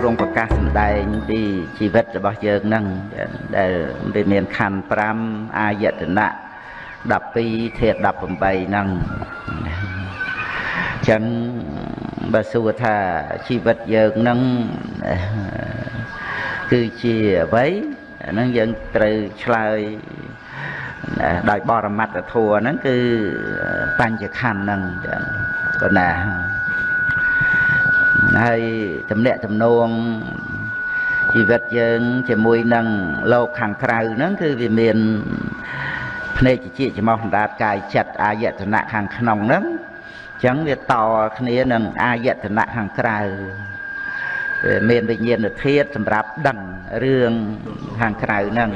ទ្រង់ប្រកាសសម្ដែងពីជីវិតរបស់យើងហ្នឹងដែលវាមានខណ្ឌ5អាយតនៈ12ធាតុ18ហ្នឹងចឹងបើសួរថាជីវិតយើងហ្នឹងគឺជាអ្វីអាហ្នឹងយើងត្រូវឆ្លើយដោយបរមត្តធัวហ្នឹងគឺបញ្ចខណ្ឌហ្នឹងចឹងប៉ុណ្ណា ហើយតំណាក់តំណងជីវិតយើងជាមួយនឹងលោកខាងក្រៅហ្នឹងគឺវាមានភ្នែកជាច្រមុះអណ្ដាតកាយចិត្តអាយតនៈខាងក្នុងហ្នឹងអញ្ចឹងវាតគ្នានឹងអាយតនៈខាងក្រៅមានវិញ្ញាណធាតុសម្រាប់ដឹងរឿងខាងក្រៅហ្នឹង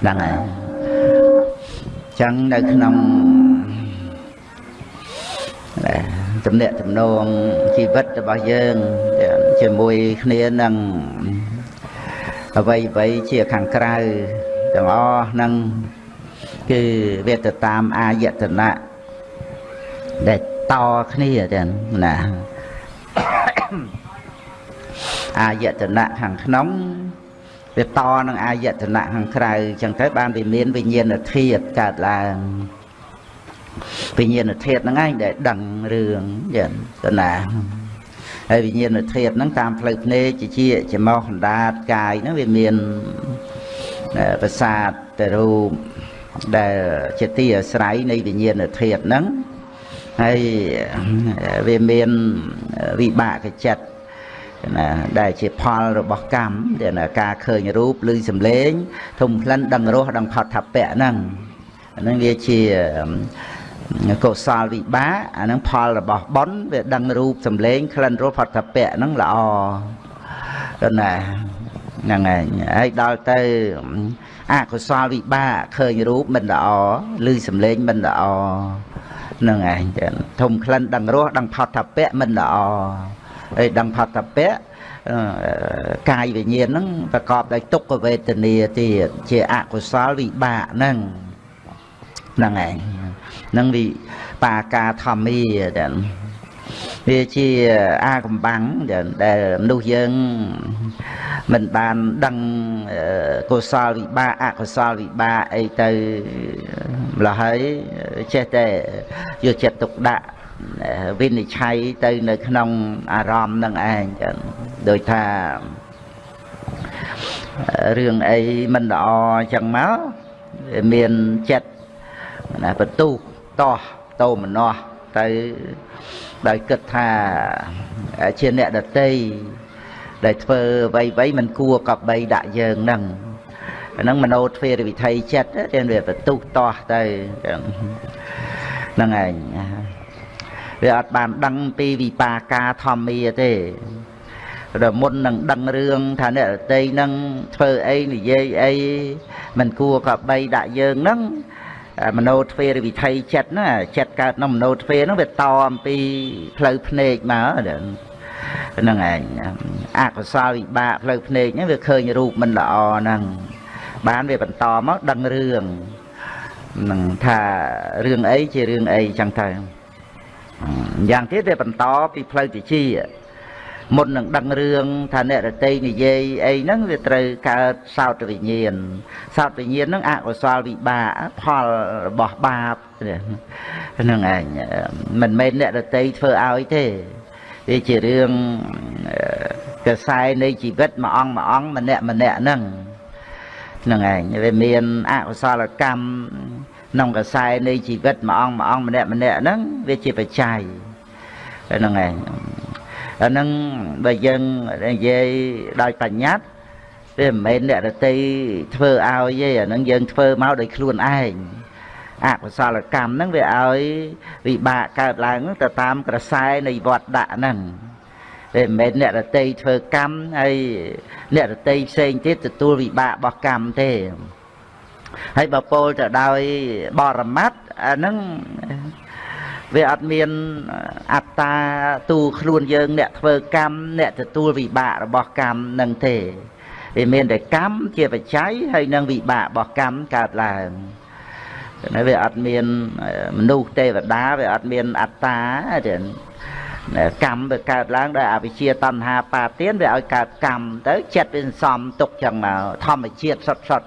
ហ្នឹងហើយអញ្ចឹងនៅក្នុង ទំនាក់ទំនងជីវិតរបស់យើងជាមួយគ្នានឹងអ្វីអ្វីជាខាងក្រៅទាំងអស់ហ្នឹងគឺវាទៅតាមអាយតនៈដែលតគ្នាទាំងណាអាយតនៈខាងក្នុងវាតនឹងអាយតនៈខាងក្រៅអញ្ចឹងទៅបានវាមានវិញ្ញាណធាតុកើតឡើង វិញ្ញាណធាតុហ្នឹងឯងដែលដឹងរឿងយ៉ាងទៅណាហើយវិញ្ញាណធាតុហ្នឹងតាមផ្លូវភ្នែកជាជាច្រមុះអណ្ដាតកាយហ្នឹងវាមានប្រសាទទៅរូបដែលជាទីអាស្រ័យនៃវិញ្ញាណធាតុហ្នឹងហើយវាមានវិបាកចិត្តណាដែលជាផលរបស់កម្មដែលការឃើញរូបឬសំឡេងធំក្លិនដឹងរសដឹងផុតថពៈហ្នឹងហ្នឹងវាជា កុសលវិបាកអាហ្នឹងផលរបស់បុណ្យវាដឹងរូបសម្លេងក្លិនរសផតពៈហ្នឹងល្អទៅណាហ្នឹងហើយហើយដល់ទៅអកុសលវិបាកឃើញរូបមិនល្អឬសម្លេងមិនល្អហ្នឹងឯងចឹងធំក្លិនដឹងរសដឹងផតពៈមិនល្អហើយដឹងផតពៈកាយវិញ្ញាណហ្នឹងប្រកបដោយទុក្ខវេទនាទៀតជាអកុសលវិបាកហ្នឹង ហ្នឹងឯងនឹងវិបាកាធម្មាទាំងវាជាអាកំបាំងដែលមនុស្សយើងមិនបានដឹងកុសលវិបាកអកុសលវិបាកអីទៅម្ល៉េះហើយចេះតែយកចិត្តទុកដាក់វិនិច្ឆ័យទៅនៅក្នុងអារម្មណ៍នឹងឯងចឹងដូចថារឿងអីមិនល្អចឹងមកមានចិត្ត ណាបន្ទុះតោះតោមនោះទៅដោយគិតថាជាអ្នកដតីដែលធ្វើអ្វីអ្វីមិនគួរកបីដាក់យើងនឹងហ្នឹងមโนទ្វេរវិថីចិត្តរៀនវាបន្ទុះតោះទៅហ្នឹងឯងវាអត់បានដឹងពីវិបាកាធម្មាទេដល់មុននឹងដឹងរឿងថាអ្នករតីនឹងធ្វើអីនិយាយអីមិនគួរកបីដាក់យើងនឹង មโนទ្វេរវិថីចិត្តណាចិត្តកើតនៅមโนទ្វេហ្នឹងវាតអំពីផ្លូវភ្នែកមកហ្នឹងឯងអកុសលវិបាកផ្លូវភ្នែកហ្នឹងវាឃើញរូបមិនល្អហ្នឹងបានវាបន្តមកដឹងរឿងនឹងថារឿងអីជារឿងអីចឹងទៅយ៉ាងទៀតវាបន្តពីផ្លូវតិច មុននឹងដឹងរឿងថាអ្នករតីនិយាយអីហ្នឹងវាត្រូវកើតសោតវិញ្ញាណសោតវិញ្ញាណហ្នឹងអកុសលវិបាកផលរបស់បាបហ្នឹងឯងមិនមែនអ្នករតីធ្វើឲ្យទេវាជារឿងកសែនៃជីវិតមួយអង្គមួយអង្គម្នាក់ម្នាក់ហ្នឹងហ្នឹងឯងវាមានអកុសលកម្មក្នុងកសែនៃជីវិតមួយអង្គមួយអង្គម្នាក់ម្នាក់ហ្នឹងវាជាបច្ច័យហ្នឹងឯង អាហ្នឹងបើយើងនិយាយដោយបញ្ញត្តិវាមិនមែនអ្នករតីធ្វើឲ្យទេអាហ្នឹងយើងធ្វើមកដោយខ្លួនឯងអកុសលកម្មហ្នឹងវាឲ្យវិបាកកើតឡើងទៅតាមក្រសែនៃវត្តដាក់ហ្នឹងតែមិនមែនអ្នករតីធ្វើកម្មហើយអ្នករតីផ្សេងទៀតទទួលវិបាករបស់កម្មទេហើយបើពោលទៅដោយបរមត្តអាហ្នឹង វាអត់មានអត្តាទូខ្លួនយើងអ្នកធ្វើកម្មអ្នកទទួលវិបាករបស់កម្មនឹងទេវាមានតែកម្មជាបច្ច័យហើយនឹងវិបាករបស់កម្មកើតឡើងតែវាអត់មានមនុស្សទេវតាវាអត់មានអត្តាទេកម្មវាកើតឡើងដោយអវិជ្ជាតណ្ហាបាទានវាឲ្យកើតកម្មទៅចិត្តវាសំទុកចឹងមកធម្មជាតិសុតសុត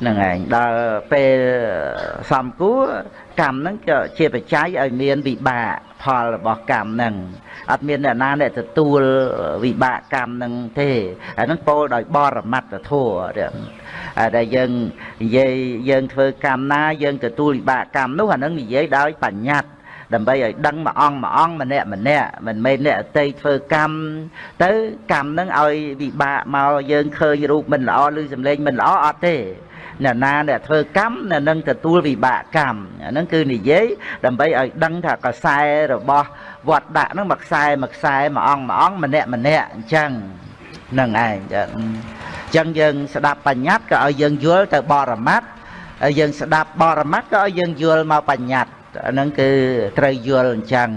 ហ្នឹងឯងដល់ពេលសំគួរកម្មហ្នឹងក៏ជាបច្ច័យឲ្យមានវិបាកផលរបស់កម្មហ្នឹងអត់មានអ្នកណាអ្នកទទួលវិបាកកម្មហ្នឹងទេអាហ្នឹងពោលដោយបរមត្តធម៌ដែលយើងនិយាយយើងធ្វើកម្មណាយើងទទួលវិបាកកម្មនោះអាហ្នឹងនិយាយដោយបញ្ញត្តិ ដើម្បីឲ្យដឹងមួយអង្គមួយអង្គម្នាក់ម្នាក់មិនមែនអ្នកអតីតធ្វើកម្មទៅកម្មនឹងឲ្យវិបាកមកយើងឃើញរូបមិនល្អឬសម្លេងមិនល្អអត់ទេអ្នកណាអ្នកធ្វើកម្មអ្នកនឹងទទួលវិបាកកម្មអាហ្នឹងគឺនិយាយដើម្បីឲ្យដឹងថាកសែរបស់វត្តដាក់ហ្នឹងមួយខ្សែមួយខ្សែមួយអង្គមួយអង្គម្នាក់ម្នាក់អញ្ចឹងហ្នឹងឯងអញ្ចឹងយើងស្ដាប់បញ្ញត្តិក៏ឲ្យយើងយល់ទៅបរមត្តហើយយើងស្ដាប់បរមត្តក៏ឲ្យយើងយល់មកបញ្ញត្តិ អាហ្នឹងគឺត្រូវយល់អញ្ចឹង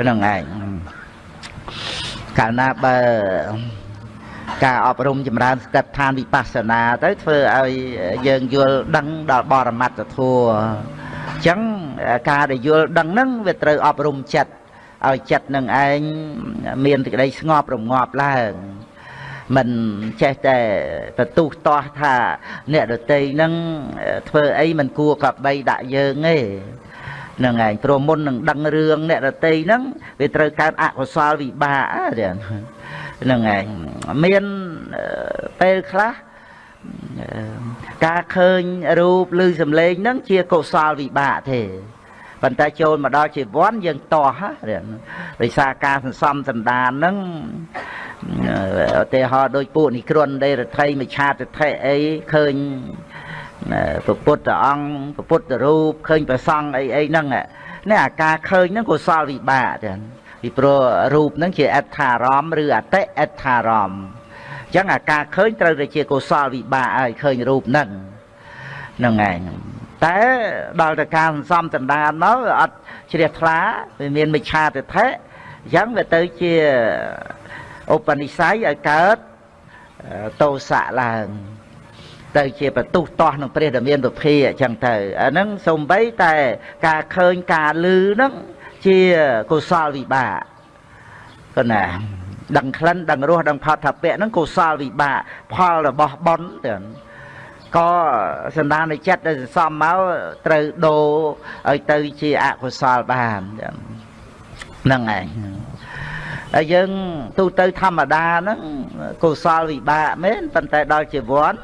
ហ្នឹងឯងកាលណាបើការអប់រំចម្រើនស្តិដ្ឋានវិបស្សនាទៅធ្វើឲ្យយើងយល់ដឹងដល់បរមត្តធម៌អញ្ចឹងការដែលយល់ដឹងហ្នឹងវាត្រូវអប់រំចិត្តឲ្យចិត្តនឹងឯងមានសេចក្តីស្ងប់រងាប់ឡើងមិនចេះតែបន្ទុះតោះថា អ្នកដតីនឹងធ្វើអីមិនគួរកបីដាក់យើងទេ ហ្នឹងឯងព្រោះមុននឹងដឹងរឿងអ្នករតីហ្នឹងវាត្រូវកើតអកុសលវិបាកហ្នឹងឯងមានពេលខ្លះការឃើញរូបឬសម្លេងហ្នឹងជាកុសលវិបាកទេប៉ុន្តែចូលមកដល់ជីវ័នយើងតោះដោយសារការសន្សំសន្តានហ្នឹងឧទាហរណ៍ដូចពួកនិក្រន់ដេរដ្ឋីមច្ឆាទិដ្ឋិអីឃើញ ព្រះពុទ្ធអង្គព្រះពុទ្ធរូបឃើញព្រះសង្ឃអីអីហ្នឹងនេះអាការឃើញហ្នឹងកុសលវិបាកចឹងពីព្រោះរូបហ្នឹងជាអត្ថារម្មឬអតិអត្ថារម្មអញ្ចឹងអាការឃើញត្រូវតែជាកុសលវិបាកឲ្យឃើញរូបហ្នឹងហ្នឹងឯងតែដល់តែការសន្សំដណ្ដានមកអត់ជ្រះថ្លាវាមានមិច្ឆាទិដ្ឋិអញ្ចឹងវាទៅជាឧបនិស្ស័យឲ្យកើតតោសៈឡើង ទៅជាបន្ទុះតោះនឹងព្រះដែលមានពុភាអញ្ចឹងទៅអាហ្នឹងសំបីតែការឃើញការលឺហ្នឹងជាកុសលវិបាកក៏ណាដឹងក្លិនដឹងរសដឹងផតថាពៈហ្នឹងកុសលវិបាកផលរបស់បុណ្យទៅក៏សន្តានចិត្តដែលសន្សំមកត្រូវដូរឲ្យទៅជាអកុសលបានហ្នឹងឯងហើយយើងទូទៅធម្មតាហ្នឹងកុសលវិបាកមែនប៉ុន្តែដល់ជីវ័ន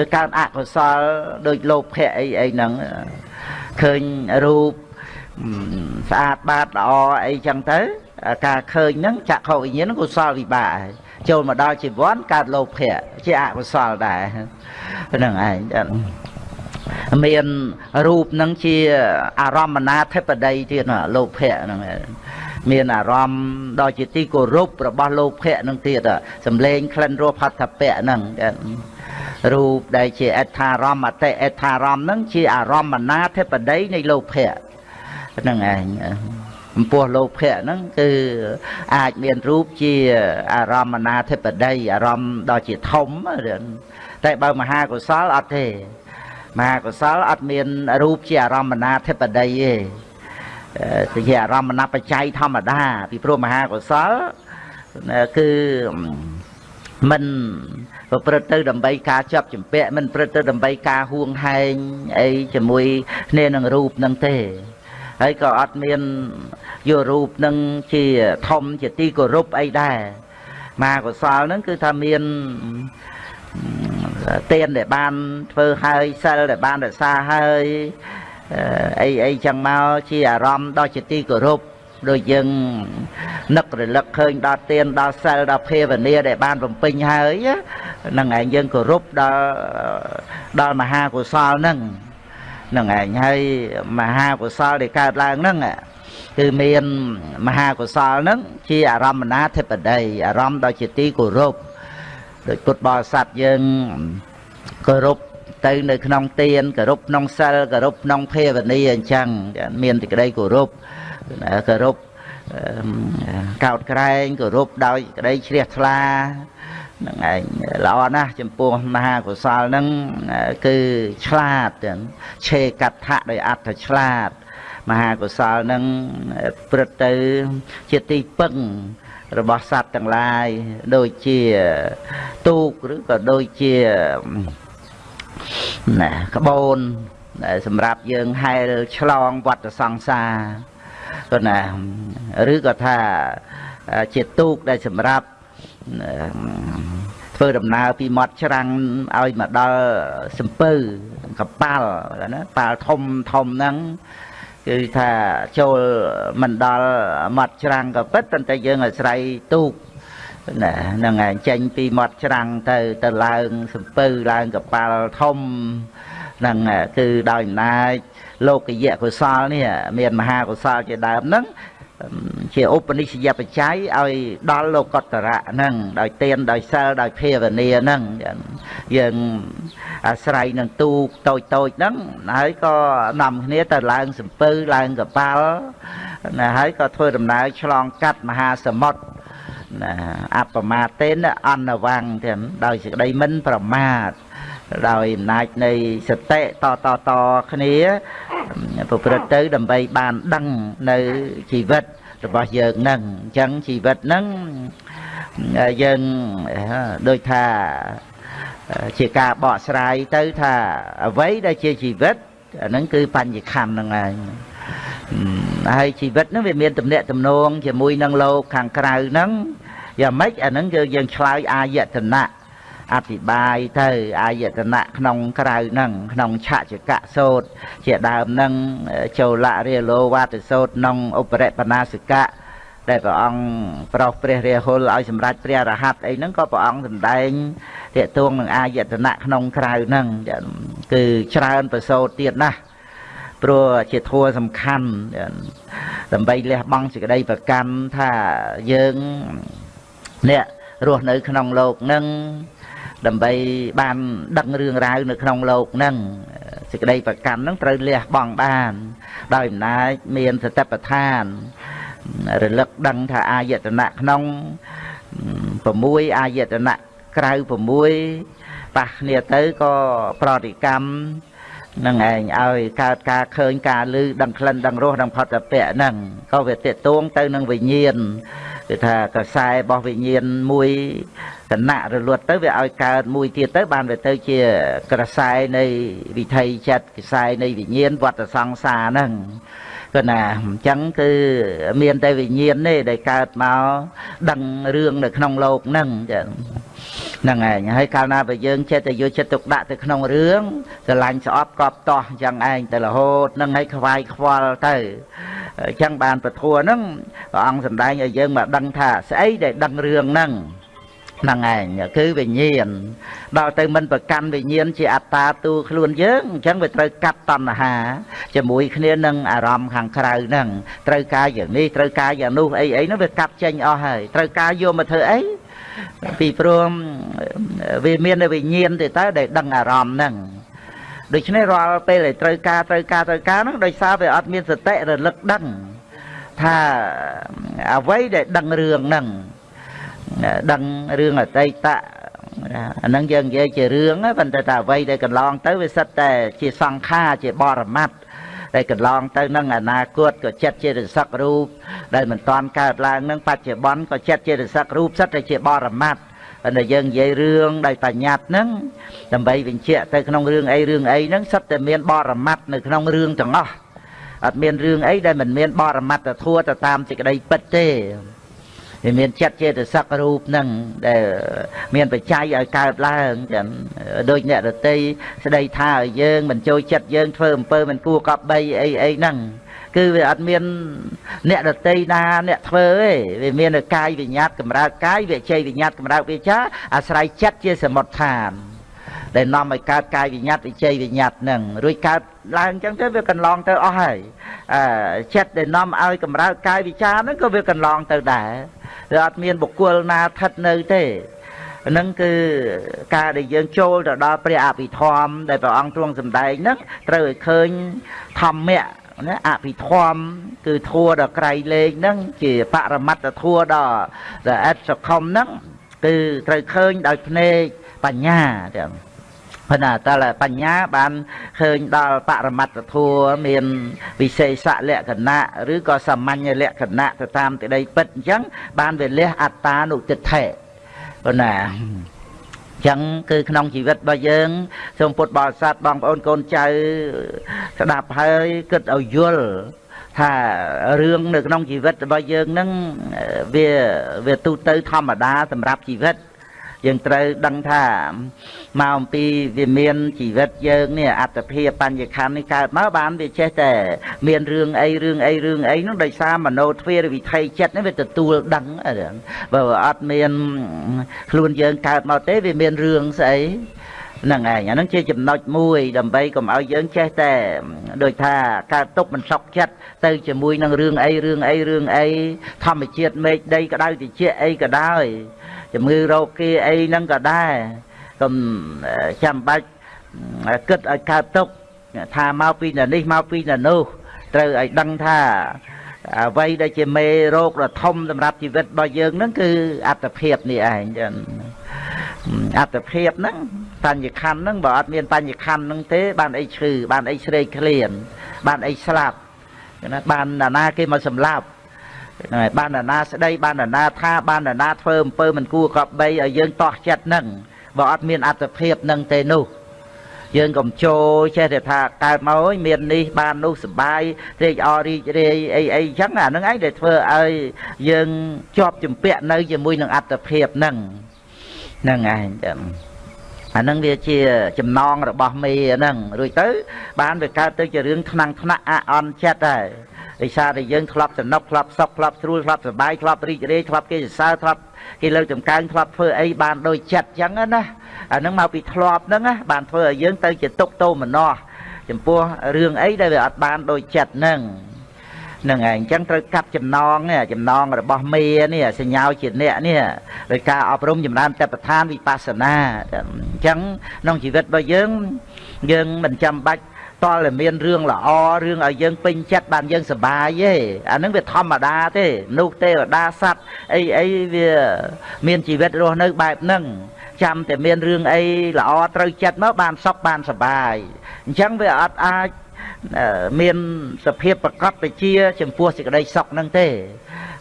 ឬកើតអកុសលដូចលោភៈអីអីហ្នឹងឃើញរូបស្អាតបាតល្អអីចឹងទៅការឃើញហ្នឹងចក្ខុវិញ្ញាណកុសលវិបាកចូលមកដល់ជីវ័នកើតលោភៈជាអកុសលដែរហ្នឹងឯងមានរូបហ្នឹងជាអារម្មណ៍ណាធិបតីទៀតលោភៈហ្នឹងមានអារម្មណ៍ដល់ជាទីគោរពរបស់លោភៈហ្នឹងទៀតសំលេងក្លិនរសផតពៈហ្នឹង រូបដែលជាអត្ថារម្មអតិអត្ថារម្មហ្នឹងជាអារម្មណ៍ណាធិបតីនៃលោភៈហ្នឹងឯងចំពោះលោភៈហ្នឹងគឺអាចមានរូបជាអារម្មណ៍ណាធិបតីអារម្មណ៍ដ៏ជាធំតែបើមហាកុសលអត់ទេមហាកុសលអត់មានរូបជាអារម្មណ៍ណាធិបតីទេជាអារម្មណ៍ណាបច្ច័យធម្មតា ពីព្រោះមហាកុសលគឺមិន ប្រព្រឹត្តទៅដើម្បីការចាប់ចម្ពាក់មិនប្រព្រឹត្តទៅដើម្បីការហួងហែងអីជាមួយគ្នានឹងរូបនឹងទេហើយក៏អត់មានយករូបនឹងជាធំជាទីគោរពអីដែរមាកុសលហ្នឹងគឺថាមានទានដែលបានធ្វើហើយសិលដែលបានរក្សាហើយអីអីចឹងមកជាអារម្មណ៍ដ៏ជាទីគោរព ដូចយើងនឹករលឹកឃើញដល់ទានដល់សិលដល់ភាវនាដែលបានបំពេញហើយហ្នឹងឯងយើងគោរពដល់ដល់មហាកុសលហ្នឹងហ្នឹងឯងហើយមហាកុសលដែលកើតឡើងហ្នឹងគឺមានមហាកុសលហ្នឹងជាអារម្មណាធិបតីអារម្មណ៍ដ៏ជាទីគោរពដោយពុទ្ធបរិស័ទយើងគោរពទៅនៅក្នុងទានគោរពក្នុងសិលគោរពក្នុងភាវនាអញ្ចឹងមានសេចក្តីគោរព គោរពកោតក្រែងគោរពដោយក្តីជ្រះថ្លាហ្នឹងឯងល្អណាស់ចំពោះមហាកុសលហ្នឹងគឺឆ្លាតឆេកដ្ឋៈដោយអត្ថឆ្លាត មហាកុសលនឹងព្រឹត្តទៅជាទីពឹងរបស់សត្វទាំងឡាយដូចជាទូកឬក៏ដូចជាណាក្បូនដែលសម្រាប់យើងហែលឆ្លងវត្តសង្សារ ក៏ណាឬក៏ថាជាទូកដែលសម្រាប់ធ្វើដំណើរពីមាត់ច្រាំងឲ្យមកដល់សំពៅកប៉ាល់ណាប៉ាល់ធំធំហ្នឹងគឺថាចូលមិនដល់មាត់ច្រាំងក៏ពិតប៉ុន្តែយើងអាស្រ័យទូកណាហ្នឹងឯងចេញពីមាត់ច្រាំងទៅទៅឡើងសំពៅឡើងកប៉ាល់ធំហ្នឹងគឺដោយអំណាច លោកយៈកុសលនេះមានមហាកុសលជាដើមហ្នឹងជាឧបនិស្សយបច្ច័យឲ្យដល់លោកតរៈហ្នឹងដោយទានដោយសិលដោយភាវនាហ្នឹងយើងអាស្រ័យនឹងទូកតូចតូចហ្នឹងហើយក៏នាំគ្នាទៅឡើងសំពៅឡើងកប៉ាល់ណាហើយក៏ធ្វើដំណើរឆ្លងកាត់មហាសមុទ្រណាអបមាទេនអនវੰទាំងដោយសេចក្តីមិនប្រមាទ ដោយអំណាចនៃសតិតតតគ្នាប្រព្រឹត្តទៅដើម្បីបានដឹងនៅជីវិតរបស់យើងនឹងអញ្ចឹងជីវិតនឹងយើងដូចថាជាការបកស្រាយទៅថាអ្វីដែលជាជីវិតអាហ្នឹងគឺបញ្ញខណ្ឌហ្នឹងឯងហើយជីវិតហ្នឹងវាមានទំនាក់ទំនងជាមួយនឹងលោកខាងក្រៅហ្នឹងយ៉ាងម៉េចអាហ្នឹងគឺយើងឆ្លើយអាយតនៈ អธิบายទៅអាយតនៈក្នុងក្រៅហ្នឹងក្នុងឆចកៈសោតជាដើមហ្នឹងចូលៈរាលោវតសោតក្នុងឧបរិបណាសិកៈដែលព្រះអង្គប្រោសព្រះរាហុលឲ្យសម្រេចព្រះរហ័តអីហ្នឹងក៏ព្រះអង្គសម្ដែងតាកទួងនឹងអាយតនៈក្នុងក្រៅហ្នឹងគឺច្រើនប្រសូតទៀតណាស់ព្រោះជាធัวសំខាន់ដើម្បីលះបង់សេចក្តីប្រកាន់ថាយើងអ្នករស់នៅក្នុងโลกហ្នឹង ដើម្បីបានដឹងរឿងរ៉ាវនៅក្នុងโลกហ្នឹងសេចក្តីប្រកាន់ហ្នឹងត្រូវលះបង់បាន ដោយអំណាចមានសតិប្បដ្ឋានរលឹកដឹងថាអាយតនៈក្នុង6អាយតនៈក្រៅ6ប៉ះគ្នាទៅក៏ប្រតិកម្មនឹងឯងឲ្យកើតការឃើញការឮដឹងក្លិនដឹងរសដឹងផុតពៈហ្នឹងក៏វាតេតួងទៅនឹងវិញ្ញាណគឺថាកសែរបស់វិញ្ញាណមួយ គណៈរលត់ទៅវាឲ្យកើតមួយទៀតទៅបានវាទៅជាក្រសែនៃវិថីចិត្តកសែនៃវិញ្ញាណវត្តសង្សារហ្នឹងគឺណាអញ្ចឹងគឺមានតែវិញ្ញាណទេដែលកើតមកដឹងរឿងនៅក្នុងโลกហ្នឹងចឹងហ្នឹងឯងហើយកាលណាបើយើងចិត្តតែយកចិត្តទុកដាក់ទៅក្នុងរឿងស្រឡាញ់ស្អប់កប់តោះអញ្ចឹងឯងទៅរហូតហ្នឹងឲ្យខ្វាយខ្វល់ទៅអញ្ចឹងបានពធัวហ្នឹងព្រះអង្គសម្ដែងឲ្យយើងមកដឹងថាស្អីដែលដឹងរឿងហ្នឹង ហ្នឹងឯងគឺវិញ្ញាណដល់ទៅមិនប្រកាន់វិញ្ញាណជាអត្តាទូខ្លួនយើងអញ្ចឹងវាត្រូវកាត់តណ្ហាជាមួយគ្នានឹងអារម្មណ៍ខាងក្រៅហ្នឹងត្រូវការយ៉ាងនេះត្រូវការយ៉ាងនោះអីអីហ្នឹងវាកាត់ចេញអស់ហើយត្រូវការយកមកធ្វើអីពីព្រោះវាមានវិញ្ញាណទៅតើដែលដឹងអារម្មណ៍ហ្នឹងដូច្នេះរាល់ពេលដែលត្រូវការត្រូវការត្រូវការហ្នឹងដោយសារវាអត់មានសតិរលឹកដឹងថាអ្វីដែលដឹងរឿងហ្នឹង ដឹងរឿងអតីតអាហ្នឹងយើងនិយាយជារឿងប៉ុន្តែតែអ្វីដែលកន្លងទៅវាសិតតែជាសង្ខារជាបរមត្តដែលកន្លងទៅនឹងអនាគតក៏ចិត្តជារសឹករូបដែលមិនតាន់កើតឡើងនឹងបច្ចុប្បន្នក៏ចិត្តជារសឹករូបសិតតែជាបរមត្តតែយើងនិយាយរឿងដោយបញ្ញត្តិហ្នឹងដើម្បីបញ្ជាក់ទៅក្នុងរឿងអីរឿងអីហ្នឹងសិតតែមានបរមត្តនៅក្នុងរឿងទាំងអស់អត់មានរឿងអីដែលមិនមានបរមត្តធัวទៅតាមសេចក្តីពិតទេ វាមានចិត្តចេតសិករូបនឹងដែលមានបច្ច័យឲ្យកើតឡើងចឹងដូចអ្នករតីស្ដីថាឲ្យយើងមិនចូលចិត្តយើងធ្វើអំពើមិនគួរកប់បីអីអីហ្នឹងគឺវាអត់មានអ្នកដតីណាអ្នកធ្វើទេវាមានតែកាយវិញ្ញាតកម្រើកកាយវិជ័យវិញ្ញាតកម្រើកវិចាអាស្រ័យចិត្តជាសមុទ្ឋានដែលនាំឲ្យកើតកាយវិញ្ញាតវិជ័យវិញ្ញាតនឹងរួចកើត ឡើងអញ្ចឹងទៅវាកន្លងទៅអស់ហើយអឺចិត្តដែលនាំឲ្យកម្រើកកាយវិចាហ្នឹងក៏វាកន្លងទៅដែរវាអត់មានបុគ្គលណាស្ថិតនៅទេហ្នឹងគឺការដែលយើងចូលទៅដល់ព្រះអភិធម្មដែលព្រះអង្គទ្រង់សម្ដែងហ្នឹងត្រូវឲ្យឃើញធម្មៈណាអភិធម្មគឺធัวដល់ក្រៃលែងហ្នឹងជាបរមត្តធัวដល់ដែលអិតសខុមហ្នឹងគឺត្រូវឃើញដោយភ្នែកបញ្ញាទាំង ប៉ុន្តែតើបញ្ញាបានឃើញដល់បរមត្តធัวមានវិសេសលក្ខណៈឬក៏សាមញ្ញលក្ខណៈទៅតាមទីដីពិតអញ្ចឹងបានវាលះអត្តានុទិដ្ឋិប៉ុន្តែចឹងគឺក្នុងជីវិតរបស់យើងសូមពុទ្ធបរិស័ទបងប្អូនកូនចៅស្ដាប់ហើយគិតឲ្យយល់ថារឿងនៅក្នុងជីវិតរបស់យើងហ្នឹងវាវាទូទៅធម្មតាសម្រាប់ជីវិត យើងត្រូវដឹងថាមកអំពីវាមានជីវិតយើងនេះអត្តភាពបញ្ញខណ្ឌនេះកើតមកបានវាចេះតែមានរឿងអីរឿងអីរឿងអីនោះដោយសារមโนទ្វារវិថីចិត្តនេះវាទទួលដឹងបើអត់មានខ្លួនយើងកើតមកទេវាមានរឿងស្អីហ្នឹងឯងអាហ្នឹងជាចំណុចមួយដើម្បីកុំឲ្យយើងចេះតែដូចថាកើតទុកមិនសក់ចិត្តទៅជាមួយនឹងរឿងអីរឿងអីរឿងអីធម្មជាតិមេឃដីក្តៅតិចអីក៏ដោយ ជំងឺរោគគាអីហ្នឹងក៏ដែរកុំចាំបាច់គិតឲ្យកើតទុកថាមកពីនៅនេះមកពីនៅនោះត្រូវឲ្យដឹងថាអ្វីដែលជាមេរោគដ៏ធំសម្រាប់ជីវិតរបស់យើងហ្នឹងគឺអត្តភាពនេះឯងចឹងអត្តភាពហ្នឹងបញ្ញខណ្ឌហ្នឹងបើអត់មានបញ្ញខណ្ឌហ្នឹងទេ បានអីឈឺបានអីស្រេកឃ្លានបានអីស្លាប់ណាបានណានាគេមកសម្លាប់ ហ្នឹងហើយបានណាស្ដីបានណាថាបានណាធ្វើអំពើមិនគួរកប់បីឲ្យយើងតោះចិត្តហ្នឹងបើអត់មានអត្តភាពហ្នឹងទេនោះយើងកុំចូលចេះតែថាកើតមកអើយមាននេះបាននោះសុបាយត្រេកអររីករាយអីអីចឹងអាហ្នឹងឯងដែលធ្វើឲ្យយើងជាប់ជំពាក់នៅជាមួយនឹងអត្តភាពហ្នឹងហ្នឹងឯងចឹងអានឹងវាជាចំណងរបស់មេហ្នឹងរួចទៅ បានវាកើតទៅជារឿងថ្នាំងថ្នាក់អអន់ចិត្តហើយ ដោយសារតែយើងធ្លាប់សំណុកធ្លាប់សុខធ្លាប់ស្រួលធ្លាប់សប្បាយធ្លាប់រីករាយធ្លាប់គេសរសើរធ្លាប់គេលើកចំកើងធ្លាប់ធ្វើអីបានដោយចិត្តចឹងណាអានឹងមកពីធ្លាប់ហ្នឹងណាបានធ្វើឲ្យយើងទៅជាទុកទោមនស្សចំពោះរឿងអីដែលវាអត់បានដោយចិត្តហ្នឹងនឹងឯងអញ្ចឹងត្រូវកាត់ចំណងនេះចំណងរបស់មេនេះសញ្ញាជាអ្នកនេះដោយការអប់រំចម្រើនតបឋានវិបស្សនាអញ្ចឹងក្នុងជីវិតរបស់យើងយើងមិនចាំបាច់ តលតែមានរឿងល្អរឿងឲ្យយើងពេញចិត្តបានយើងសប្បាយទេអានឹងវាធម្មតាទេនោះទេវតាសត្វអីអីវាមានជីវិតរស់នៅបែបហ្នឹងចាំតែមានរឿងអីល្អត្រូវចិត្តមកបានសុខបានសប្បាយអញ្ចឹងវាអត់អាចមានសភាពប្រកបវិជាចំពោះសេចក្តីសុខនឹងទេ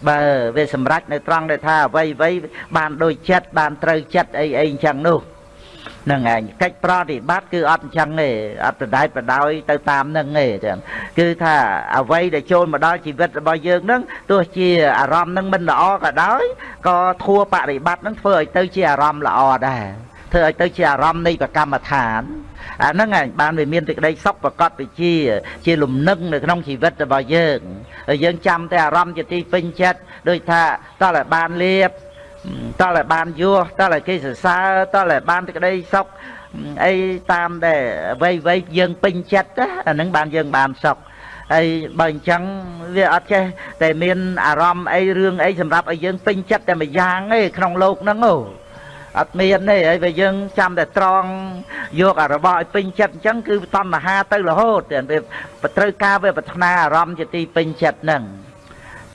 បើវាសម្រេចនៅត្រង់ដែលថាអ្វីអ្វីបានដូចចិត្តបានត្រូវចិត្តអីអីអញ្ចឹងនោះ នឹងឯងកិច្ចប្រតិបត្តិគឺអត់អញ្ចឹងទេអត់ប្រដែតប្រដោយទៅតាមនឹងទេចឹងគឺថាអ្វីដែលចូលមកដល់ជីវិតរបស់យើងនឹងទោះជាអារម្មណ៍នឹងមិនល្អក៏ដោយក៏ធัวបរិបត្តិនឹងធ្វើឲ្យទៅជាអារម្មណ៍ល្អដែរធ្វើឲ្យទៅជាអារម្មណ៍នៃប្រកម្មដ្ឋានអាហ្នឹងឯងបានវាមានសេចក្តីសុខប្រកបវិជា ជាលំនឹងនៅក្នុងជីវិតរបស់យើងហើយយើងចាំតែអារម្មណ៍ជាទីពេញចិត្តដូចថាតើបានលៀប តើបានយោតើគេសរសើរតើបានសេចក្តីសុខអីតាមដែលអ្វីអ្វីយើងពេញចិត្តអាហ្នឹងបានយើងបានសុខហើយបើអញ្ចឹងវាអត់ចេះតែមានអារម្មណ៍អីរឿងអីសម្រាប់ឲ្យយើងពេញចិត្តតែម្យ៉ាងទេក្នុងโลกហ្នឹងអូអត់មានទេហើយបើយើងចាំតែត្រង់យកអារបស់ឲ្យពេញចិត្តអញ្ចឹងគឺតណ្ហាទៅរហូតវាត្រូវការវាប្រាថ្នាអារម្មណ៍ជាទីពេញចិត្តហ្នឹង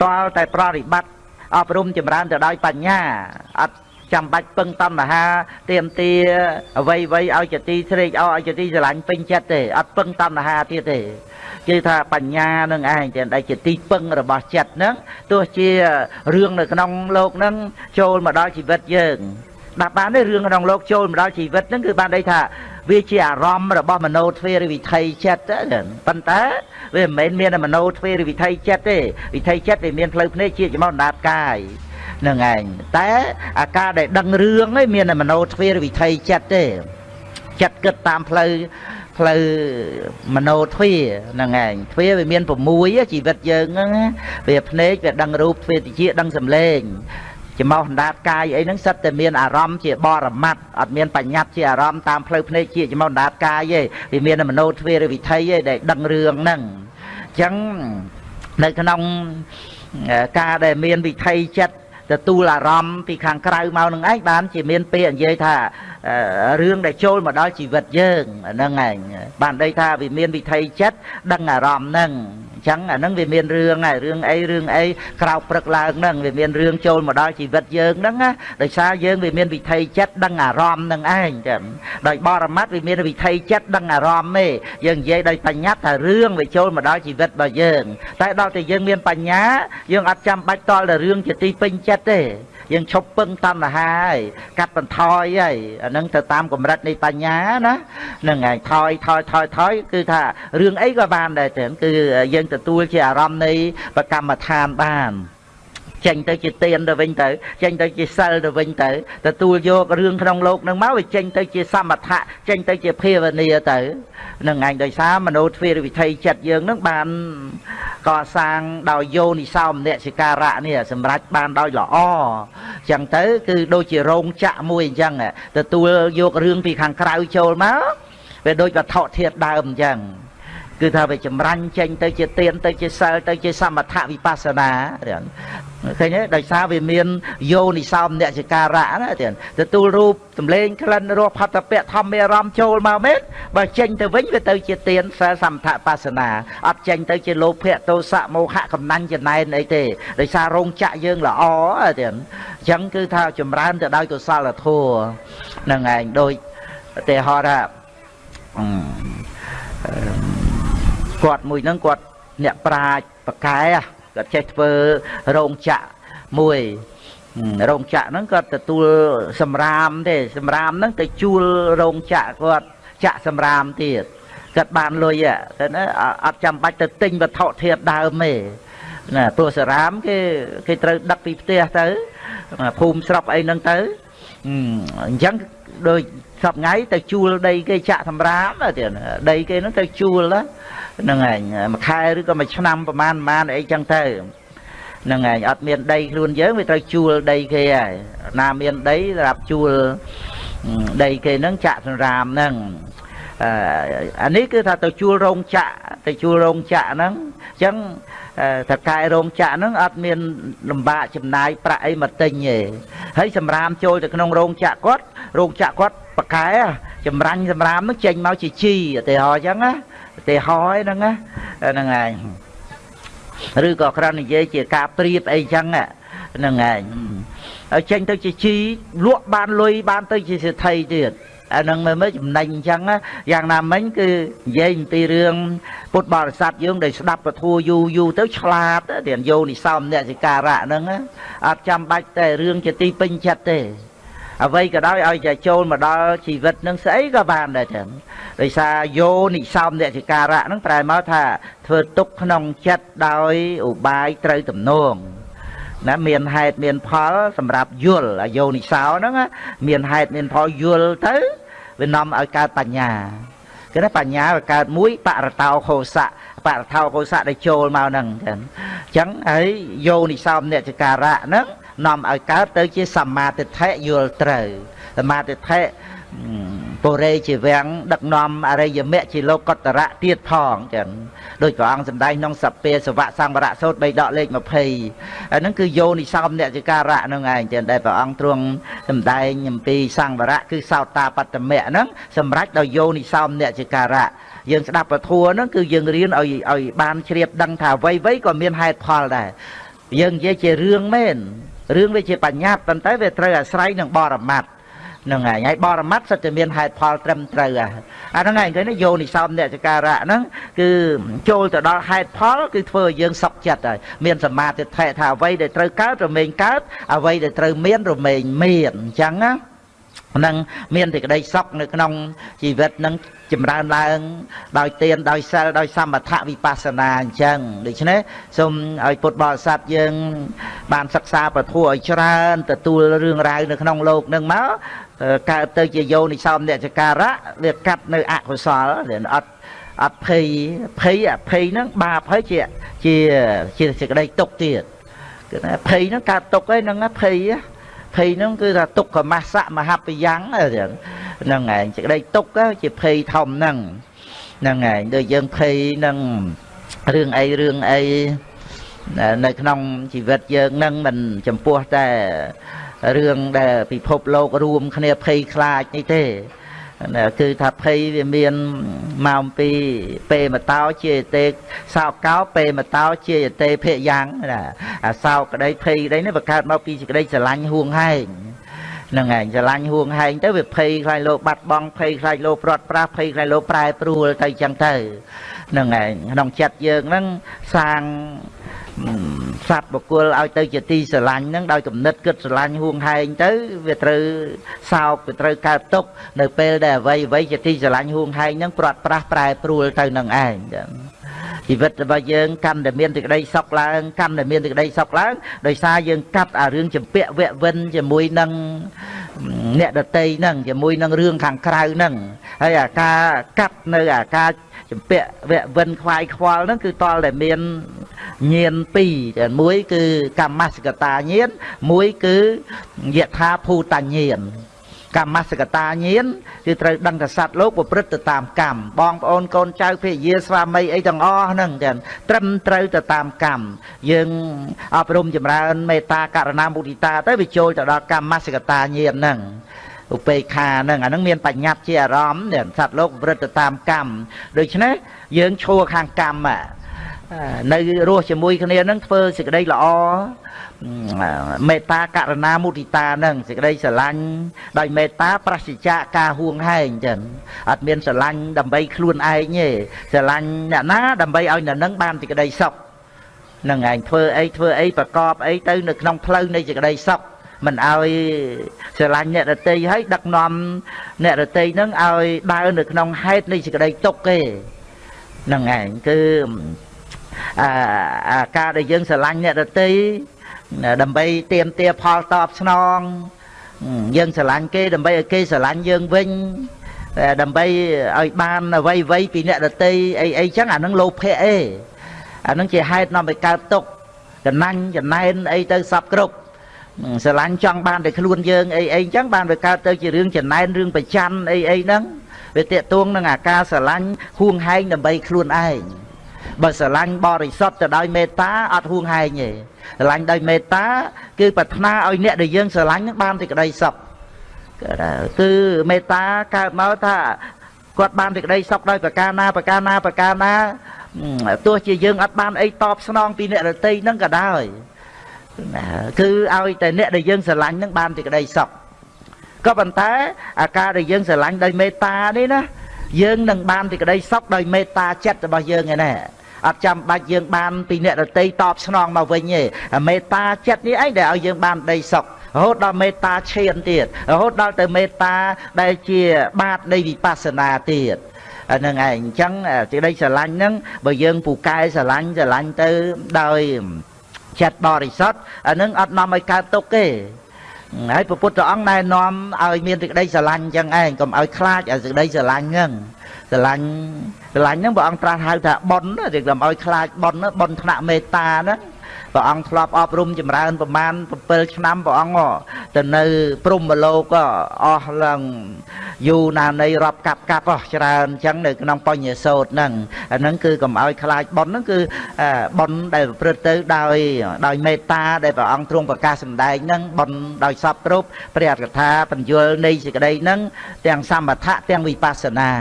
តលតែប្រតិបត្តិ អប់រំចម្រើនទៅដោយបញ្ញាអត់ចាំបាច់ពឹងតណ្ហាទៀមទាអ្វីអ្វីឲ្យចទីស្រេកអោឲ្យចទីស្រឡាញ់ពេញចិត្តទេអត់ពឹងតណ្ហាទៀតទេគឺថាបញ្ញានឹងឯងទាំងដែលជាទីពឹងរបស់ចិត្តហ្នឹងទោះជារឿងនៅក្នុងលោកហ្នឹងចូលមកដល់ជីវិតយើងដាក់បានទេរឿងក្នុងលោកចូលមកដល់ជីវិតហ្នឹងគឺបានន័យថា វាជាអារម្មណ៍របស់មโนទ្វេរវិថីចិត្តប៉ុន្តែវាមិនមែនមានមโนទ្វេរវិថីចិត្តទេវិថីចិត្តវាមានផ្លូវភ្នែកជាចំណដាតកាយនឹងឯងតែអាការដែលដឹងរឿងឯងមានមโนទ្វេរវិថីចិត្តទេចិត្តគិតតាមផ្លូវផ្លូវមโนទ្វាហ្នឹងឯងទ្វាវាមាន6ជីវិតយើងហ្នឹងវាភ្នែកវាដឹងរូបទ្វាតិចដឹងសម្លេង ចំោះអណ្ដាតកាយអីហ្នឹងសិតតែមានអារម្មណ៍ជាបរមត្តអត់មានបញ្ញត្តិជាអារម្មណ៍តាមផ្លូវភ្នែកជាចំោះអណ្ដាតកាយទេវាមានមโนទ្វេរវិថីទេដែលដឹងរឿងហ្នឹងអញ្ចឹងនៅក្នុងការដែលមានវិថីចិត្តទទួលអារម្មណ៍ពីខាងក្រៅមកនឹងឯងបានជាមានពាក្យនិយាយថារឿងដែលចូលមកដល់ជីវិតយើងហ្នឹងឯងបានន័យថាវាមានវិថីចិត្តដឹងអារម្មណ៍ហ្នឹងអ ចឹងអាហ្នឹងវាមានរឿងហើយរឿងអីរឿងអីក្រោកព្រឹកឡើងហ្នឹងវាមានរឿងចូលមកដល់ជីវិតយើងហ្នឹងណាដោយសារយើងវាមានវិថីចិត្តដឹងអារម្មណ៍ហ្នឹងឯងចឹងដោយបរមត្តវាមានវិថីចិត្តដឹងអារម្មណ៍ទេយើងនិយាយដោយបញ្ញត្តិថារឿងវាចូលមកដល់ជីវិតរបស់យើង តែដល់តែយើងមានបញ្ញាយើងអត់ចាំបាច់តល់តែរឿងជាទីពេញចិត្តទេ យើងឈប់ពឹងតណ្ហាហើយកាត់បន្ថយហើយអានឹងទៅតាមកម្រិតនៃបញ្ញាណាហ្នឹងហើយថយថយថយថយគឺថារឿងអីក៏បានដែរចឹងគឺយើងទទួលជាអារម្មណ៍នៃបកម្មដ្ឋានបាន ចេញទៅជាទានទៅវិញទៅចេញទៅជាសិលទៅវិញទៅទទួលយករឿងក្នុងលោកនឹងមកវាចេញទៅជាសមថៈចេញទៅជាភាវនាទៅនឹងឯងដោយសារមโนទ្វារវិថីចិត្តយើងនឹងបានកសាងដោយយោនិសោមនសិការៈនេះសម្រាប់បានដោយល្អអញ្ចឹងទៅ គឺដូចជារោងចក្រមួយអញ្ចឹងទទួលយករឿងពីខាងក្រៅចូលមកវាដូចវត្ថុធាតដើមអញ្ចឹង គឺថាវាចម្រាញ់ចេញទៅជាទៀនទៅជាសិលទៅជាសមថវិបស្សនាឃើញទេដោយសារវាមានយោនិសោមនសិការៈណាទៀតទទួលរូបសម្លេងក្លិនរសផតពៈធម្មអារម្មណ៍ចូលមកមែនបើចេញទៅវិញវាទៅជាទៀនសិលសមថបស្សនាអត់ចេញទៅជាលោភៈទោសៈមោហៈកំណាញ់ចំណែនអីទេដោយសាររោងចក្រយើងល្អទៀតអញ្ចឹងគឺថាចម្រើនទៅដោយកុសលធម៌នឹងឯងដូចទេហរថា គាត់មួយហ្នឹងគាត់អ្នកប្រាជ្ញប្រកែគាត់ចេះធ្វើរោងចក្រមួយរោងចក្រហ្នឹងគាត់ទទួលសម្រាមទេសម្រាមហ្នឹងទៅជួលរោងចក្រគាត់ចាក់សម្រាមទៀតគាត់បានលុយទៅណាអត់ចាំបាច់ទៅទិញវត្ថុធាតុដើមទេណាព្រោះសារាមគេគេត្រូវដឹកពីផ្ទះទៅភូមិស្រុកអីហ្នឹងទៅអញ្ចឹងដូច សពថ្ងៃទៅជួលដីគេចាក់សម្រាមទៀតដីគេហ្នឹងទៅជួលហ្នឹងឯងមួយខែឬក៏មួយឆ្នាំប្រហែលប្រហែលអីចឹងទៅហ្នឹងឯងអត់មានដីខ្លួនយើងវាត្រូវជួលដីគេហើយណាមានដីសម្រាប់ជួលដីគេហ្នឹងចាក់សម្រាមហ្នឹងអានេះគឺថាទៅជួលរោងចក្រទៅជួលរោងចក្រហ្នឹងអញ្ចឹងតកែរោងចក្រហ្នឹងអត់មានលំបាកចំណាយប្រាក់អីមកទិញទេហើយសម្រាមចូលទៅក្នុងរោងចក្រគាត់រោងចក្រគាត់ បកែចម្រាញ់សម្រាមហ្នឹងចេញមកជាជីឧទាហរណ៍អញ្ចឹងណាឧទាហរណ៍ហ្នឹងណាហ្នឹងឯងឬក៏គ្រាន់និយាយជាការប្រៀបអីចឹងហ្នឹងឯងហើយចេញទៅជាជីលក់បានលុយបានទៅជាសេដ្ឋីទៀតអានឹងមើលមើលចំណេញអញ្ចឹងយ៉ាងណាមិញគឺនិយាយអំពីរឿងពុទ្ធបរិស័ទយើងដែលស្ដាប់ពធយូរយូរទៅឆ្លាតទៀតយោនិសោមអ្នកសិការៈហ្នឹងអត់ចាំបាច់តែរឿងជាទីពេញចិត្តទេ អ្វីក៏ដោយឲ្យតែចូលមកដល់ជីវិតនឹងស្អីក៏បានដែរចឹងដោយសារយោនិសោមអ្នកសិការៈហ្នឹងប្រែមកថាធ្វើទុកក្នុងចិត្តដោយឧបាយត្រូវទំនងណាមានហេតុមានផលសម្រាប់យល់អាយោនិសោហ្នឹងមានហេតុមានផលយល់ទៅវានាំឲ្យកើតបញ្ញាគឺថាបញ្ញាវាកើតមួយបរតោខោសៈបរតោខោសៈដែលចូលមកហ្នឹងចឹងអញ្ចឹងហើយយោនិសោមអ្នកចការៈហ្នឹង នាំឲ្យកើតទៅជាសមាទិដ្ឋិយល់ត្រូវសមាទិដ្ឋិពុរេជាវាំងដឹកនាំអរិយមគ្គជាលោកតរៈទៀតផងចឹងដោយព្រះអង្គសម្ដែងក្នុងសពេសវៈសង្វរៈសោត3ដកលេខ20អាហ្នឹងគឺយោនិសោមអ្នកចការៈហ្នឹងឯងចឹងដែលព្រះអង្គទ្រង់សម្ដែងអំពីសង្វរៈគឺសោតាបត្តមៈហ្នឹងសម្រាប់ដោយយោនិសោមអ្នកចការៈយើងស្ដាប់ពធហ្នឹងគឺយើងរៀនឲ្យឲ្យបានជ្រាបដឹងថាអ្វីៗក៏មានហេតុផលដែរយើងនិយាយជារឿងមែន រឿងវាជាបញ្ញត្តិប៉ុន្តែវាត្រូវអាស្រ័យនឹងបរមត្តហ្នឹងហើយហើយបរមត្តសិតតែមានហេតុផលត្រឹមត្រូវអាហ្នឹងហើយឃើញយោនិសោមអ្នកចការៈហ្នឹងគឺចូលទៅដល់ហេតុផលគឺធ្វើឲ្យយើងសុខចិត្តហើយមានសមាធិថាអ្វីដែលត្រូវកើតរមែងកើតអ្វីដែលត្រូវមានរមែងមានអញ្ចឹងណា នឹងមានតែក្តីសុខនៅក្នុងជីវិតនឹងចម្រើនឡើងដោយទានដោយសិលដោយសមថវិបស្សនាអញ្ចឹងដូច្នេះសូមឲ្យពុទ្ធបរិស័ទយើង បានសិក្សាពធឲ្យច្រើនទទួលរឿងរ៉ាវនៅក្នុងโลกនឹងមកកើតទៅជាយោនិសោមអ្នកចការៈវាកាត់នៅអកុសលអត់អត់ភ័យភ័យអភ័យហ្នឹងបាបហើយជាជាជាសេចក្តីទុកទៀតគឺថាភ័យហ្នឹងកើតទុកហើយហ្នឹងភ័យ ភ័យហ្នឹងគឺថាទុក្ខមស្សៈមហបយ៉ាងហ្នឹងឯងសេចក្តីទុកជាភ័យធំហ្នឹងហ្នឹងឯងដូចយើងភ័យនឹងរឿងអីរឿងអីនៅក្នុងជីវិតយើងនឹងមិនចំពោះតែរឿងដែលពិភពលោករួមគ្នាភ័យខ្លាចនេះទេ គឺថាភ័យវាមានម៉ោងពីពេមតោជាទេសោកកោពេមតោជាទេភៈយ៉ាងណាអាសោកក្តីភ័យក្តីនេះបង្កើតមកពីសេចក្តីស្រឡាញ់ហួងហែងហ្នឹងឯងស្រឡាញ់ហួងហែងទៅវាភ័យខ្លាចលោកបាត់បង់ភ័យខ្លាចលោកព្រាត់ប្រាសភ័យខ្លាចលោកប្រែប្រួលទៅចឹងទៅហ្នឹងឯងក្នុងចិត្តយើងហ្នឹងសាងសត្វបុគ្គលឲ្យទៅជាទីស្រឡាញ់ហ្នឹងដោយគំនិតគិតស្រឡាញ់ហួងហែងទៅវាត្រូវសោកវាត្រូវកើតទុកនៅពេលដែលអ្វីអ្វីជាទីស្រឡាញ់ហួងហែងហ្នឹងព្រាត់ប្រាសប្រែប្រួលទៅនឹងឯងជីវិតរបស់យើងកាន់តែមានសេចក្តីសុខឡើងកាន់តែមានសេចក្តីសុខឡើងដោយសារយើងកាត់អារឿងចម្ពាក់វៈវិនជាមួយនឹងអ្នកដតីហ្នឹងជាមួយនឹងរឿងខាងក្រៅហ្នឹងហើយអាការកាត់នៅអាការ ចម្ពាក់វៈវិនខ្វាយខ្វល់ហ្នឹងគឺតលតែមានញៀនពីរមួយគឺកម្មសកតាញៀនមួយគឺយថាភូតញៀនកម្មសកតាញាណគឺត្រូវដឹងថាសត្វលោកប្រព្រឹត្តទៅតាមកម្មបងប្អូនកូនចៅភរិយាស្វាមីអីទាំងអស់ហ្នឹងចឹងត្រឹមត្រូវទៅតាមកម្មយើងអប់រំចម្រើនមេត្តាករណាមុទិតាទៅវាចូលទៅដល់កម្មសកតាញាណហ្នឹង ឧបេក្ខាហ្នឹងអាហ្នឹងមានបញ្ញត្តិជាអារម្មណ៍សត្វលោកប្រព្រឹត្តទៅតាមកម្មដូច្នេះយើងឈួរខាងកម្មនៅរស់ជាមួយគ្នានឹងធ្វើសេចក្តីល្អមេត្តាករណាមុទិតានឹងសេចក្តីស្រឡាញ់ដោយមេត្តាប្រសិជ្ជៈការហួងហែងចឹងអត់មានស្រឡាញ់ដើម្បីខ្លួនឯងទេស្រឡាញ់អ្នកណាដើម្បីឲ្យអ្នកនឹងបានសេចក្តីសុខនឹងឯងធ្វើអីធ្វើអីប្រកបអីទៅនៅក្នុងផ្លូវនៃសេចក្តីសុខ មិនឲ្យស្រឡាញ់អ្នករតីហើយដឹកនាំអ្នករតីនឹងឲ្យដើរនៅក្នុងហេតុនៃសេចក្តីទុកទេនឹងឯងគឺអាការដែលយើងស្រឡាញ់អ្នករតីដើម្បីទៀមទាផលតបស្នងយើងស្រឡាញ់គេដើម្បីឲ្យគេស្រឡាញ់យើងវិញដើម្បីឲ្យបានអ្វីអ្វីពីអ្នកដតីអីអីចឹងអានឹងលោភៈអេអានឹងជាហេតុនាំឲ្យកើតទុកកណាញ់ចំណែនអីទៅសពគ្រប់ ស្រឡាញ់ចង់បានតែខ្លួនយើងអីអីចឹងបានវាកើតទៅជារឿងចំណែនរឿងប្រច័នអីអីហ្នឹងវាតេតួងនឹងអាការស្រឡាញ់ហួងហែងដើម្បីខ្លួនឯងបើស្រឡាញ់បរិសុទ្ធទៅដោយមេត្តាអត់ហួងហែងទេស្រឡាញ់ដោយមេត្តា គឺប្រាថ្នាឲ្យអ្នកដែលយើងស្រឡាញ់នឹងបានសេចក្តីសុខគឺមេត្តាកើតមកថាគាត់បានសេចក្តីសុខដោយប្រការណាប្រការណាប្រការណាទោះជាយើងអត់បានអីតបស្នងពីអ្នករតីនឹងក៏ដោយ គឺឲ្យតែអ្នកដែលយើងស្រឡាញ់នឹងបានសេចក្តីសុខក៏ប៉ុន្តែអាការដែលយើងស្រឡាញ់ដោយមេត្តានេះណាយើងនឹងបានសេចក្តីសុខដោយមេត្តាចិត្តរបស់យើងឯណាអត់ចាំបាច់យើងបានពីអ្នករតីតបស្នងមកវិញទេមេត្តាចិត្តនេះឯងដែលឲ្យយើងបានដីសុខរហូតដល់មេត្តាឈានទៀតរហូតដល់ទៅមេត្តាដែលជាបាតនៃវិបស្សនាទៀតអានឹងឯងអញ្ចឹងសេចក្តីស្រឡាញ់ហ្នឹងបើយើងពូកែស្រឡាញ់ស្រឡាញ់ទៅដោយ ចិត្តបរិសុទ្ធអានឹងអត់នាំឲ្យកើតទុកទេហើយព្រះពុទ្ធអង្គណែនាំឲ្យមានសេចក្តីស្រឡាញ់អញ្ចឹងឯងកុំឲ្យខ្លាចឲ្យសេចក្តីស្រឡាញ់ហ្នឹងស្រឡាញ់ស្រឡាញ់ហ្នឹងព្រះអង្គត្រាស់ហៅថាប៉ុនទេកុំឲ្យខ្លាចប៉ុនប៉ុនថ្នាក់មេត្តាហ្នឹង ព្រះអង្គធ្លាប់អប់រំចម្រើនប្រមាណ7ឆ្នាំព្រះអង្គទៅនៅព្រំមលោកក៏អស់ឡើងយូរណានៃរាប់កាប់កាប់អស់ច្រើនអញ្ចឹងនៅក្នុងបញ្ញសោតហ្នឹងអាហ្នឹងគឺកុំឲ្យខ្លាចប៉ុនហ្នឹងគឺប៉ុនដែលប្រព្រឹត្តទៅដោយដោយមេត្តាដែលព្រះអង្គទ្រង់ប្រកាសសម្ដែងហ្នឹងប៉ុនដោយសពគ្រប់ព្រះអត្ថកថាបញ្យលនៃសេចក្តីហ្នឹងទាំងសមថៈទាំងវិបស្សនា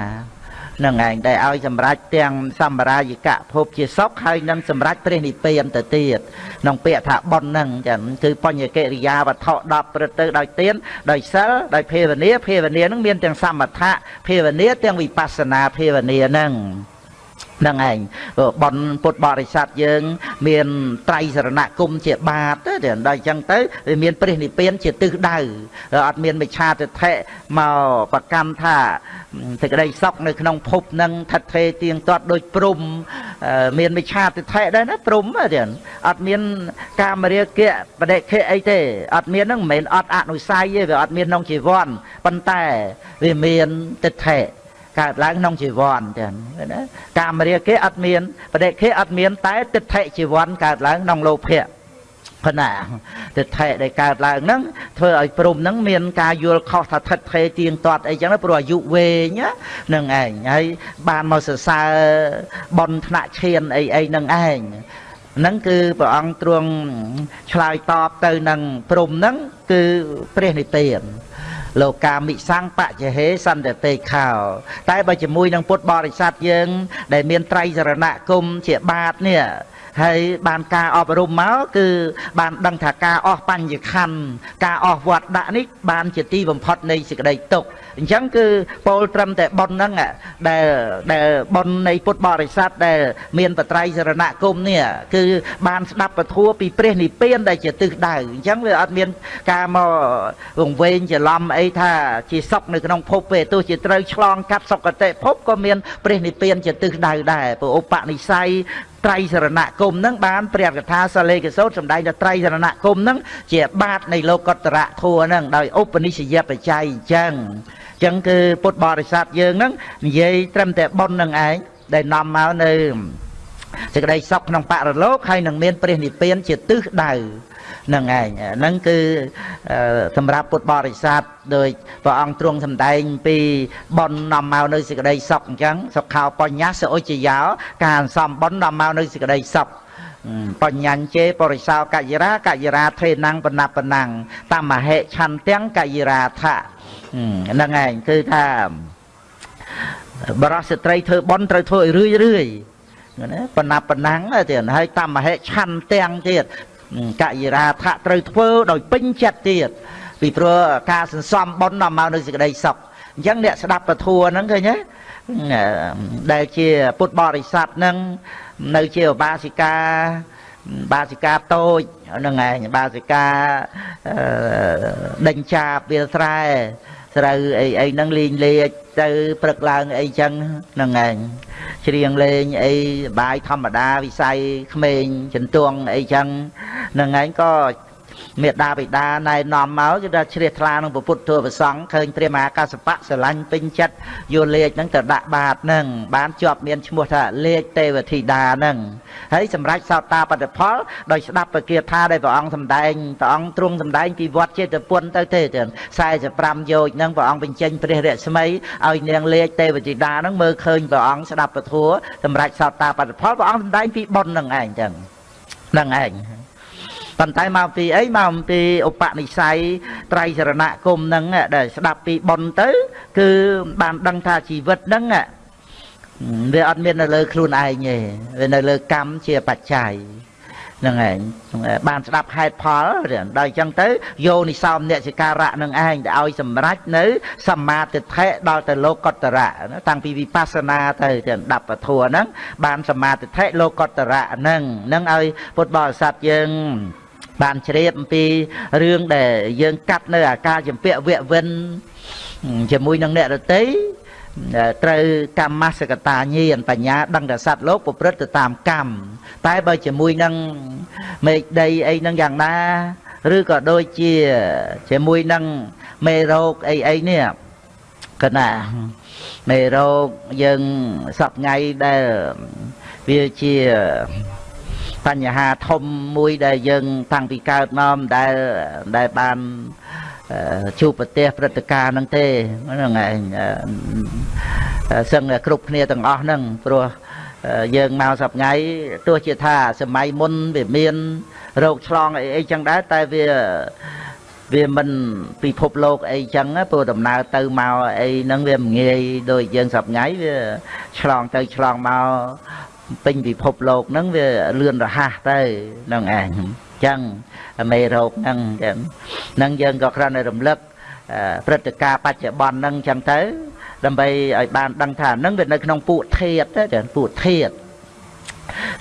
នឹងឯងដែលឲ្យសម្រេចទាំងសម្រាយិកៈភពជាសុខហើយនឹងសម្រេចព្រះនិព្វានទៅទៀតក្នុងពាក្យថាបុណ្យហ្នឹងចឹងគឺបញ្ញកិរិយាវត្ថុ10ព្រឹត្តទៅដោយទានដោយសិលដោយភាវនាភាវនាហ្នឹងមានទាំងសមថៈភាវនាទាំងវិបស្សនាភាវនាហ្នឹង នឹងឯងបនពុទ្ធបរិស័ទយើង មានត្រៃសរណគមជាបាតទៅដល់អញ្ចឹងទៅវាមានព្រះនិព្វានជាទិសដៅអត់មានមិឆាទិដ្ឋិមកប្រកម្មថាសេចក្តីសុខនៅក្នុងភពនឹងថិតថេរទៀងទាត់ដូចព្រំមានមិឆាទិដ្ឋិដែរណាព្រំទៀតអត់មានកាមរាគៈបដិខិអីទេអត់មានហ្នឹងមិនមែនអត់អនុស័យទេវាអត់មានក្នុងជីវ័នប៉ុន្តែវាមានទិដ្ឋិ កើតឡើងក្នុងជីវ័នចឹងណាកាមរាគៈអត់មានបដិខិអត់មាន តែទិដ្ឋិជីវ័នកើតឡើងក្នុងលោភៈប៉ុណ្ណាទិដ្ឋិដែលកើតឡើងហ្នឹងធ្វើឲ្យព្រំហ្នឹងមានការយល់ខុសថាថិតថេរទៀងទាត់អីចឹងព្រោះអាយុវែងហ្នឹងឯងហើយបានមកសរសើរបនថ្នាក់ឈានអីអីហ្នឹងឯងហ្នឹងគឺព្រះអង្គទ្រង់ឆ្លើយតបទៅនឹងព្រំហ្នឹងគឺព្រះនិព្វាន លោកាមិសង្បច្ចហេសន្តិពេខោតែបើជាមួយនឹងពុទ្ធបរិស័ទយើង ដែលមានត្រៃសរណគមជាបាតនេះ ហើយបានការអប់រំមកគឺបានដឹងថាការអស់បញ្ញខណ្ឌការអស់វត្តដាក់នេះបានជាទីបំផុតនៃសេចក្តីទុក្ខអញ្ចឹងគឺពោលត្រឹមតែប៉ុនហ្នឹងដែលដែលប៉ុននៃពុទ្ធបរិស័ទដែលមានបត្រៃសរណគមនេះគឺបានស្ដាប់ពធัวពីព្រះនិព្វានដែលជាទិសដៅអញ្ចឹងវាអត់មានការមកវង្វេងច្រឡំអីថាជាសុខនៅក្នុងភពទេទោះជាត្រូវឆ្លងកាត់សុគតិភពក៏មានព្រះនិព្វានជាទិសដៅដែរព្រោះឧបនិស្ស័យ ត្រៃសរណគមនឹងបានព្រះកថាសាលេកសោតសម្ដែងថាត្រៃសរណគមនឹងជាបាតនៃលោកតរៈធัวនឹងដោយឧបនិស្សយបច្ច័យអញ្ចឹងចឹងគឺពុទ្ធបរិស័ទយើងហ្នឹងនិយាយត្រឹមតែប៉ុននឹងឯងដែលនាំមកនៅសេចក្តីសុខក្នុងបរលោកហើយនឹងមានព្រះនិព្វានជាទិសដៅ នឹងឯងហ្នឹងគឺសម្រាប់ពុទ្ធបរិស័ទដោយព្រះអង្គទ្រង់សម្ដែងពីប៉ុននាំមកនៅសេចក្តីសុខអញ្ចឹងសុខោបញ្ញសឧចយោការសំប៉ុននាំមកនៅសេចក្តីសុខបញ្ញាញ្ជេបរិសោកយរាកយរាថេណੰបណបណੰតមហេឆន្ទាំងកយរាថៈហ្នឹងឯងគឺថាបរោះស្ត្រីធ្វើបន់ត្រូវធ្វើឲ្យរឿយរឿយណាបណ្ណាបណ្ណាំងទៀតហើយតមហេឆន្ទាំងទៀត កយរាថៈត្រូវធ្វើដោយពេញចិត្តទៀតពីព្រោះការសន្សំបន់នាំមកនៅសេចក្តីសុខអញ្ចឹងអ្នកស្ដាប់ពធัวហ្នឹងឃើញទេដែលជាពុទ្ធបរិស័ទហ្នឹងនៅជាឧបាសិកាបាសិកាតូចហ្នឹងឯងបាសិកាដេញចាបវាលស្រែ ស្រូវអីអីហ្នឹងលេងលេខទៅព្រឹកឡើងអីចឹងហ្នឹងឯងច្រៀងលេងអីបាយធម្មតាវិស័យក្មេងចន្ទងអីចឹងហ្នឹងឯងក៏ មេដាបិតាណែនាំមកគឺថាជ្រះថ្លានឹងពុទ្ធធម៌ប្រសង់ឃើញព្រះមហាកសបៈស្រឡាញ់ពេញចិត្តយកលេខហ្នឹងទៅដាក់បាតហ្នឹងបានជាប់មានឈ្មោះថាលេខទេវធីតាហ្នឹងហើយសម្រាប់សោតាបតិផលដោយស្ដាប់ពគាថាដែលព្រះអង្គសម្ដែងព្រះអង្គទ្រង់សម្ដែងពីវត្តចេតពុនទៅទេ45យោជហ្នឹងព្រះអង្គបញ្ចេញព្រះរស្មីឲ្យនាងលេខទេវធីតាហ្នឹងមើលឃើញព្រះអង្គស្ដាប់ពធសម្រាប់សោតាបតិផលព្រះអង្គសម្ដែងពីបុណ្យហ្នឹងឯងចឹងហ្នឹងឯង ប៉ុន្តែមកពីអីមកពីឧបនិស្ស័យត្រៃសរណគមនឹងដែលស្ដាប់ពីប៉ុនទៅ គឺបានដឹងថាជីវិតហ្នឹងវាអត់មាននៅលើខ្លួនឯងទេវានៅលើកម្មជាបច្ច័យហ្នឹងឯងបានស្ដាប់ហេតុផលដល់អញ្ចឹងទៅយោនិសោមអ្នកសិការៈនឹងឯងដែលឲ្យសម្រេចនៅសម្មាទិដ្ឋិដល់ទៅលោកតរៈតាំងពីវិបស្សនាទៅទៅដាប់ពធัวហ្នឹងបានសម្មាទិដ្ឋិលោកតរៈហ្នឹងហ្នឹងឲ្យពុទ្ធបរិស័ទយើង បានជ្រាបអំពីរឿងដែលយើងកាត់នៅអាការចម្ពាក់វៈវិនជាមួយនឹងអ្នករតីត្រូវកម្មសកតាញាណបញ្ញាដឹងថាសត្វលោកប្រព្រឹត្តទៅតាមកម្មតែបើជាមួយនឹងមេឃដីអីនឹងយ៉ាងណាឬក៏ដូចជាជាមួយនឹងមេរោគអីអីនេះកណាមេរោគយើងសពថ្ងៃដែលវាជា បញ្ហាធំមួយដែលយើង តាំងពីកើតមកដែលដែលបានជួបប្រទេសព្រឹត្តិការណ៍ហ្នឹងទេហ្នឹងឯងសឹងគ្រប់គ្នាទាំងអស់ហ្នឹងព្រោះយើងមកសប្ងៃទោះជាថាសម័យមុនវាមានរោគឆ្លងអីអីចឹងដែរតែវាវាមិនពិភពលោកអីចឹងព្រោះដំណើរទៅមកអីហ្នឹងវាមិនងាយដូចយើងសប្ងៃវាឆ្លងទៅឆ្លងមក ពេញពិភពលោកហ្នឹងវាលឿនរហ័សទៅហ្នឹងឯងចឹងមេរោគហ្នឹងចឹងហ្នឹងយើងក៏គ្រាន់តែរំលឹកព្រឹត្តិការណ៍បច្ចុប្បន្នហ្នឹងចឹងទៅ ដើម្បីឲ្យបានដឹងថាហ្នឹងវានៅក្នុងពួកធាតទៅពួកធាត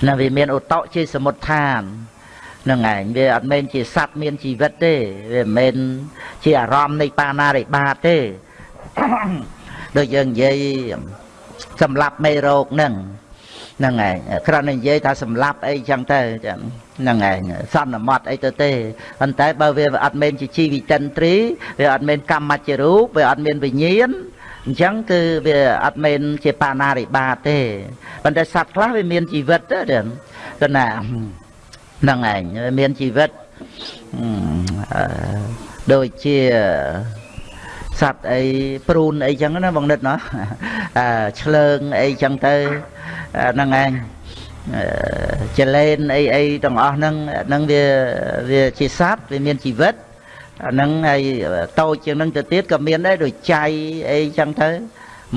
ណាវាមានឧតៈជាសមុទ្ឋានហ្នឹងឯងវាអត់មែនជាសត្វមានជីវិតទេវាមិនមែនជាអារម្មណ៍នៃបាណារិបាតទេដូចយើងនិយាយសម្រាប់មេរោគហ្នឹង ហ្នឹងឯងគ្រាន់តែនិយាយថាសម្លាប់អីចឹងទៅចឹងហ្នឹងឯងសន្មត់អីទៅទេប៉ុន្តែបើវាអត់មែនជាជីវិតិនត្រីវាអត់មែនកម្មជារូបវាអត់មានវិញ្ញាណអញ្ចឹងគឺវាអត់មែនជាបាណារិបាតទេប៉ុន្តែសត្វខ្លះវាមានជីវិតទៅចឹងគណាហ្នឹងឯងមានជីវិតដូចជា សត្វអីព្រូនអីចឹងណាបងនិតណាឆ្លើងអីចឹងទៅហ្នឹងឯងចលែនអីអីទាំងអស់ហ្នឹងហ្នឹងវាវាជាសត្វវាមានជីវិតអាហ្នឹងហើយតូចជាងហ្នឹងទៅទៀតក៏មានដែរដូចចៃអីចឹងទៅ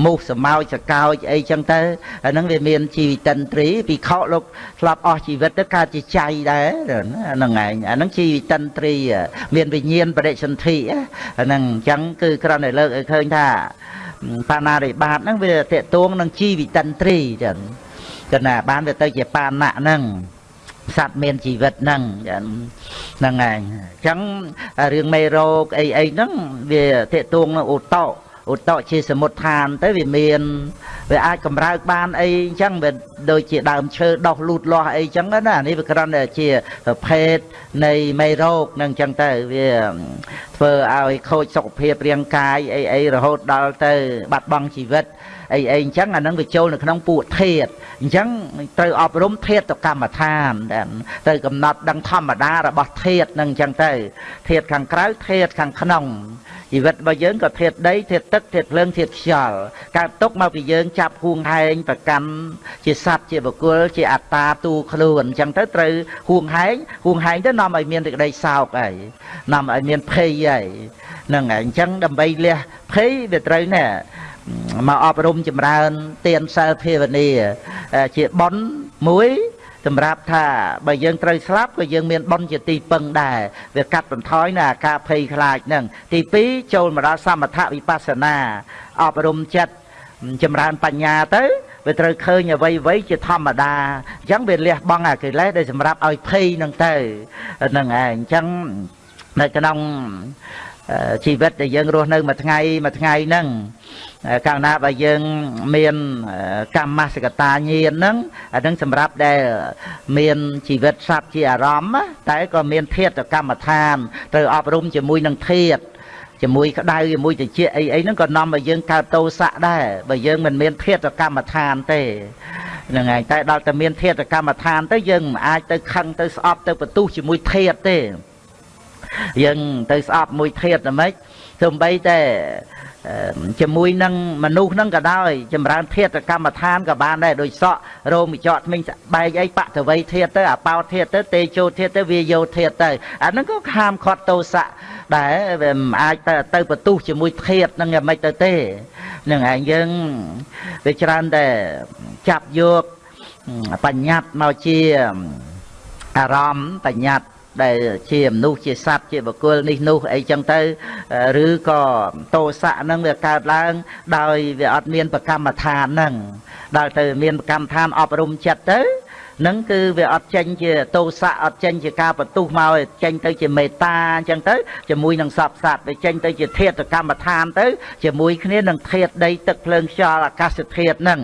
មូសសម្ោចសកោចអីចឹងទៅអាហ្នឹងវាមានជីវិតិនត្រីពីខកលោកធ្លាប់អស់ជីវិតទៅកើតជាចៃដែរហ្នឹងឯងអាហ្នឹងជីវិតិនត្រី មានវិញ្ញាណបរិសន្ធិអាហ្នឹងអញ្ចឹងគឺគ្រាន់តែលើកឲ្យឃើញថាបាណារិបាតហ្នឹងវាតេតួងនឹងជីវិតិនត្រីចឹងគណៈបានវាទៅជាបាណៈហ្នឹងសត្វមានជីវិតហ្នឹងហ្នឹងឯងអញ្ចឹងរឿងមេរោគអីអីហ្នឹងវាតេតួងនឹងឧតោ ឧតជាសមុទ្ឋានទៅវាមានវាអាចកម្រើកបានអីអញ្ចឹងវាដូចជាដើមឈើដោះលូតលាស់អីអញ្ចឹងណានេះវាគ្រាន់តែជាប្រភេទនៃមេរោគនឹងអញ្ចឹងទៅវាធ្វើឲ្យខូចសុខភាពរាងកាយអីអីរហូតដល់ទៅបាត់បង់ជីវិត អីអីអញ្ចឹងអានឹងវាចូលនៅក្នុងពួកធាតអញ្ចឹងត្រូវអប់រំធាតទៅកម្មដ្ឋានត្រូវកំណត់ដឹងធម្មតារបស់ធាតនឹងអញ្ចឹងទៅធាតខាងក្រៅធាតខាងក្នុងជីវិតរបស់យើងក៏ធាតដីធាតទឹកធាតភ្លើងធាតខ្យល់កើតទុកមកពីយើងចាប់ហួងហែងប្រកាន់ជាសត្វជាបុគ្គលជាអត្តាទូខ្លួនអញ្ចឹងទៅត្រូវហួងហែងហួងហែងទៅនាំឲ្យមានសេចក្តីសោកហើយនាំឲ្យមានភ័យហើយហ្នឹងហើយអញ្ចឹងដើម្បីលះភ័យវាត្រូវណែ មកអប់រំចម្រើនទានសិលភាវនាជាប៉ុនមួយសម្រាប់ថាបើយើងត្រូវស្លាប់ក៏យើងមានបុណ្យជាទីពឹងដែរវាកាត់បន្ថយនៅអាការភ័យខ្លាចហ្នឹងទី2ចូលមកដល់សមថវិបស្សនាអប់រំចិត្តចម្រើនបញ្ញាទៅវាត្រូវឃើញអ្វីអ្វីជាធម្មតាអញ្ចឹងវាលះបង់អាកិលេសដែលសម្រាប់ឲ្យភ័យហ្នឹងទៅហ្នឹងឯងអញ្ចឹងនៅក្នុង ជីវិតដែលយើងរស់នៅមួយថ្ងៃមួយថ្ងៃហ្នឹងកាលណាបើយើងមានកម្មសកតាញាណហ្នឹងអានឹងសម្រាប់ដែលមានជីវិតសត្វជាអារម្មណ៍តែក៏មានធាតកម្មដ្ឋានត្រូវអប់រំជាមួយនឹងធាតជាមួយក្តៅជាមួយតិចអីអីហ្នឹងក៏នាំឲ្យយើងកើតទោសៈដែរបើយើងមិនមានធាតកម្មដ្ឋានទេហ្នឹងហើយតែដល់តែមានធាតកម្មដ្ឋានទៅយើងមិនអាចទៅខឹងទៅស្អប់ទៅបន្ទុះជាមួយធាតទេ យើងទៅស្អប់មួយធាតតែម៉េចទោះបីតែជាមួយនឹងមនុស្សហ្នឹងក៏ដោយចម្រើនធាតកម្មដ្ឋានក៏បានដែរដូចសក់រោមចកថ្មិញបែកអីបតវ័យធាតទៅអាបោធាតទៅទេជោធាតទៅវាយោធាតទៅអាហ្នឹងក៏ខាមខាត់ទោសៈដែរវាមិនអាចទៅទៅបន្ទុះជាមួយធាតហ្នឹងយ៉ាងម៉េចទៅទេនឹងឯងយើងវាច្រើនតែចាប់យកបញ្ញត្តិមកជាអារម្មណ៍បញ្ញត្តិ ដែលជាមនុស្សជាសត្វជាបុគ្គលនេះនោះអីចឹងទៅឬក៏តោសៈហ្នឹងវាកើតឡើង ដោយវាអត់មាន ប្រកម្មដ្ឋានហ្នឹងដល់ទៅមានប្រកម្មដ្ឋានអប់រំចិត្តទៅ នឹងគឺវាអត់ចេញជាទោសៈអត់ចេញជាការបន្ទុះមកចេញទៅជាមេត្តាអញ្ចឹងទៅជាមួយនឹងសពសត្វវាចេញទៅជាធាតុកម្មដ្ឋានទៅជាមួយគ្នានឹងធាតុដីទឹកភ្លើងខ្យល់អាកាសធាតុហ្នឹង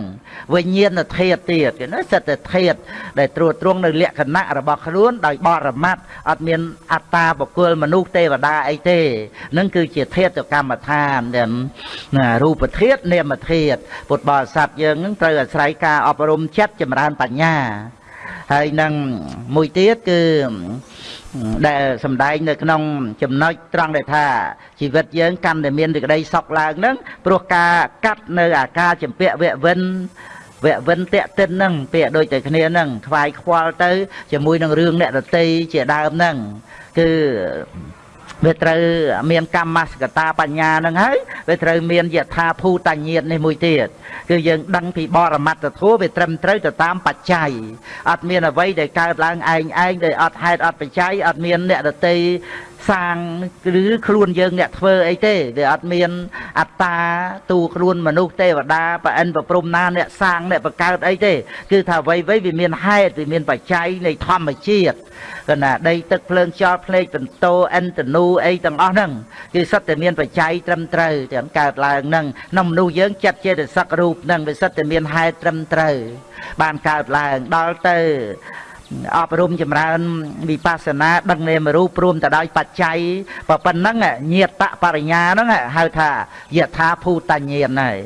វិញ្ញាណធាតុទៀតគេណាសិតតែធាតុដែលត្រួតត្រងនៅលក្ខណៈរបស់ខ្លួនដោយបរមត្តអត់មានអត្តាបុគ្គលមនុស្សទេវតាអីទេនឹងគឺជាធាតុកម្មដ្ឋានដែលរូបធាតុនាមធាតុពុទ្ធបរិស័ទយើងនឹងត្រូវអាស្រ័យការអប់រំចិត្តចម្រើនបញ្ញា ហើយនឹងមួយទៀតគឺដែលសំដែងនៅក្នុងចំណុចត្រង់ដែលថាជីវិតយើងកាន់តែមានសេចក្តីសុខឡើងហ្នឹងព្រោះការកាត់នៅអាការចម្ពាក់វៈវិនវៈវិនតេតិនហ្នឹងពាក្យដូចតែគ្នាហ្នឹងខ្វាយខ្វល់ទៅជាមួយនឹងរឿងអ្នករតីជាដើមហ្នឹងគឺ វាត្រូវមានកម្មសកតាបញ្ញានឹងហើយវាត្រូវមានយថាភូតញាតនេះមួយទៀតគឺយើងដឹងពីបរមត្តធម៌វាត្រឹមត្រូវទៅតាមបច្ច័យអត់មានអ្វីដែលកើតឡើងឯងឯងដោយអត់ហេតុអត់បច្ច័យអត់មានអ្នកដតី សាងឬខ្លួនយើងអ្នកធ្វើអីទេវាអត់មាន អត្តាទូខ្លួនមនុស្សទេវតាប្រអិនប្រព្រំណាអ្នកសាងអ្នកបង្កើតអីទេ គឺថាអ្វីៗវាមានហេតុវាមានបច្ច័យនៃធម្មជាតិកណាដីទឹកភ្លើងខ្យល់ភ្នែកបន្ទោអិនតនូអីទាំងអស់ហ្នឹងគឺសិតតែមានបច្ច័យត្រឹមត្រូវទាំងកើតឡើងហ្នឹងក្នុងមនុស្សយើងចិត្តចេតសិករូបហ្នឹងវាសិតតែមានហេតុត្រឹមត្រូវបានកើតឡើងដល់ទៅ អប់រំចម្រើនវិបស្សនាដឹងនាមរូបព្រមទៅដោយបច្ច័យប៉ុណ្ណឹងញាតបរិញ្ញាហ្នឹងហៅថាយថាភូតញ្ញាណហើយ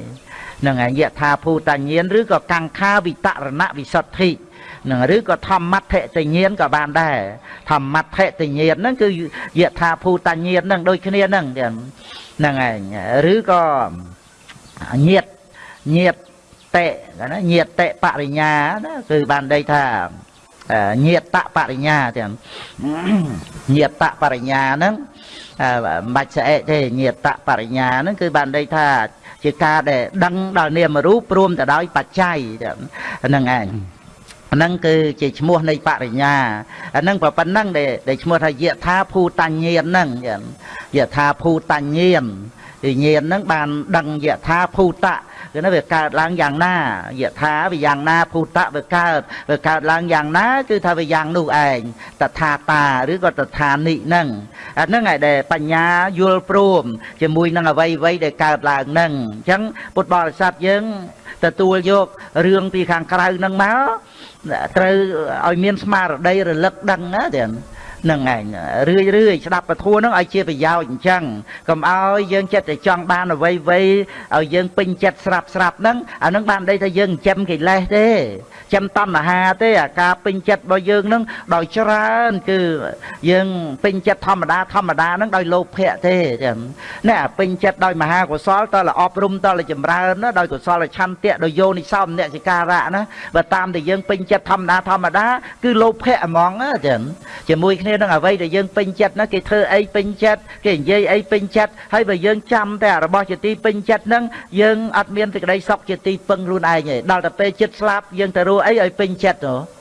នឹងយថាភូតញ្ញាណឬក៏កង្ខាវិតរណវិសុទ្ធិនឹងឬក៏ធម្មត្ថតិញ្ញាណក៏បានដែរធម្មត្ថតិញ្ញាណហ្នឹងគឺយថាភូតញ្ញាណហ្នឹងដូចគ្នាហ្នឹងហ្នឹងឯងឬក៏ញាតញាតតេណាញាតតេបរិញ្ញាណាគឺបានដីថា ញាតបរិញ្ញាទាំងញាតបរិញ្ញាហ្នឹងមិនបាច់ស្អែកទេញាតបរិញ្ញាហ្នឹងគឺបានន័យថាជាការដែលដឹងដល់នាមរូបព្រមទៅដោយបច្ច័យហ្នឹងឯងហ្នឹងគឺជាឈ្មោះនៃបរិញ្ញាអាហ្នឹងប៉ុណ្ណឹងដែលឈ្មោះថាយថាភូតញ្ញៀនហ្នឹងយថាភូតញ្ញៀនវិញ្ញាណហ្នឹងបានដឹងយថាភូតៈ គឺ nó វាកើតឡើងយ៉ាងណាយថាវាយ៉ាងណាភូតៈវាកើតវាកើតឡើងយ៉ាងណា គឺថាវាយ៉ាងនោះឯងតថាតាឬក៏តថានិហ្នឹងអាហ្នឹងឯដែលបញ្ញាយល់ព្រមជាមួយនឹងអវ័យអ្វីដែលកើតឡើងហ្នឹងអញ្ចឹងពុទ្ធបរិស័ទយើងទទួលយករឿងពីខាងក្រៅហ្នឹងមកត្រូវឲ្យមានស្មារតីរលឹកដឹងណាទៀត នឹងឯងរឿយរឿយស្ដាប់ពធហ្នឹងឲ្យជាប្រយោជន៍អញ្ចឹងកុំឲ្យយើងចិត្តតែចង់បានអ្វីអ្វីឲ្យយើងពេញចិត្តស្រាប់ស្រាប់ហ្នឹងអាហ្នឹងបានន័យថាយើងចិញ្ចឹមកិលេសទេចិញ្ចឹមតណ្ហាទេអាការពេញចិត្តរបស់យើងហ្នឹងដោយច្រើនគឺយើងពេញចិត្តធម្មតាធម្មតាហ្នឹងដោយលោភៈទេចឹងណែពេញចិត្តដោយមហាកុសលតលអប់រំតលចម្រើនណាដោយកុសលឆន្ទៈដោយយោនិសោមអ្នកសិការៈណាបើតាមតែយើងពេញចិត្តធម្មតាធម្មតាគឺលោភៈហ្មងចឹងជាមួយគ្នានឹងអ្វីដែលយើងពេញចិត្តណាគេធ្វើអីពេញចិត្តគេនិយាយអីពេញចិត្តហើយបើយើងចាំតែរបស់ជាទីពេញចិត្តហ្នឹងយើងអត់មានសេចក្តីសុខជាទីពឹងខ្លួនឯងទេដល់តែពេលចិត្តស្លាប់យើងទៅរស់អីឲ្យពេញចិត្តហ៎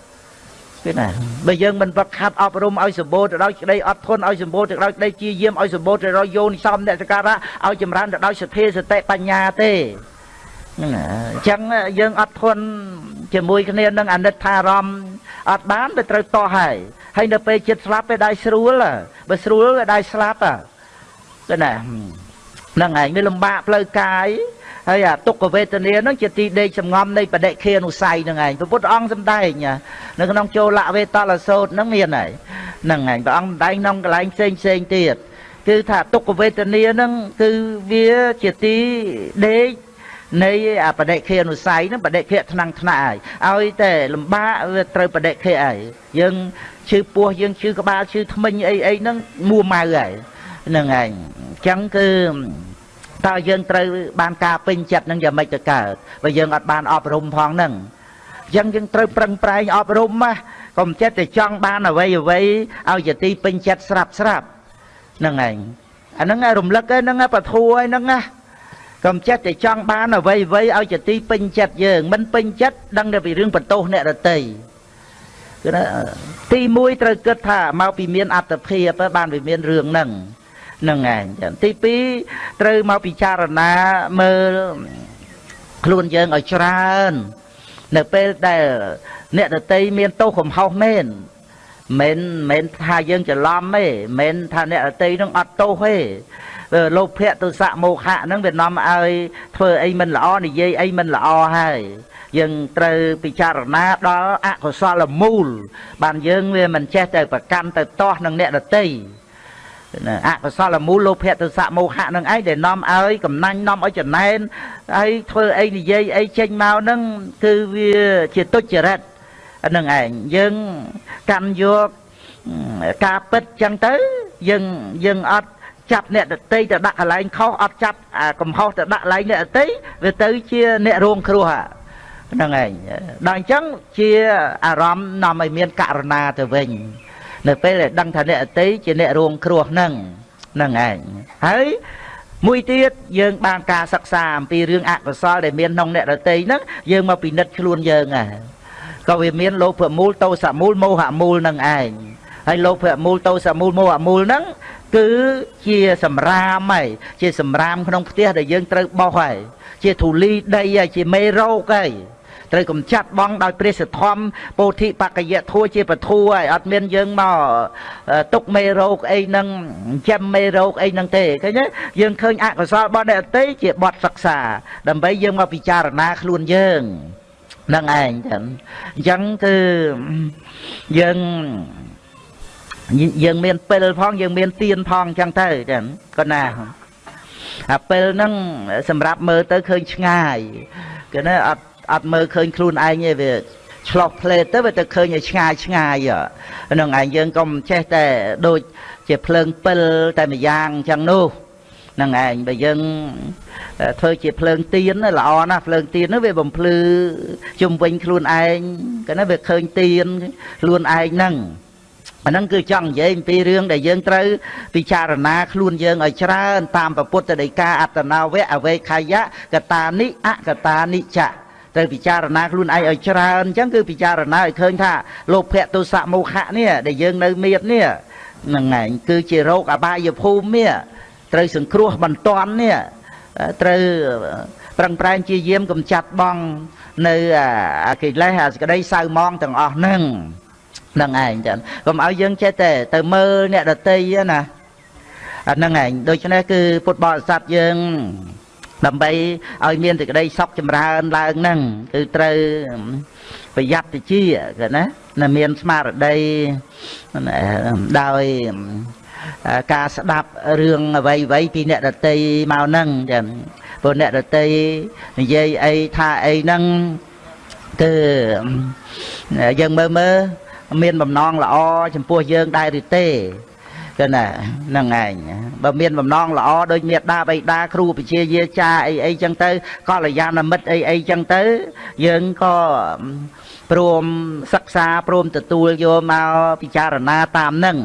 គឺណាបើយើងមិនវឹកខាត់អប់រំឲ្យសម្បូរទៅដោយក្តីអត់ធន់ឲ្យសម្បូរទៅដោយក្តីជាយាមឲ្យសម្បូរទៅដោយយោនិសំអ្នកសការៈឲ្យចម្រើនទៅដោយសទ្ធាសតិបញ្ញាទេហ្នឹងអញ្ចឹងយើងអត់ធន់ជាមួយគ្នានឹងអនិច្ចារម្មណ៍អត់បានទៅត្រូវតោះហើយ ហើយនៅពេលចិត្តស្លាប់ពេលដៃស្រួលបើស្រួលដៃស្លាប់គឺណាហ្នឹងឯងវាលំបាកផ្លូវកាយហើយអាទុក្ខវេទនាហ្នឹងជាទីដេកសំងំនៃបដិខានុស័យហ្នឹងឯងព្រះពុទ្ធអង្គសម្ដែងនៅក្នុងចូលវេតលសោតហ្នឹងមានហើយហ្នឹងឯងព្រះអង្គសម្ដែងក្នុងកន្លែងផ្សេងផ្សេងទៀតគឺថាទុក្ខវេទនាហ្នឹងគឺវាជាទីដេកនៃអាបដិខេអនុស័យហ្នឹងបដិខេថ្នាំងថ្នាក់ហើយឲ្យតែលំបាកវាត្រូវបដិខេហើយយើង ឈឺពោះយើងឈឺក្បាលឈឺធ្មេញអីអីហ្នឹងមួម៉ៅហើយហ្នឹងឯងអញ្ចឹងគឺតើយើងត្រូវបានការពេញចិត្តនឹងយ៉ាងម៉េចទៅកើតបើយើងអត់បានអប់រំផងហ្នឹងអញ្ចឹងយើងត្រូវប្រឹងប្រែងអប់រំណាកុំចិត្តតែចង់បានអ្វីអ្វីឲ្យជាទីពេញចិត្តស្រាប់ស្រាប់ហ្នឹងឯងអាហ្នឹងរំលឹកហ្នឹងបធัวហ្នឹងណាកុំចិត្តតែចង់បានអ្វីអ្វីឲ្យជាទីពេញចិត្តយើងមិនពេញចិត្តដឹងតែពីរឿងបន្ទោសអ្នករតី គឺណាទី1ត្រូវគិតថាមកពីមានអត្តភាពបានវាមានរឿងហ្នឹងហ្នឹងឯងចឹងទី2ត្រូវមកពិចារណាមើលខ្លួនយើងឲ្យច្រើន នៅពេលដែលអ្នកដតីមានទោសកំហុសមែនមិនមិនថាយើងច្រឡំទេមិនថាអ្នកដតីនឹងអត់ទោសទេ លោភៈទុសៈមោហៈហ្នឹងវានាំឲ្យធ្វើអីមិនល្អនិយាយអីមិនល្អហើយយើងត្រូវពិចារណាដល់អកុសលមូល បានយើងវាមិនចេះទៅប្រកាន់ទៅទាស់នឹងអ្នកដតីអកុសលមូលលោភៈទសៈមោហៈនឹងឯងដែលនាំឲ្យកំណាញ់នាំឲ្យចំណែនហើយធ្វើអីនិយាយអីចេញមកហ្នឹងគឺវាជាទុច្ចរិតហ្នឹងឯងយើងកាន់យកការពិតចឹងទៅយើងយើងអត់ ចាប់អ្នកដតីទៅដាក់កន្លែងខុសអត់ចាប់កំហុសទៅដាក់កន្លែងអ្នកដតីវាទៅជាអ្នករងគ្រោះហ្នឹងឯងដល់អញ្ចឹងជាអារម្មណ៍នាំឲ្យមានករណាទៅវិញនៅពេលដែលដឹងថាអ្នកអតីជាអ្នករងគ្រោះហ្នឹងហ្នឹងឯងហើយមួយទៀតយើងបានការសិក្សាអំពីរឿងអកុសលដែលមានក្នុងអ្នករតីហ្នឹងយើងមកពិនិត្យខ្លួនយើងហ่ะក៏វាមានលោភមូលតោសមូលមោហមូលនឹងឯងហើយលោភមូលតោសមូលមោហមូលហ្នឹង គឺជាសម្រាមហើយជាសម្រាមក្នុងផ្ទះដែលយើងត្រូវបោសហើយជាធូលីដីហើយជាមេរោគហើយត្រូវកំចាត់បងដោយព្រះសធម្មពោធិបកយៈធัวជាពធัวហើយអត់មានយើងមកទុកមេរោគអីហ្នឹងចាំមេរោគអីហ្នឹងទេឃើញទេយើងឃើញអកុសលរបស់អ្នកអតីជាបទសិក្សាដើម្បីយើងមកពិចារណាខ្លួនយើងនឹងឯងចឹងអញ្ចឹងគឺយើង យើងមានពិលផងយើងមានទៀនផងអញ្ចឹងទៅចឹងក៏ណាអាពិលហ្នឹងសម្រាប់មើលទៅឃើញឆ្ងាយគឺណាអត់អត់មើលឃើញខ្លួនឯងទេវាឆ្លោះផ្លេតទៅវាទៅឃើញឲ្យឆ្ងាយឆ្ងាយហ្នឹងឯងយើងកុំចេះតែដូចជាភ្លើងពិលតែម្យ៉ាងអញ្ចឹងនោះហ្នឹងឯងបើយើងធ្វើជាភ្លើងទៀនល្អណាស់ភ្លើងទៀននោះវាបំភ្លឺជុំវិញខ្លួនឯងក៏ណាវាឃើញទៀនខ្លួនឯងហ្នឹង អានឹងគឺចង់និយាយអំពីរឿងដែលយើងត្រូវពិចារណាខ្លួនយើងឲ្យច្រើន តាមពុទ្ធដីកាអត្តនាវៈអវេខយៈកតានិអកតានិចៈត្រូវពិចារណាខ្លួនឯងឲ្យច្រើនអញ្ចឹងគឺពិចារណាឲ្យឃើញថាលោភៈទុសៈមោហៈនេះដែលយើងនៅមាននេះហ្នឹងឯងគឺជារោគអបាយភូមិនេះត្រូវសង្គ្រោះបន្ទាន់នេះត្រូវប្រឹងប្រែងជាយាមកំចាត់បងនៅអាកិលេសអាសក្តីសៅមងទាំងអស់ហ្នឹង នឹងឯងចឹងកុំឲ្យយើងចេះតែទៅមើលអ្នកដតីណាអាហ្នឹងឯងដូច្នេះគឺពុទ្ធបរិស័ទយើងដើម្បីឲ្យមានសេចក្តីសុខចម្រើនឡើងហ្នឹងគឺត្រូវប្រយ័ត្នតិចគេណាណាមានស្មារតីដោយការស្ដាប់រឿងអ្វីអ្វីពីអ្នកដតីមកហ្នឹងចឹងព្រោះអ្នកដតីនិយាយអីថាអីហ្នឹងគឺយើងមើលមើល មានបំណងល្អចំពោះយើងដែរឬទេចឹងណាហ្នឹងឯងបើមានបំណងល្អដូចមេដាបៃតាគ្រូពជាយាចាអីអីចឹងទៅកល្យាណមិត្តអីអីចឹងទៅ យើងក៏ព្រមសិក្សាព្រមទទួលយកមកពិចារណាតាមនឹង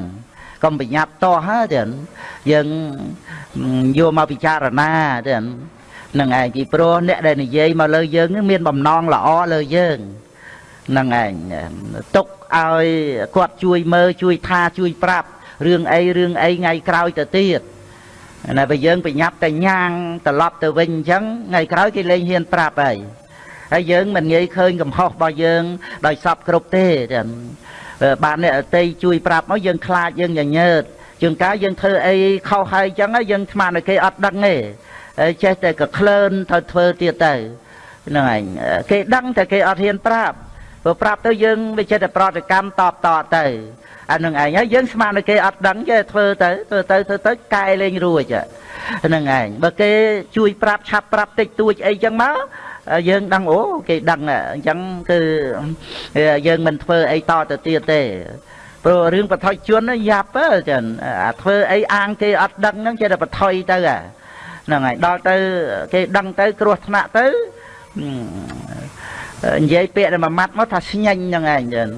កុំបញ្ញត្តិតោះហ្នឹងយើងយកមកពិចារណាទៅនឹងឯងពីព្រោះអ្នកដែលនិយាយមកលើយើង មានបំណងល្អលើយើងនឹងឯងទុក ឲ្យគាត់ជួយមើលជួយថាជួយប្រាប់រឿងអីរឿងអីថ្ងៃក្រោយទៅទៀតណាបើយើងប្រញាប់តែញ៉ាងត្រឡប់ទៅវិញអញ្ចឹងថ្ងៃក្រោយគេលែងហ៊ានប្រាប់ហើយហើយយើងមិនងាយឃើញកំហុសរបស់យើង ដោយសពគ្រប់ទេចឹងបានអ្នកអតីជួយប្រាប់មកយើងខ្លាចយើងញញើតជួនកាលយើងធ្វើអីខុសហើយចឹងយើងស្មានតែគេអត់ដឹងទេចេះតែក៏ក្លើនទៅធ្វើទៀតទៅហ្នឹងឯងគេដឹងតែគេអត់ហ៊ានប្រាប់ ព្រោះប្រាប់ទៅយើងវាចេះតែប្រតិកម្មតបតទៅអានឹងឯងហើយយើងស្មានតែគេអត់ដឹងចេះធ្វើទៅធ្វើទៅធ្វើទៅកែលេងរួចហ្នឹងឯងបើគេជួយប្រាប់ឆាប់ប្រាប់តិចតួចអីចឹងមកយើងដឹងអូគេដឹងអញ្ចឹងគឺយើងមិនធ្វើអីតទៅទៀតទេព្រោះរឿងបថុជនយ៉ាប់ចឹងអាធ្វើអីអាងគេអត់ដឹងហ្នឹងចេះតែបថុយទៅហ្នឹងហើយដល់ទៅគេដឹងទៅគ្រោះថ្នាក់ទៅ និយាយពាក្យតែមួយម៉ាត់មកថាស្ញែងហ្នឹងឯងចឹង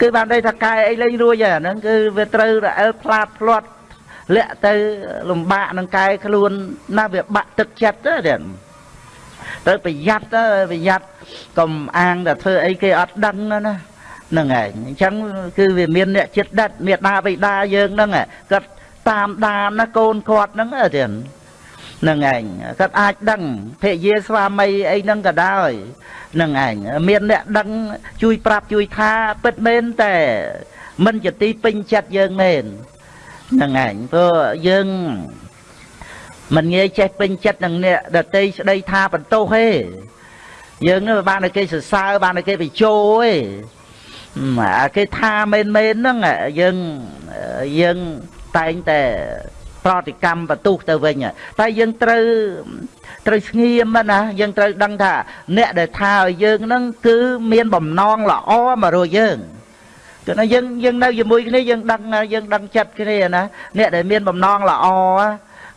គឺបានន័យថាកែអីលេងរួចហើយហ្នឹងគឺវាត្រូវរអិលផ្លាតផ្លាត់លាក់ទៅលំបាកនឹងកែខ្លួនណាវាបាក់ទឹកចិត្តទៅទៀតត្រូវប្រយ័ត្នទៅប្រយ័ត្នកុំអាងតែធ្វើអីគេអត់ដឹងណាហ្នឹងឯងអញ្ចឹងគឺវាមានអ្នកចិត្តដិតមេដាបិតាយើងហ្នឹងគាត់តាមដានណាកូនគាត់ហ្នឹងទៀតហ្នឹងឯងគាត់អាចដឹងភរិយាស្វាមីអីហ្នឹងក៏ដោយហ្នឹងឯងមានអ្នកដឹងជួយប្រាប់ជួយថាពិតមែនតែមិនជាទីពេញចិត្តយើងមែនហ្នឹងឯងព្រោះយើងមិនងាយចេះពេញចិត្តនឹងអ្នកដតីស្ដីថាបន្ទោសទេយើងនឹងបានតែគេសរសើរបានតែគេបញ្ជោទេអាគេថាមែនមែនហ្នឹងយើងយើងតែងតែ ប្រតិកម្មបន្ទុះទៅវិញតែយើងត្រូវត្រូវស្ងៀមណាយើងត្រូវដឹងថា អ្នកដែលថាឲ្យយើងហ្នឹងគឺមានបំណងល្អមករកយើងគឺថាយើងយើងនៅជាមួយគ្នាយើងដឹងយើងដឹងចិត្តគ្នាណាអ្នកដែលមានបំណងល្អ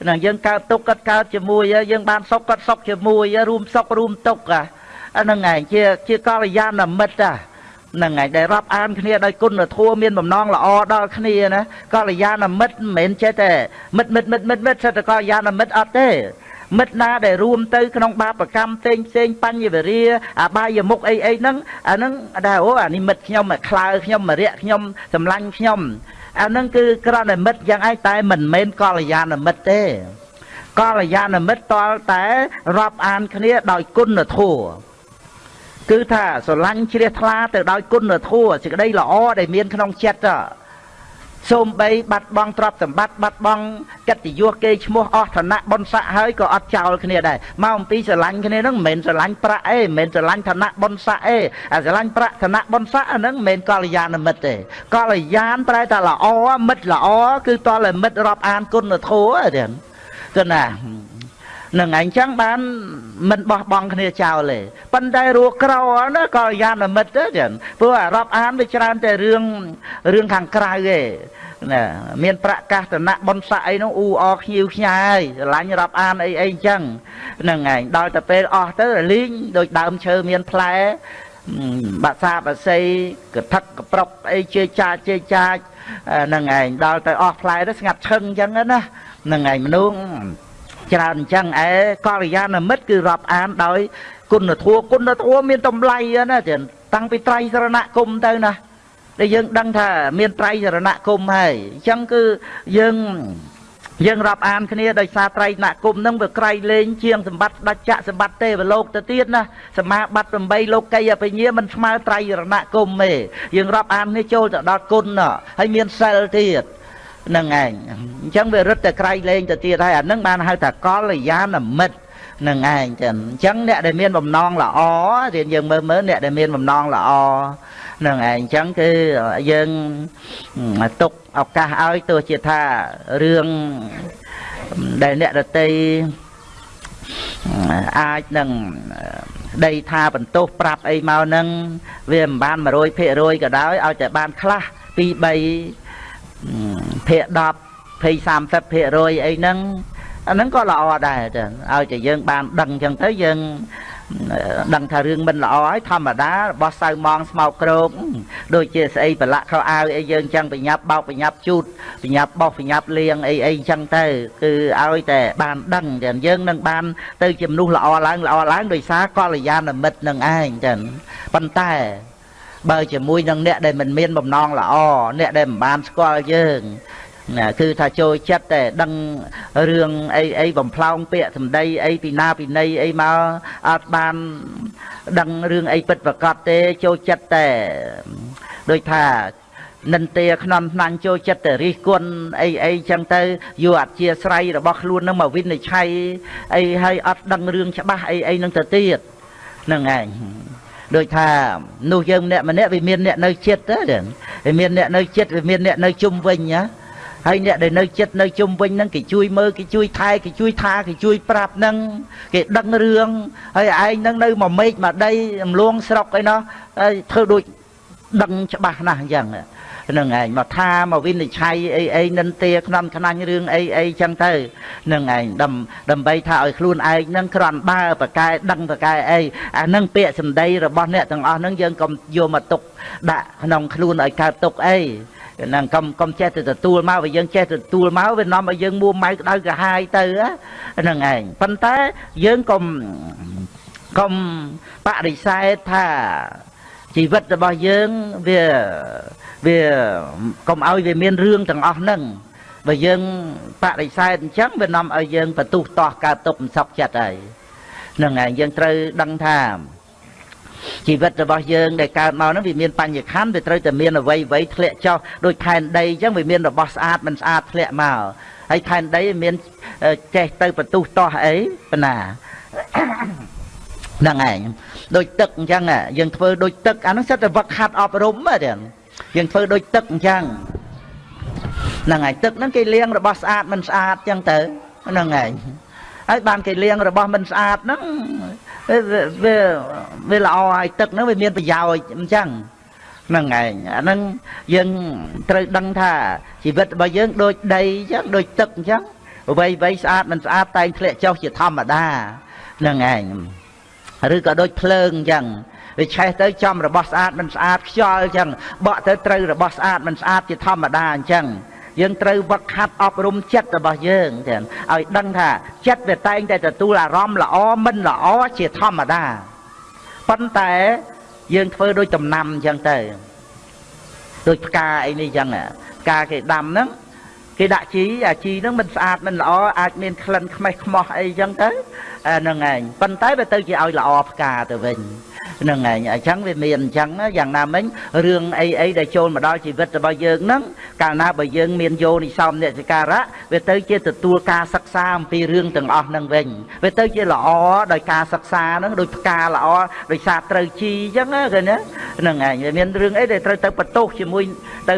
ណាយើងកើតទុកគាត់កើតជាមួយយើងបានសុខគាត់សុខជាមួយរួមសុខរួមទុកអាហ្នឹងឯងជាជាកល្យាណមិត្ត ហ្នឹងហើយដែលរាប់អានគ្នាដោយគុណធម៌មានបំណងល្អដល់គ្នាណាកល្យាណមិត្តមិនមែនចេះតែមិត្តមិត្តមិត្តមិត្តមិត្តសិតតែកល្យាណមិត្តអត់ទេមិត្តណាដែលរួមទៅក្នុងបាបកម្មផ្សេងផ្សេងបញ្ញវរាអបាយមុខអីអីហ្នឹងអាហ្នឹងដែរអូអានេះមិត្តខ្ញុំខ្លើខ្ញុំមរៈខ្ញុំសម្លាញ់ខ្ញុំអាហ្នឹងគឺក្រណមិត្តយ៉ាងឯងតែមិនមែនកល្យាណមិត្តទេកល្យាណមិត្តតលតែរាប់អានគ្នាដោយគុណធម៌ គឺថាស្រឡាញ់ជ្រះថ្លាទៅដោយគុណធម៌សេចក្តីល្អដែលមានក្នុងចិត្តសូមបីបាត់បង់ទ្រព្យសម្បត្តិបាត់បង់កិត្តិយសគេឈ្មោះអស់ឋានៈបុណ្យស័ក្តិហើយក៏អត់ចោលគ្នាដែរមកអំពីស្រឡាញ់គ្នាហ្នឹងមិនមែនស្រឡាញ់ប្រាក់អេមិនមែនស្រឡាញ់ឋានៈបុណ្យស័ក្តិអេអាស្រឡាញ់ប្រាក់ឋានៈបុណ្យស័ក្តិអាហ្នឹងមិនមែនកល្យាណមិត្តទេកល្យាណប្រែថាល្អមិត្តល្អគឺតលមិត្តរាប់អានគុណធម៌ទេគឺណា នឹងឯងចឹងបានមិនបោះបង់គ្នាចោលទេប៉ុន្តែរੂក្រណាក៏យ៉ានមិត្តទៅចឹងព្រោះអារាប់អានវាច្រើនតែរឿងរឿងខាងក្រៅទេណាមានប្រកាសតនៈបនស័កអីនោះអ៊ូអខ្ញៀវខ្ញាយស្រឡាញ់រាប់អានអីអីចឹងហ្នឹងឯងដល់ទៅពេលអស់ទៅរលីងដូចដើមឈើមានផ្លែបាក់សាបាសីកថឹកកប្រុកអីជេចាជេចាចហ្នឹងឯងដល់ទៅអស់ផ្លែទៅស្ងាត់ឈឹងចឹងណាហ្នឹងឯងមនុស្ស ច្រើនអញ្ចឹងឯកល្យាណមិត្តគឺរាប់អានដោយ គុណធម៌គុណធម៌មានតម្លៃណាចឹងតាំងពីត្រៃសរណគមទៅណាដែលយើងដឹងថាមានត្រៃសរណគមហើយអញ្ចឹងគឺយើងយើងរាប់អានគ្នាដោយសារត្រៃណគមនឹងវាក្រៃលែងជាងសម្បត្តិដាច់ចៈសម្បត្តិទេវលោកទៅទៀតណាសមាបត្តិ8លោកីអបញ្ញាមិនស្មើត្រៃរណគមទេយើងរាប់អាននេះចូលទៅដល់គុណហើយមានសិលទៀត នឹងឯងអញ្ចឹងវារឹតតែក្រៃលែងទៅទៀតហើយអានឹងបានហៅថាកល្យាណមិត្តនឹងឯងចឹងអញ្ចឹងអ្នកដែលមានបំណងល្អរៀនយើងមើលមើលអ្នកដែលមានបំណងល្អនឹងឯងអញ្ចឹងគឺយើងទុកឱកាសឲ្យទោះជាថារឿងដែលអ្នកដតីអាចនឹងដីថាបន្ទោសប្រាប់អីមកនឹងវាមិនបាន100%ក៏ដោយឲ្យតែបានខ្លះ2 3 ភាគ10 20 30%អីហ្នឹងអាហ្នឹងក៏ល្អដែរចឹងឲ្យតែយើងបានដឹងចឹងទៅយើងដឹងថារឿងមិនល្អហើយធម្មតារបស់សៅម៉ងស្មោកក្រោកដូចជាស្អីប្រឡាក់ខោអាវអីយើងចឹងប្រញាប់បោកប្រញាប់ជូតប្រញាប់បោះប្រញាប់លៀងអីអីចឹងទៅគឺឲ្យតែបានដឹងចឹងយើងនឹងបានទៅជាមនុស្សល្អឡើងល្អឡើងដោយសារកល្យាណមិត្តនឹងឯងចឹងប៉ុន្តែ បើជាមួយនឹងអ្នកដែលមិនមានបំណងល្អអ្នកដែលមិនបានស្គាល់យើងណាគឺថាចូលចិត្តតែដឹងរឿងអីអីបំផ្លោងពាក្យសម្ដីអីពីណាពីណីអីមកអត់បានដឹងរឿងអីពិតប្រកបទេចូលចិត្តតែដូចថានិន្ទាខ្នំថ្នាំងចូលចិត្តតែរិះគន់អីអីចឹងទៅយកអធិស្រ័យរបស់ខ្លួននឹងមកវិនិច្ឆ័យអីហើយអត់ដឹងរឿងច្បាស់អីអីនឹងទៅទៀតហ្នឹងឯង ដូចថានោះយើងម្នាក់ម្នាក់វាមានអ្នកនៅចិត្តទៅវាមានអ្នកនៅចិត្តវាមានអ្នកនៅជុំវិញណាហើយអ្នកដែលនៅចិត្តនៅជុំវិញហ្នឹងគេជួយមើលគេជួយថែគេជួយថាគេជួយប្រាប់ហ្នឹងគេដឹងរឿងហើយឯងហ្នឹងនៅមួយមេឃមួយដីរំលងស្រុកអីណោះហើយធ្វើដូចដឹងច្បាស់ណាស់អញ្ចឹង នឹងឯងមកថាមកវិនិច្ឆ័យអីអីនិន្ទាខ្នំខ្នាញ់រឿងអីអីចឹងទៅនឹងឯងដើម្បីថាឲ្យខ្លួនឯងនឹងគ្រាន់បើប្រកែដឹងប្រកែអីអានឹងពាក្យសម្ដីរបស់អ្នកទាំងអស់នឹងយើងកុំយកមកទុកដាក់ក្នុងខ្លួនឲ្យកើតទុកអីហ្នឹងកុំកុំចេះទៅទទួលមកបើយើងចេះទទួលមកវានាំឲ្យយើងមួម៉ៅក្តៅក្រហាយទៅហ្នឹងឯងប៉ុន្តែយើងកុំកុំបដិសេធថា ជីវិតរបស់យើងវាវាកុំឲ្យវាមានរឿងទាំងអស់ហ្នឹងបើយើងបដិសេធអញ្ចឹងវានាំឲ្យយើងបន្ទុះតោះកើតទុកមិនសក់ចិត្តហើយហ្នឹងហើយយើងត្រូវដឹងថាជីវិតរបស់យើងដែលកើតមកហ្នឹងវាមានបញ្ញខណ្ឌវាត្រូវតែមានអវ័យអវ័យធ្លាក់ចុះដូចខែនដីអញ្ចឹងវាមានរបស់ស្អាតមិនស្អាតធ្លាក់មកហើយខែនដីមានចេះទៅបន្ទុះតោះអីប៉ុណ្ណា ហ្នឹងឯងដូចទឹកអញ្ចឹងយើងធ្វើដូចទឹកអានោះសិតតែវឹកហាត់អប់រំហ្នឹងយើងធ្វើដូចទឹកអញ្ចឹងហ្នឹងហើយទឹកហ្នឹងគេលាងរបស់ស្អាតមិនស្អាតអញ្ចឹងទៅហ្នឹងហើយហើយបានគេលាងរបស់មិនស្អាតហ្នឹងវាវាល្អហើយទឹកហ្នឹងវាមានប្រយោជន៍អញ្ចឹងហ្នឹងឯងអាហ្នឹងយើងត្រូវដឹងថាជីវិតរបស់យើងដូចដីអញ្ចឹងដូចទឹកអញ្ចឹងអ្វីអ្វីស្អាតមិនស្អាតតែងធ្លាក់ចុះជាធម្មតាហ្នឹងឯង ឬក៏ដូចភ្លើងអញ្ចឹងវាឆេះទៅចំរបស់ស្អាតមិនស្អាតខ្យល់អញ្ចឹងបក់ទៅត្រូវរបស់ស្អាតមិនស្អាតជាធម្មតាអញ្ចឹងយើងត្រូវវឹកហាត់អប់រំចិត្តរបស់យើងទាំងឲ្យដឹងថាចិត្តវាតែងតែទទួលអារម្មណ៍ល្អមិនល្អជាធម្មតាប៉ុន្តែយើងធ្វើដូចដំណាំអញ្ចឹងទៅដូចផ្កាអីនេះអញ្ចឹងផ្កាគេដាំហ្នឹង គេដាក់ជីអាជីហ្នឹងមិនស្អាតមិនល្អអាចមានក្លិនខ្មេះខ្មោះអីអញ្ចឹងទៅហ្នឹងឯងប៉ុន្តែវាទៅជាឲ្យល្អផ្កាទៅវិញ ហ្នឹងឯងអញ្ចឹងវាមានអញ្ចឹងយ៉ាងណាមិញរឿងអីអីដែលចូលមកដល់ជីវិតរបស់យើងហ្នឹងកាលណាបើយើងមានយោនិសោមនិសការៈវាទៅជាទទួលការសិក្សាអំពីរឿងទាំងអស់ហ្នឹងវិញវាទៅជាល្អដោយការសិក្សាហ្នឹងដោយផ្កាល្អដោយសារត្រូវជីអញ្ចឹងណាឃើញទេហ្នឹងឯងវាមានរឿងអីដែលត្រូវទៅបន្ទោសជាមួយទៅ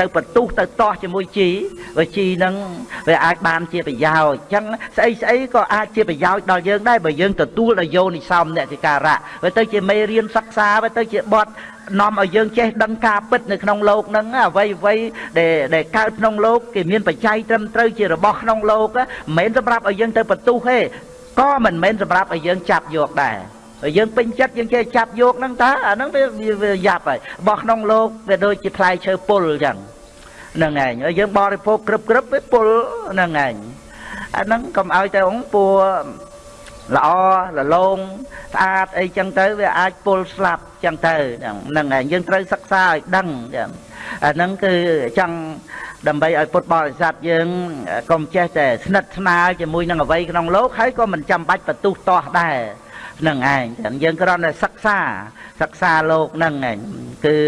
ទៅបន្ទុះទៅតោះជាមួយជីវាជីនឹងវាអាចបានជាប្រយោជន៍អញ្ចឹងស្អីស្អីក៏អាចជាប្រយោជន៍ដល់យើងដែរបើយើងទទួលដោយយោនិសោមអ្នកសិការៈវាទៅជាមេរៀនសិក្សាវាទៅជាបទនាំឲ្យយើងចេះដឹងការពិតនៅក្នុងលោកហ្នឹងអ្វីអ្វីដែលដែលកើតក្នុងលោកគេមានបច្ច័យត្រឹមត្រូវជារបស់ក្នុងលោកមិនមែនសម្រាប់ឲ្យយើងទៅបន្ទុះទេក៏មិនមែនសម្រាប់ឲ្យយើងចាប់យកដែរហើយយើងពេញចិត្តយើងចេះចាប់យកហ្នឹងតើអាហ្នឹងវាវាយ៉ាប់ហើយរបស់ក្នុងលោកវាដូចជាផ្លែឈើពុលអញ្ចឹងហ្នឹងឯងហើយយើងបរិភោគគ្រប់គ្រប់វាពុលហ្នឹងឯងអាហ្នឹងកុំឲ្យតែអង្គពួរ ល្អលលោងស្អាតអីចឹងទៅវាអាចពុលស្លាប់ចឹងទៅហ្នឹងហើយយើងត្រូវសិក្សាឲ្យដឹងអាហ្នឹងគឺចង់ដើម្បីឲ្យពុទ្ធបរិស័ទយើងកុំចេះតែស្និទ្ធស្នាលជាមួយនឹងអ្វីក្នុងលោកហើយក៏មិនចាំបាច់បន្ទុះតោះដែរនឹងឯងយើងគ្រាន់តែសិក្សាសិក្សាលោកនឹងឯងគឺ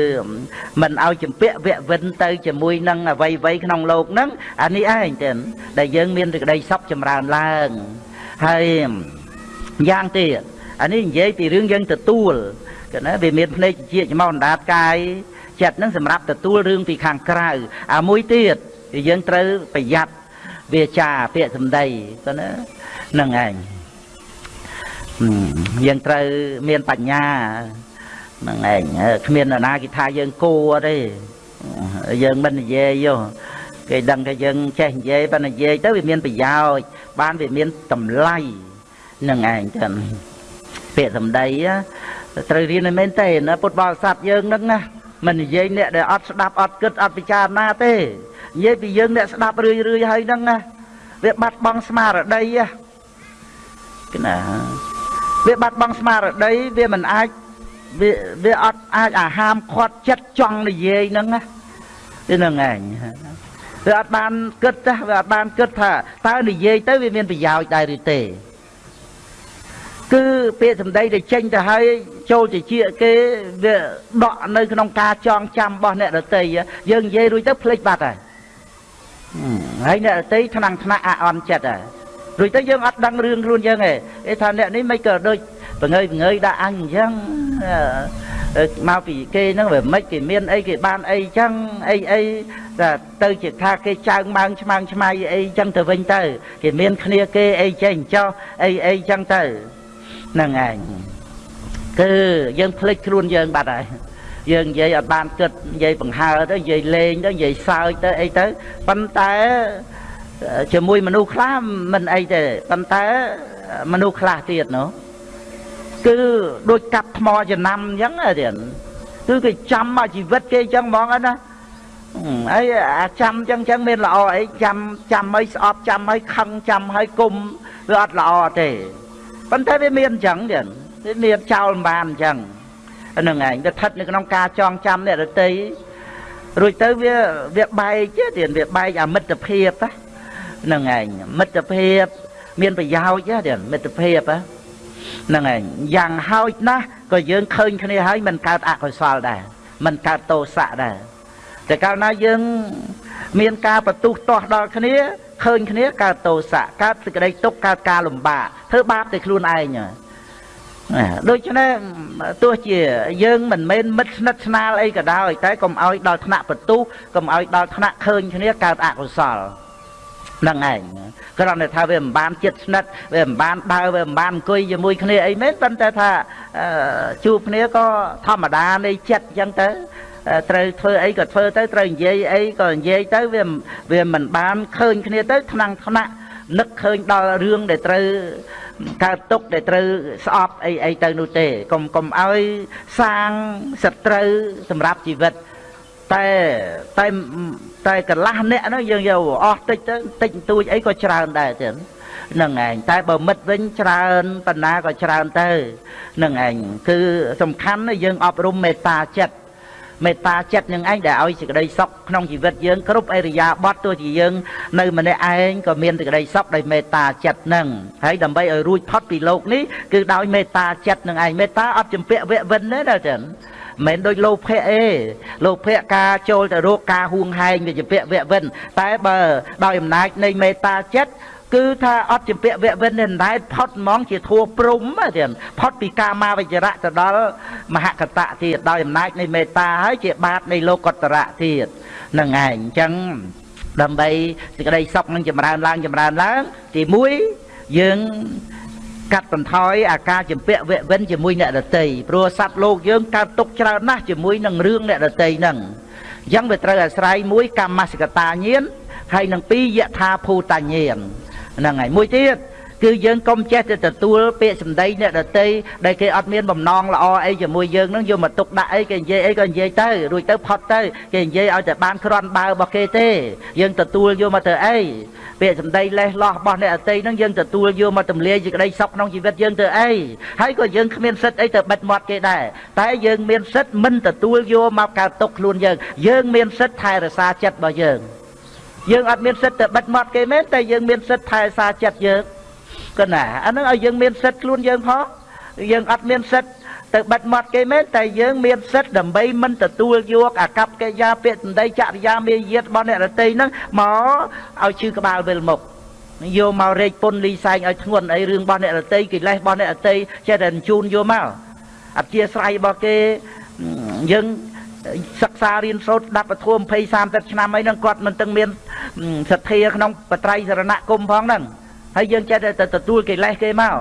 មិនឲ្យចម្ពាក់វៈវិនទៅជាមួយនឹងអ្វីអ្វីក្នុងលោកនឹងអានេះឯងដែលយើងមានសេចក្តីសុខចម្រើនឡើងហើយ យ៉ាងទៀតអានេះនិយាយពីរឿងយើងទទួលគឺណាវាមានភ្នែកជាច្មោះអណ្ដាតកាយចិត្តនឹងសម្រាប់ទទួលរឿងពីខាងក្រៅអាមួយទៀតយើងត្រូវប្រយ័ត្នវាចាពាក្យសម្ដីគឺណានឹងឯងយើងត្រូវមានបញ្ញាហ្នឹងឯងគ្មាននរណាគេថាយើងគួទេយើងមិននិយាយយោគេដឹងថាយើងចេះនិយាយបើនិយាយទៅវាមានប្រយោជន៍បានវាមានតម្លៃ នឹងឯងចឹងពាក្យសម្ដីត្រូវរៀនឲ្យមែនទេណាពុទ្ធបរិស័ទយើងហ្នឹងណាមិននិយាយអ្នកដែលអត់ស្ដាប់អត់គិតអត់ពិចារណាទេនិយាយពីយើងអ្នកស្ដាប់រឿយរឿយហើយហ្នឹងណាវាបាត់បង់ស្មារតីណាណាវាបាត់បង់ស្មារតីវាមិនអាចវាវាអត់អាចអាហាមខាត់ចិត្តចង់និយាយហ្នឹងណាហ្នឹងឯងវាអត់បានគិតទេវាអត់បានគិតថាតើនិយាយទៅវាមានប្រយោជន៍ដែរឬទេ គឺពាក្យសម្ដីដែលចេញទៅហើយចូលជាជាគេវាដកនៅក្នុងការចងចាំរបស់អ្នកដតីយើងនិយាយរួចទៅភ្លេចបាត់ហើយហើយអ្នកដតីថ្នាំងថ្នាក់អអន់ចិត្តហើយរួចទៅយើងអត់ដឹងរឿងខ្លួនយើងទេគេថាអ្នកនេះមិនក៏ដូចបង្ើយបង្ើយដាក់អញអញ្ចឹងមកពីគេហ្នឹងវាមិនគេមានអីគេបានអីចឹងអីអីតែទៅជាថាគេចើងម៉ើងឆ្មាំងឆ្មៃអីចឹងទៅវិញទៅគេមានគ្នាគេអីចេះចោះអីអីចឹងទៅ ហ្នឹងឯងគឺយើងភ្លេចខ្លួនយើងបាត់ហើយយើងនិយាយអត់បានគិតនិយាយបង្ហើទៅនិយាយលេងទៅនិយាយសើចទៅអីទៅប៉ុន្តែជាមួយមនុស្សខ្លះមិនអីទេប៉ុន្តែមនុស្សខ្លះទៀតនោះគឺដូចកាប់ថ្មចំណាំអញ្ចឹងទៀតគឺគេចាំមកជីវិតគេអញ្ចឹងហ្មងណាអីអាចាំអញ្ចឹងអញ្ចឹងមានល្អអីចាំចាំឲ្យស្អប់ចាំឲ្យខឹងចាំឲ្យគុំវាអត់ល្អទេ ប៉ុន្តែវាមានអញ្ចឹងទៀតវាមានចោលមិនបានអញ្ចឹងហ្នឹងឯងវាស្ថិតនៅក្នុងការចងចាំអ្នករតីរួចទៅវាវាបែកទៀតវាបែកអាមិត្តភាពហ្នឹងឯងមិត្តភាពមានប្រយោជន៍ទៀតមិត្តភាពហ្នឹងឯងយ៉ាងហោចណាស់ក៏យើងឃើញគ្នាហើយមិនកើតអកុសលដែរមិនកើតទោសៈដែរតែកាលណាយើង មានការបន្ទុះទាស់ដល់គ្នា ឃើញគ្នាកើតទោសៈកើតសេចក្តីទុក្ខកើតការលំបាកធ្វើបាបតែខ្លួនឯងដូច្នេះទោះជាយើងមិនមែនមិត្តស្និទ្ធស្នាលអីក៏ដោយតែកុំឲ្យដល់ថ្នាក់បន្ទុះកុំឲ្យដល់ថ្នាក់ឃើញគ្នាកើតអកុសលហ្នឹងឯងគ្រាន់តែថាវាមិនបានចិត្តស្និទ្ធវាមិនបានដើរវាមិនបានអង្គុយជាមួយគ្នាអីមែនប៉ុន្តែថាជួបគ្នាក៏ធម្មតានៃចិត្តអញ្ចឹងទៅ ត្រូវធ្វើអីក៏ធ្វើទៅត្រូវនិយាយអីក៏និយាយទៅវាវាមិនបានឃើញគ្នាទៅថ្នាំងថ្នាក់នឹកឃើញដល់រឿងដែលត្រូវកើតទុកដែលត្រូវស្អប់អីអីទៅនោះទេកុំកុំឲ្យសាងសត្រូវសម្រាប់ជីវិតតែតែតែកន្លះអ្នកនោះយើងយកអស់តិចទៅតិចតួចអីក៏ច្រើនដែរទៀតនឹងឯងតែបើមិត្តវិញច្រើនបណ្ណាក៏ច្រើនទៅនឹងឯងគឺសំខាន់យើងអប់រំមេត្តាចិត្ត មេត្តាចិត្តនឹងឯងដែលឲ្យសេចក្តីសុខក្នុងជីវិតយើងគ្រប់អរិយាបថទោះជាយើងនៅម្នាក់ឯងក៏មានសេចក្តីសុខដោយមេត្តាចិត្តនឹងហើយដើម្បីឲ្យរួចផុតពីโลกនេះគឺដោយមេត្តាចិត្តនឹងឯងមេត្តាអត់ជំពាក់វៈវិនទេណាចឹងមិនដូចលោភៈអេលោភៈការចូលទៅរកការហួងហែងវាជាពាក់វៈវិនតែបើដោយអំណាចនៃមេត្តាចិត្ត គឺថាអត់ជាពាក់វៈវិននេះដែរផុតហ្មង ជាធัวព្រំទៀតផុតពីកាមាវិជ្ជរៈទៅដល់មហកតៈទៀតដោយអំណាចនៃមេត្តាហើយជាបាតនៃលោកតរៈទៀតនឹងឯងអញ្ចឹងដើម្បីសេចក្តីសុខនឹងចម្រើនឡើងចម្រើនឡើង ទី1យើងកាត់បន្ថយអាការចម្ពាក់វៈវិនជាមួយអ្នកដតីព្រោះសត្វលោកយើងកើតទុកច្រើនណាស់ជាមួយនឹងរឿងអ្នកដតីហ្នឹងអញ្ចឹងវាត្រូវអាស្រ័យមួយកម្មសកតាញាណហើយនឹងពីរយថាភូតញាណ ហ្នឹងហើយមួយទៀតគឺយើងកុំចេះតែទទួលពាក្យសម្ដីអ្នកដតីដែលគេអត់មានបំណងល្អអីជាមួយយើងនឹងយកមកទុកដាក់អីគេនិយាយអីក៏និយាយទៅរួចទៅផុតទៅគេនិយាយឲ្យតែបានក្រាន់បើរបស់គេទេយើងទទួលយកមកទៅអីពាក្យសម្ដីលេះលោះរបស់អ្នកអតីនឹងយើងទទួលយកមកទម្លាយសេចក្តីសុខក្នុងជីវិតយើងទៅអីហើយក៏យើងគ្មានសិទ្ធអីទៅបិទមាត់គេដែរតែយើងមានសិទ្ធមិនទទួលយកមកកើតទុកខ្លួនយើងយើងមានសិទ្ធថែរក្សាចិត្តរបស់យើង យើងអត់មានសិទ្ធទៅបិទមាត់គេមែនតែយើងមានសិទ្ធថែរក្សាចិត្តយើងកណាអានឹងឲ្យយើងមានសិទ្ធខ្លួនយើងផងយើងអត់មានសិទ្ធទៅបិទមាត់គេមែនតែយើងមានសិទ្ធដើម្បីមិនទទួលយកអាកប្បកិរិយាពាក្យសម្ដីចរិយាមាយាទរបស់អ្នករតីហ្នឹងមកឲ្យជឿក្បាលវិលមុខយកមករែកពុនលីសែងឲ្យធ្ងន់អីរឿងរបស់អ្នករតីកិលេសរបស់អ្នករតីចេះតែជូនយកមកអធិស្ឋ័យរបស់គេយើង សិក្សារៀនសូត្រដាប់ពធម20 30ឆ្នាំអីហ្នឹងគាត់មិនទាំងមានសទ្ធាក្នុងបត្រៃសរណគមផងហ្នឹងហើយយើងចេះតែទទួលកិលេសគេមក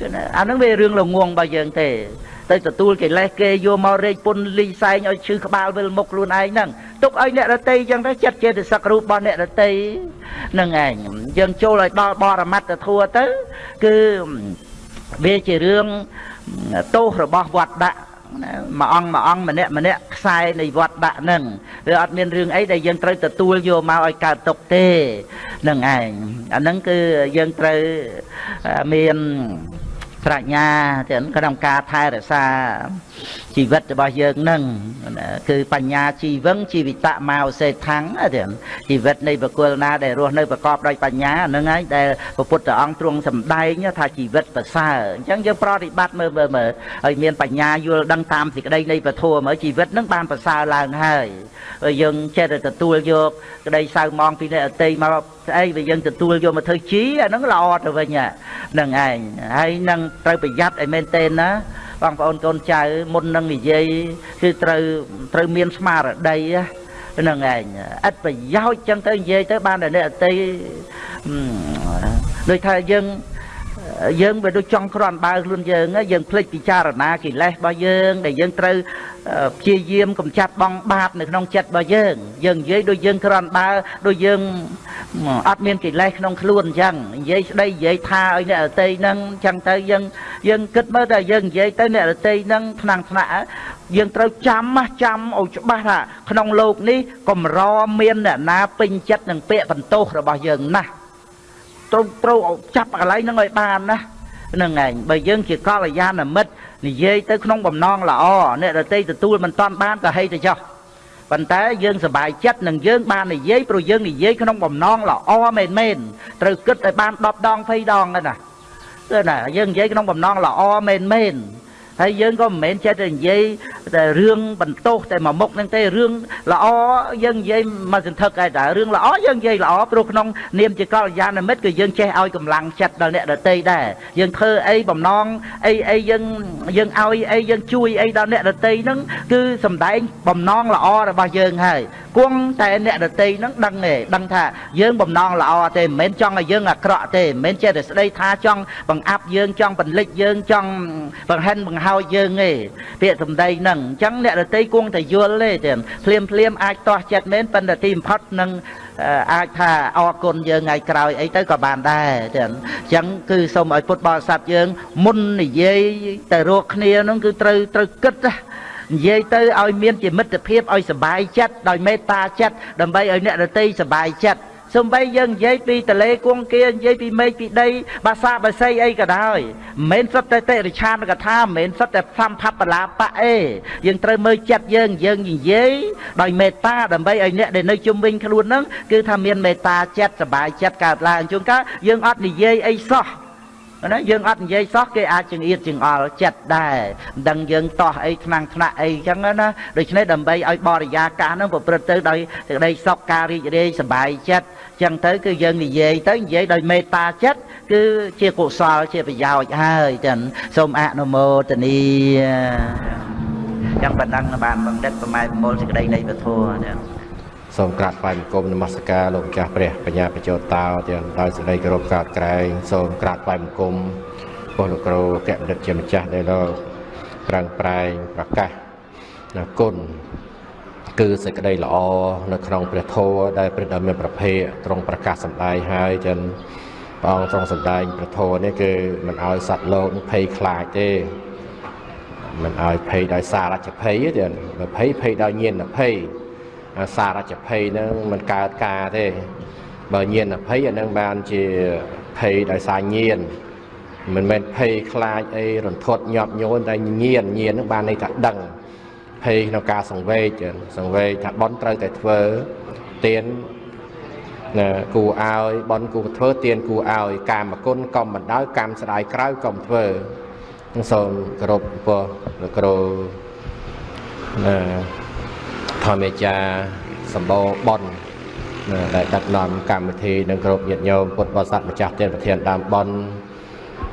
គឺអាហ្នឹងវារឿងល្ងងរបស់យើងទេទៅទទួលកិលេសគេយកមករែកពុនលីសែងឲ្យឈឺក្បាលវិលមុខខ្លួនឯងហ្នឹងទុកឲ្យអ្នករតីចឹងទៅចិត្តចេតសិករូបរបស់អ្នករតីនឹងឯងយើងចូលឲ្យដល់បរមត្តធัวទៅគឺវាជារឿងទោសរបស់វត្តដាក់ មួយអង្គមួយអង្គម្នាក់ម្នាក់ខ្សែនៃវត្តដាក់នឹងវាអត់មានរឿងអីដែលយើងត្រូវទទួលយកមកឲ្យកើតទុកទេនឹងឯងអាហ្នឹងគឺយើងត្រូវមានប្រាជ្ញាទាំងក្នុងការថែរក្សា ជីវិតរបស់យើងនឹងគឺបញ្ញាជីវឹងជីវិតមកសេដ្ឋังទាំងជីវិតនៃបុគ្គលណាដែលរស់នៅប្រកបដោយបញ្ញាហ្នឹងហើយដែលព្រះពុទ្ធអង្គទ្រង់សម្ដែងថាជីវិតប្រសើរអញ្ចឹងយើងប្រតិបត្តិមើលមើលមើលឲ្យមានបញ្ញាយល់ដឹងតាមសេចក្តីនៃពធមើលជីវិតនឹងបានប្រសើរឡើងហើយយើងចេះតែទទួលយកក្តីសៅមងពីអ្នកអតីមកស្អីវាយើងទទួលយកមកធ្វើជីអាហ្នឹងល្អទៅវិញហ្នឹងឯងហើយនឹងត្រូវប្រយ័ត្នឲ្យមែនទែនណា បងប្អូនកូនចៅមុននឹងនិយាយគឺត្រូវត្រូវមានស្មារតីហ្នឹងឯងឥតប្រយោជន៍ចឹងទៅនិយាយទៅបានតែអ្នកអតីដូចថាយើង យើងវាដូចចង់ក្រាន់បើខ្លួនយើងយើងភ្លេចពិចារណាកិលេសរបស់យើងដែលយើងត្រូវព្យាយាមកម្ចាត់បងបាបនៅក្នុងចិត្តរបស់យើងយើងនិយាយដូចយើងក្រាន់បើដូចយើងអត់មានកិលេសក្នុងខ្លួនអញ្ចឹងនិយាយស្ដីនិយាយថាឲ្យអ្នករតីហ្នឹងអញ្ចឹងទៅយើងយើងគិតមើលតែយើងនិយាយទៅអ្នករតីហ្នឹងថ្នាំងថ្នាក់យើងត្រូវចាំចាំឲ្យច្បាស់ថាក្នុងโลกនេះកំរមានអ្នកណាពេញចិត្តនឹងពាក្យបន្ទោសរបស់យើងណាស់ ត្រូវត្រូវចាប់កន្លែងហ្នឹងឲ្យបានណាហ្នឹងឯងបើយើងជាកល្យាណមិត្តនិយាយទៅក្នុងបំណងល្អអ្នកដតីទទួលមិនតាន់បានក៏ហីទៅចោះប៉ុន្តែយើងសប្បាយចិត្តនឹងយើងបាននិយាយព្រោះយើងនិយាយក្នុងបំណងល្អមែនមែនត្រូវគិតឲ្យបាន10ដង20ដងណាគឺណាយើងនិយាយក្នុងបំណងល្អមែនមែន ហើយយើងក៏មិនមែនចេះតែនិយាយតែរឿងបន្ទោសតែមួយមុខនឹងទេរឿងល្អយើងនិយាយមកសន្ធឹកឯតែរឿងល្អយើងនិយាយល្អព្រោះក្នុងនាមជាកល្យាណមិត្តគឺយើងចេះឲ្យកម្លាំងចិត្តដល់អ្នកដទៃដែរយើងធ្វើអីបំណងអីអីយើងយើងឲ្យអីយើងជួយអីដល់អ្នកដទៃហ្នឹងគឺសំដែងបំណងល្អរបស់យើងហើយគង់តែអ្នកដទៃហ្នឹងដឹងទេដឹងថាយើងបំណងល្អទេមិនមែនចង់ឲ្យយើងអាក្រក់ទេមិនមែនចេះតែស្ដីថាចង់បង្អាប់យើងចង់បន្លិចយើងចង់បង្ហិនបង្ហោចយើងទេពាក្យសម្ដីហ្នឹងអញ្ចឹងអ្នកដទៃគង់តែយល់ទេទេភ្លាមភ្លាមអាចតោះចិត្តមែនប៉ុន្តែទីបំផុតនឹងអាចថាអរគុណយើងថ្ងៃក្រោយអីទៅក៏បានដែរចឹងអញ្ចឹងគឺសូមឲ្យពុទ្ធបរិស័ទយើងមុននិយាយទៅរកគ្នានោះគឺត្រូវត្រូវគិតណា និយាយទៅឲ្យមានជាមិត្តភាពឲ្យសบายចិត្តដោយមេត្តាចិត្តដើម្បីឲ្យអ្នកដទៃសบายចិត្ត សំបីយើងនិយាយពីតលេគង្គានិយាយពីមេឃពីដីបាសាបាសីអីក៏ដោយមិនមែនសុទ្ធតែតិរិឆានកថាមិនមែនសុទ្ធតែសំផបលាបៈអេយើងត្រូវមើលចិត្តយើងយើងនិយាយដោយមេត្តាដើម្បីឲ្យអ្នកដែលនៅជុំវិញខ្លួនហ្នឹងគឺថាមានមេត្តាចិត្តសบายចិត្តកើតឡើងជួនកាលយើងអត់និយាយអីសោះ ណាយើងអត់និយាយសោះគេអាចចង្អៀតចង្អល់ចិត្តដែរមិនដឹងយើងតោះអីថ្នាំងថ្នាក់អីចឹងណាដូច្នេះដើម្បីឲ្យបរិយាកាសហ្នឹងប្រព្រឹត្តទៅដោយសេចក្តីសុខការរីករាយសប្បាយចិត្តចឹងទៅគឺយើងនិយាយទៅនិយាយដោយមេត្តាចិត្តគឺជាកុសលជាប្រយោជន៍ហើយចឹងសូមអនុមោទនីចឹងបណ្ដឹងបានបង្ដិតប្រម៉ែប្រមូលសេចក្តីនៃពធចឹង សូមក្រាបថ្វាយបង្គំនមស្ការលោកម្ចាស់ព្រះបញ្ញាបញ្ចោតតោទាំងដោយសេចក្តីគោរពកើតក្រែងសូមក្រាបថ្វាយបង្គំពោះលោកគ្រូកែបណ្ឌិតជាម្ចាស់ដែលលោកប្រឹងប្រែងប្រកាសនៅគុណគឺសេចក្តីល្អនៅក្នុងព្រះធម៌ដែលព្រះដ៏មានប្រភេទទ្រង់ប្រកាសសម្ដែងហើយចឹងព្រះអង្គទ្រង់សម្ដែងព្រះធម៌នេះគឺមិនឲ្យសត្វលោកភ័យខ្លាចទេមិនឲ្យភ័យដោយសាររចភ័យទេភ័យភ័យដោយញាណភ័យ សារចភ័យហ្នឹងមិនកើតការទេ បើញាណភ័យអានឹងបានជាភ័យដោយសារញាណមិនមែនភ័យខ្លាចអីរន្ធត់ញាប់ញយតែញាណញាណហ្នឹងបានន័យថាដឹងភ័យក្នុងការសង្វេគសង្វេគថាបន់ត្រូវតែធ្វើទៀនណាគូឲ្យបន់គូធ្វើទៀនគូឲ្យ កាមគុណកុំបណ្ដោយកម្មស្ដាយក្រៅកុំធ្វើសូមគោរពពោះលោកគ្រូណា ធម្មចាសម្បូរបនដែលដឹកនាំកម្មវិធីនិងគ្រប់ញាតិញោមពុទ្ធបរិស័ទម្ចាស់ទានប្រធានដើមបន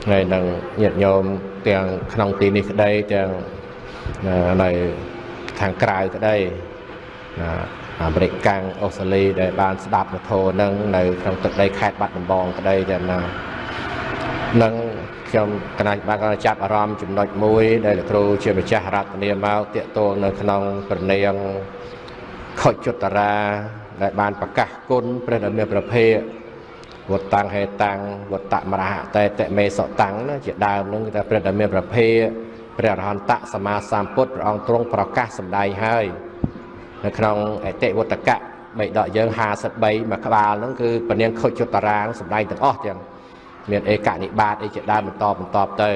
ហើយនឹងញាតិញោមទាំងក្នុងទីនេះក្តីទាំងនៅខាងក្រៅក្តីអាមេរិកកាំងអូស្ត្រាលីដែលបានស្ដាប់ពធនឹងនៅក្នុងទឹកដីខេត្តបាត់ដំបងក្តីទាំងណា នឹងខ្ញុំកណាចបានចាប់អារម្មណ៍ចំណុចមួយ ដែលលោកគ្រូជាម្ចាស់រតនាមកតាកតងនៅក្នុងប្រណៀងខុចចុតរាដែលបានប្រកាសគុណព្រះដ៏មានប្រភេទវត្តតាំងហេតាំងវត្តមរហតេតមេសតាំងណាជាដើមនឹងគឺថាព្រះដ៏មានប្រភេទព្រះអរហន្តសម្មាសម្ពុទ្ធព្រះអង្គទ្រង់ប្រកាសសម្ដែងហើយនៅក្នុងអតិវតកៈបៃដកយើង53មួយក្បាលហ្នឹងគឺពនាងខុចចុតរាងសម្ដែងទាំងអស់ទាំង មានឯកនិបាតអីជាដើមបន្តបន្តទៅ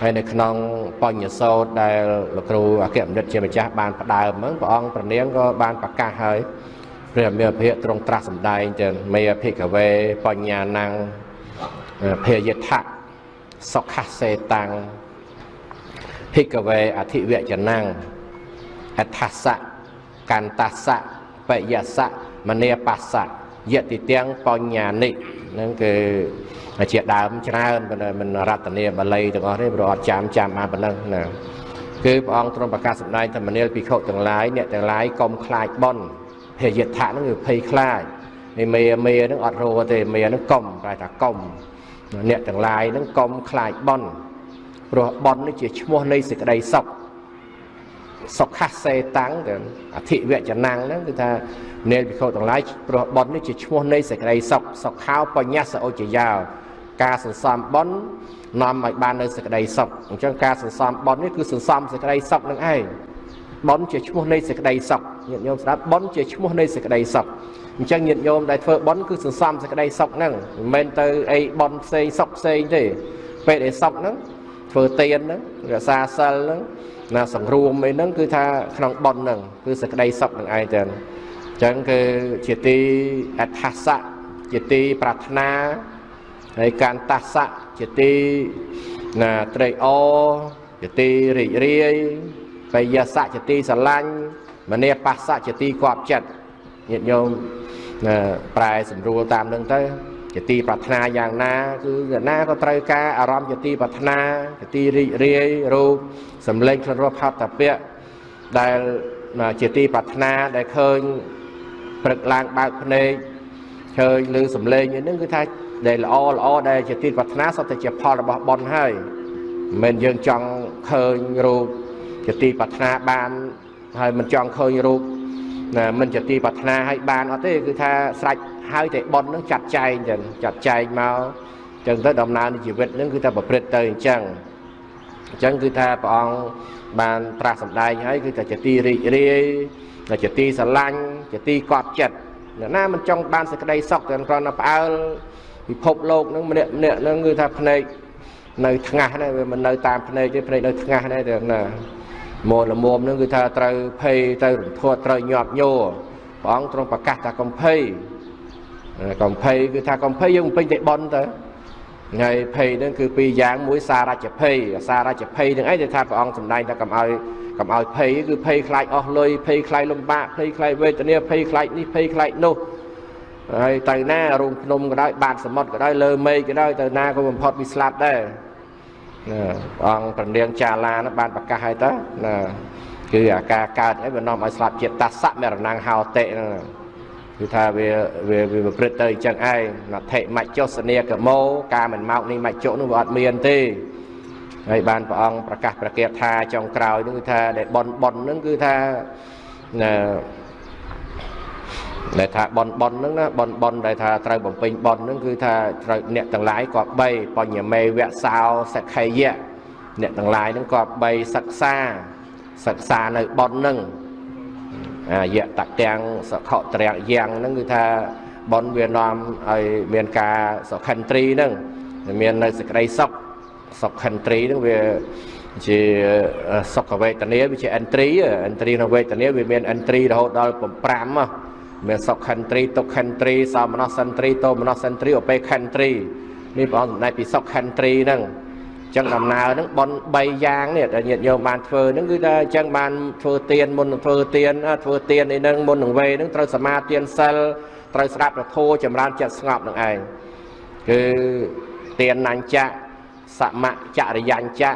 ហើយនៅក្នុងបញ្ញសោតដែលលោកគ្រូអគ្គបណ្ឌិតជាម្ចាស់បានផ្ដើមហ្នឹងព្រះអង្គប្រនាងក៏បានប្រកាសហើយព្រះអមេភិទ្រង់ត្រាស់សម្ដែងទៅមេភិកវេបញ្ញាណੰភេយថៈសុខសេតាំងភិកវេអធិវចនាំងអដ្ឋសៈកន្តសៈបយសៈមនីបស្សៈយតិទាំងបញ្ញានិ ហ្នឹងគឺជាដើមច្រើនមិនរតនាបាលីទាំងអស់ទេព្រោះអត់ចាំចាំបានប៉ុណ្ណឹងណាគឺព្រះអង្គទ្រង់ប្រកាសសម្ដែងធម្មនាលភិក្ខុទាំងឡាយអ្នកទាំងឡាយកុំខ្លាចបន់ភេយថៈហ្នឹងគឺភ័យខ្លាចឯមេមេហ្នឹងអត់រੂទេមេហ្នឹងកុំប្រែថាកុំអ្នកទាំងឡាយហ្នឹងកុំខ្លាចបន់ព្រោះបន់នេះជាឈ្មោះនៃសេចក្តីសុខ សុខសេតាំងទៅអធិវចនាំងហ្នឹងគឺថានេលភិក្ខុទាំងឡាយព្រោះបន់នេះជាឈ្មោះនៃសេចក្តីសុខសុខោបញ្ញសឧចយោការសន្សំបន់នាំឲ្យបាននៅសេចក្តីសុខអញ្ចឹងការសន្សំបន់នេះគឺសន្សំសេចក្តីសុខនឹងឯងបន់ជាឈ្មោះនៃសេចក្តីសុខញាតិញោមស្ដាប់បន់ជាឈ្មោះនៃសេចក្តីសុខអញ្ចឹងញាតិញោមដែលធ្វើបន់គឺសន្សំសេចក្តីសុខហ្នឹងមិនមែនទៅអីបន់ផ្សេងសុខផ្សេងទេពេលដែលសុខហ្នឹងធ្វើទៀនហ្នឹងរក្សាសិលហ្នឹង ណាសង្រួមអីហ្នឹងគឺថាក្នុងបន់ហ្នឹងគឺសេចក្តីសុខនឹងឯងទៅអញ្ចឹងគឺជាទីអដ្ឋសៈជាទីប្រាថ្នាហើយកានតាសៈជាទីណាត្រេកអរជាទីរីករាយបយសៈជាទីស្រឡាញ់មនីបស្សៈជាទីគប់ចិត្តញាតិញោមណាប្រែសម្រួលតាមនឹងទៅ ជាទីប្រាថ្នាយ៉ាងណាគឺអ្នកណាក៏ត្រូវការអារម្មណ៍ជាទីប្រាថ្នាជាទីរីករាយរូបសម្លេងខ្លួនរស់ផាត់តាពៈដែលជាទីប្រាថ្នាដែលឃើញព្រឹកឡើងបើកភ្នែកឃើញឮសម្លេងនេះគឺថាដែលល្អល្អដែលជាទីប្រាថ្នាសុទ្ធតែជាផលរបស់បុណ្យហើយមិនមែនយើងចង់ឃើញរូបជាទីប្រាថ្នាបានហើយមិនចង់ឃើញរូបណាមិនជាទីប្រាថ្នាឲ្យបានអត់ទេគឺថាស្រេច ហើយតែបុណ្យនឹងចាត់ចែងចឹងចាត់ចែងមកចឹងទៅដំណើរនៃជីវិតនឹងគឺថាប្រព្រឹត្តទៅអញ្ចឹងអញ្ចឹងគឺថាព្រះអង្គបានត្រាស់សម្ដែងហើយគឺថាជាទីរីករាយជាទីស្រឡាញ់ជាទីកប់ចិត្តអ្នកណាមិនចង់បានសេចក្តីសុខតែគ្រាន់តែផ្អើលពិភពលោកហ្នឹងម្នាក់ម្នាក់ហ្នឹងគឺថាភ្នែកនៅថ្ងាស់ដែរវាមិននៅតាមភ្នែកទេភ្នែកនៅថ្ងាស់ដែរតែណាមកលមុំហ្នឹងគឺថាត្រូវភ័យទៅរន្ធត់ត្រូវញាប់ញ័រព្រះអង្គទ្រង់ប្រកាសថាកំភៃ កំភៃគឺថាកំភៃយើងពេញតែបន់ទៅហើយភ័យហ្នឹងគឺពីរយ៉ាងមួយសារច្ចភ័យសារច្ចភ័យហ្នឹងអីដែលថាព្រះអង្គសម្ដែងថាកុំឲ្យកុំឲ្យភ័យគឺភ័យខ្លាចអស់លុយភ័យខ្លាចលំបាកភ័យខ្លាចវេទនាភ័យខ្លាចនេះភ័យខ្លាចនោះហើយទៅណារូងភ្នំក៏ដោយបាតសមុទ្រក៏ដោយលើមេឃក៏ដោយទៅណាក៏បំផុតវាស្លាប់ដែរណាព្រះអង្គប្រនាងចាឡានោះបានប្រកាសឲ្យទៅណាគឺអាការកើតអីវានាំឲ្យស្លាប់ជាតិតសៈមរណង្ហោតិហ្នឹង គឺថាវាវាវាប្រព្រឹត្តទៅអញ្ចឹងឯងណដ្ឋិមច្ចុសនីកមោការមិនមកនេះមច្ចុនោះវាអត់មានទេហើយបានព្រះអង្គប្រកាសប្រកាសថាចុងក្រោយនោះគឺថាដែលប៉ុនប៉ុនហ្នឹងគឺថាណាដែលថាប៉ុនប៉ុនហ្នឹងណាប៉ុនប៉ុនដែលថាត្រូវបំពេញប៉ុនហ្នឹងគឺថាត្រូវអ្នកទាំងឡាយក៏បីបញ្ញមេវៈសោសក្ខេយៈអ្នកទាំងឡាយហ្នឹងក៏បីសិក្សាសិក្សានៅប៉ុនហ្នឹងអា យៈតទាំងសខតរយ៉ាងហ្នឹងគឺថាប៉ុនវានាំឲ្យមានការសុខិន្ទ្រីហ្នឹងមាននៅសេចក្តីសុខសុខិន្ទ្រីហ្នឹងវាជាសុខវេទនាវាជាអិន្ទ្រីអិន្ទ្រីក្នុងវេទនាវាមានអិន្ទ្រីរហូតដល់5ហ៎មានសុខិន្ទ្រីទុក្ខិន្ទ្រីសោមនស្សិន្ទ្រីតោមនស្សិន្ទ្រីឧបេខិន្ទ្រីនេះព្រះអង្គសម្ដែងពីសុខិន្ទ្រីហ្នឹងអញ្ចឹងដំណើរហ្នឹងបន3យ៉ាងនេះដែលញាតិញោមបានធ្វើហ្នឹងគឺថាអញ្ចឹងបានធ្វើទៀនមុននឹងធ្វើទៀនធ្វើទៀននេះហ្នឹងមុននឹងវេហ្នឹងត្រូវសមាទានសិលត្រូវស្ដាប់ប្រធោចម្រើនចិត្តស្ងប់នឹងឯងគឺទៀននញ្ចៈសមចរិយញ្ចៈ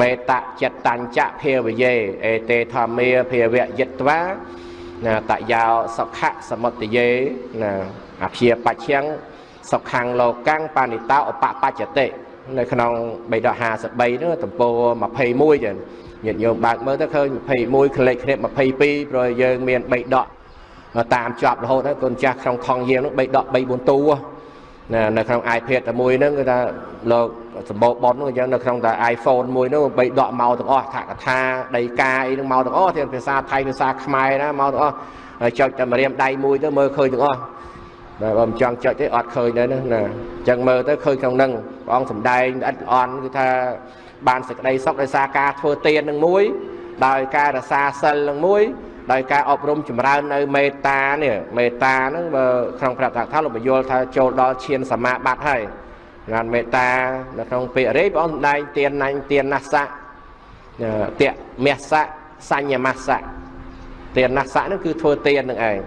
មេតចិត្តញ្ចៈភាវយេអេតេធម្មាភាវយិត្វាណាតយោសុខៈសមុទយេណាអភិបច្ឆੰសុខੰលោកੰបានិតោឧបបច្ចតិ នៅក្នុង3ដក53នោះទំព័រ21ចឹងញាតិញោមបើកមើលទៅឃើញ21ក្លេកគ្នា22ព្រោះយើងមាន3ដកតាមជាប់រហូតហើយកូនចាស់ក្នុងថងយាមនោះ3ដក3 4តួណានៅក្នុង iPad តែមួយហ្នឹងគឺថាលោកសម្បូរបននោះអញ្ចឹងនៅក្នុងតែ iPhone មួយនោះបីដកមកទាំងអស់ថាកថាដីកាអីហ្នឹងមកទាំងអស់ទាំងភាសាថៃភាសាខ្មែរណាមកទាំងអស់ហើយចុចតែម្រាមដៃមួយទៅមើលឃើញទាំងអស់ តែបើមិនចង់ចុចទេអត់ឃើញដែរណាណាអញ្ចឹងមើលទៅឃើញក្នុងហ្នឹងព្រះអង្គសំដែងល្អិតល្អន់គឺថាបានសេចក្តីសុខដោយសារការធ្វើទាននឹងមួយដោយការរសាសិលនឹងមួយដោយការអប់រំចម្រើននៅមេត្តានេះមេត្តាហ្នឹងបើក្នុងព្រះតាថាលោកបញ្យល់ថាចូលដល់ឈានសមាបត្តិហើយបានមេត្តានៅក្នុងពាក្យរេព្រះអង្គសម្ដែងទានណាញ់ទានណាសៈតៈមាសៈសញ្ញមាសៈទានណាសៈហ្នឹងគឺធ្វើទាននឹងឯង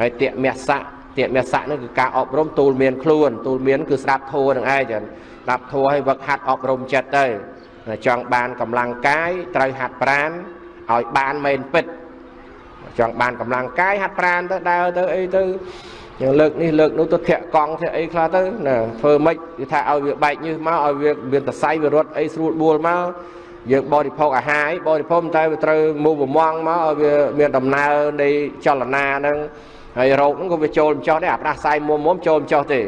ហើយតៈមាសៈ តៈមាសៈហ្នឹងគឺការអប់រំទូលមានខ្លួនទូលមានគឺស្ដាប់ធัวនឹងឯងចឹងស្ដាប់ធัวឲ្យវឹកហាត់អប់រំចិត្តទៅចង់បានកម្លាំងកាយត្រូវហាត់ប្រាណឲ្យបានមែនពិតចង់បានកម្លាំងកាយហាត់ប្រាណទៅដើរទៅអីទៅយើងលើកនេះលើកនោះទៅធាក់កង់ធាក់អីខ្លះទៅណាធ្វើម៉េចគឺថាឲ្យវាបែកញើសមកឲ្យវាមានតសៃវារត់អីស្រួលបួលមកយើងបរិភោគអាហារបរិភោគតែវាត្រូវមូលបំងមកឲ្យវាមានដំណើរនៃចលនាហ្នឹង ហើយរោគហ្នឹងក៏វាចូលមិនចោះដែរអាផ្ដាសាយមុំមុំចូលមិនចោះទេ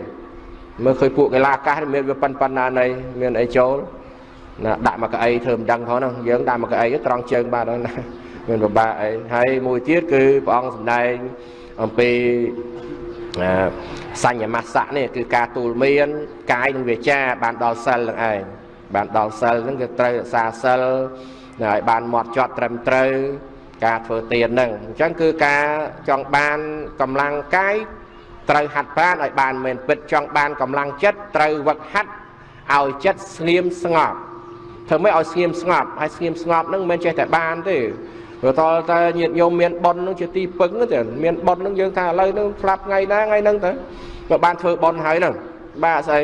មើលឃើញពួកកីឡាកាសមានវាប៉ិនប៉ិនណានៃមានអីចូលណាដាក់មកកៅអីធ្វើមិនដឹងផងហ្នឹងយើងដាក់មកកៅអីត្រង់ជើងបាទហ្នឹងណាមានពិបាកអីហើយមួយទៀតគឺព្រះអង្គសម្ដែងអំពីសញ្ញមស្សៈនេះគឺការទូលមានកាយនិងវាចាបានដល់សិលនឹងឯងបានដល់សិលហ្នឹងគឺត្រូវរក្សាសិលឲ្យបានមាត់ចត់ត្រឹមត្រូវ ការធ្វើទានហ្នឹងអញ្ចឹងគឺការចង់បានកម្លាំងកាយត្រូវហាត់ប្រាណឲ្យបានមែនពិតចង់បានកម្លាំងចិត្តត្រូវវឹកហាត់ឲ្យចិត្តស្ងៀមស្ងប់ធ្វើម៉េចឲ្យស្ងៀមស្ងប់ហើយស្ងៀមស្ងប់ហ្នឹងមិនមែនចេះតែបានទេព្រោះតលតែញាតិញោមមានប៉ុននឹងជាទីពឹងទៅមានប៉ុននឹងយើងថាឥឡូវនឹងស្លាប់ថ្ងៃណាថ្ងៃហ្នឹងទៅក៏បានធ្វើប៉ុនហើយហ្នឹងបាទស្អី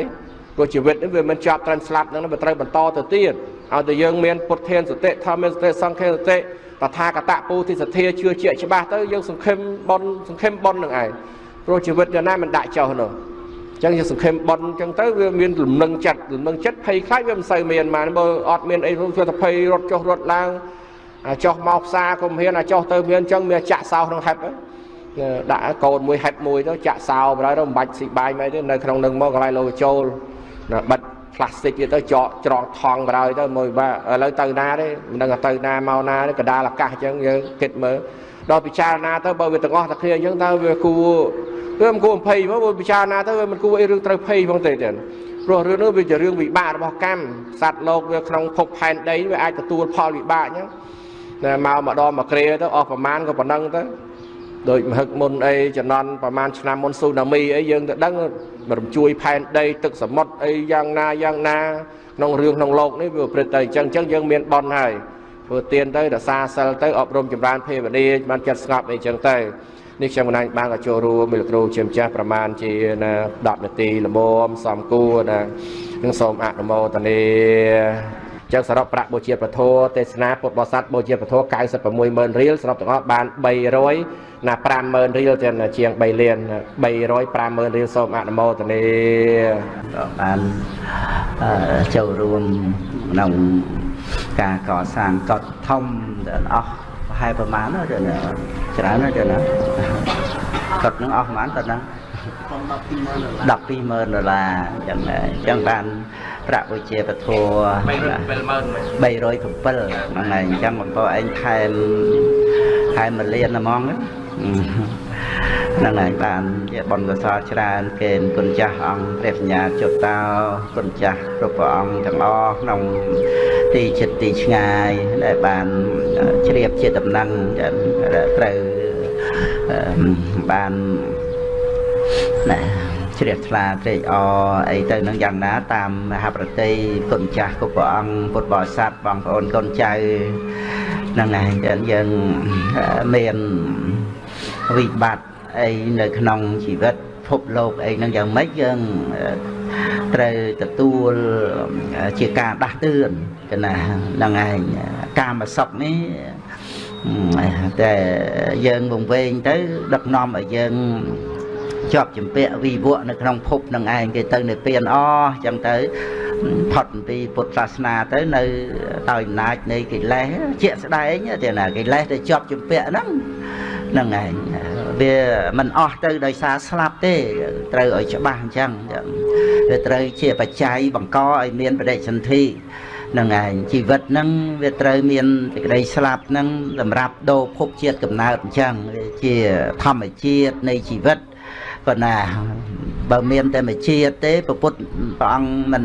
ព្រោះជីវិតនេះវាមិនចប់ត្រឹមស្លាប់ហ្នឹងវាត្រូវបន្តទៅទៀតឲ្យតែយើងមានពុទ្ធានសតិធម្មសតិសង្ឃានសតិ តថាកតពុទ្ធិសទ្ធាជឿជាក់ច្បាស់ទៅយើងសង្ឃឹមប៉ុនសង្ឃឹមប៉ុននឹងឯងព្រោះជីវិតយ៉ាងណាមិនដាក់ចោលនោះអញ្ចឹងយើងសង្ឃឹមប៉ុនអញ្ចឹងទៅវាមានលំនឹងចិត្តលំនឹងចិត្តភ័យខ្លាចវាមិនសូវមានបានបើអត់មានអីធ្វើតែភ័យរត់ចុះរត់ឡើងចុះមកផ្សារក៏មានអាចុះទៅមានអញ្ចឹងមានចាក់សោក្នុងហេបដាក់កូនមួយហេបមួយទៅចាក់សោបហើយទៅមិនបាច់ស៊ីបាយមិនទេនៅក្នុងនឹងមកកន្លែងលោកចូលបិទ ផ្លាស្ទិកទៅចកច្រកថងបរហើយទៅមួយបាទឥឡូវទៅណាទេមិនដឹងទៅណាមកណាទេកដាលអាកាសអញ្ចឹងយើងគិតមើលដល់ពិចារណាទៅបើវាទាំងអស់តែគ្នាអញ្ចឹងតើវាគួរវាមិនគួរភ័យមកពិចារណាទៅវាមិនគួរអីរឿងត្រូវភ័យផងទេទៀតព្រោះរឿងនោះវាជារឿងវិបាករបស់កម្មសត្វលោកវាក្នុងភពផែនដីវាអាចទទួលផលវិបាកអញ្ចឹងតែមកម្ដងមកគ្រាទៅអស់ប្រមាណក៏ប៉ុណ្ណឹងទៅ ដោយមហឹកមុនអីចំណន់ប្រហែលឆ្នាំមុនស៊ូណាមីអីយើងទៅដឹងរំជួយផែនដីទឹកសមុទ្រអីយ៉ាងណាយ៉ាងណាក្នុងរឿងក្នុងโลกនេះវាប្រព្រឹត្តទៅអញ្ចឹងអញ្ចឹងយើងមានបនហើយធ្វើទៀនទៅរសាសិលទៅអប់រំចម្រើនភេវនីបានចិត្តស្ងប់អីអញ្ចឹងទៅនេះខ្ញុំកណាញ់បានក៏ចូលរួមមីលគ្រូជាម្ចាស់ប្រមាណជាណា10នាទីល្មមសំគួរណានឹងសូមអនុមោទនា ចឹងសរុបប្រាក់បូជាពធទេសនាពុទ្ធបរិស័ទបូជាពធ96000រៀលសរុបទាំងអស់បាន300ណា50000រៀលចឹងជាង3លាន300 50000រៀលសូមអនុមោទនាក៏បានចូលរួមក្នុងការកសាងកត់ធំទាំងអស់ប្រហែលប្រមាណណាចឹងច្រើនណាចឹងណាកត់នឹងអស់ប្រហែលតើណា 120,000ដុល្លារអញ្ចឹងអញ្ចឹងបានប្រាក់វិជាពធ307ហ្នឹងហើយអញ្ចឹងបងប្អូនឯងថែមថែមមួយលានហ្មងហ្នឹងហើយបានជាបុណ្យកុសលច្រើនគេគុណចាស់អង្គព្រះបញ្ញាចុតតោគុណចាស់គ្រប់ព្រះអង្គទាំងអស់ក្នុងទីចិត្តទីឆ្ងាយដែលបានជ្រាបជាដំណឹងត្រូវបាន ណាជ្រះថ្លាត្រេកអរអីទៅនឹងយ៉ាងណា តាមមហាប្រតិគុណចាស់គ្រប់ព្រះអង្គពុទ្ធបរិស័ទបងប្អូនកូនចៅហ្នឹងឯងយើងមានវិបត្តិអីនៅក្នុងជីវិតភពលោកអីហ្នឹងយ៉ាងម៉េចយើងត្រូវទទួលជាការដាស់តឿនទៅណាហ្នឹងឯងកាមសុខនេះតែយើងវង្វេងទៅដឹកនាំឲ្យយើង ជាប់ចម្ពាក់វិវៈនៅក្នុងភពនឹងឯងគេទៅនៅពៀនអចឹងទៅផុតពីពុទ្ធសាសនាទៅនៅដោយអំណាចនៃកិលេសជាក់ស្ដែងទេណាកិលេសទៅជាប់ចម្ពាក់ហ្នឹងហ្នឹងឯងវាមិនអស់ទៅដោយសារស្លាប់ទេត្រូវឲ្យច្បាស់អញ្ចឹងវាត្រូវជាបច្ច័យបង្កឲ្យមានបដិសន្ធិនឹងឯងជីវិតហ្នឹងវាត្រូវមានសេចក្តីស្លាប់ហ្នឹងសម្រាប់ដូរភពជាតិកំណើតអញ្ចឹងវាជាធម្មជាតិនៃជីវិត ប៉ុណ្ណា បើមានតែមួយជាតិទេពពុទ្ធព្រះអង្គមិន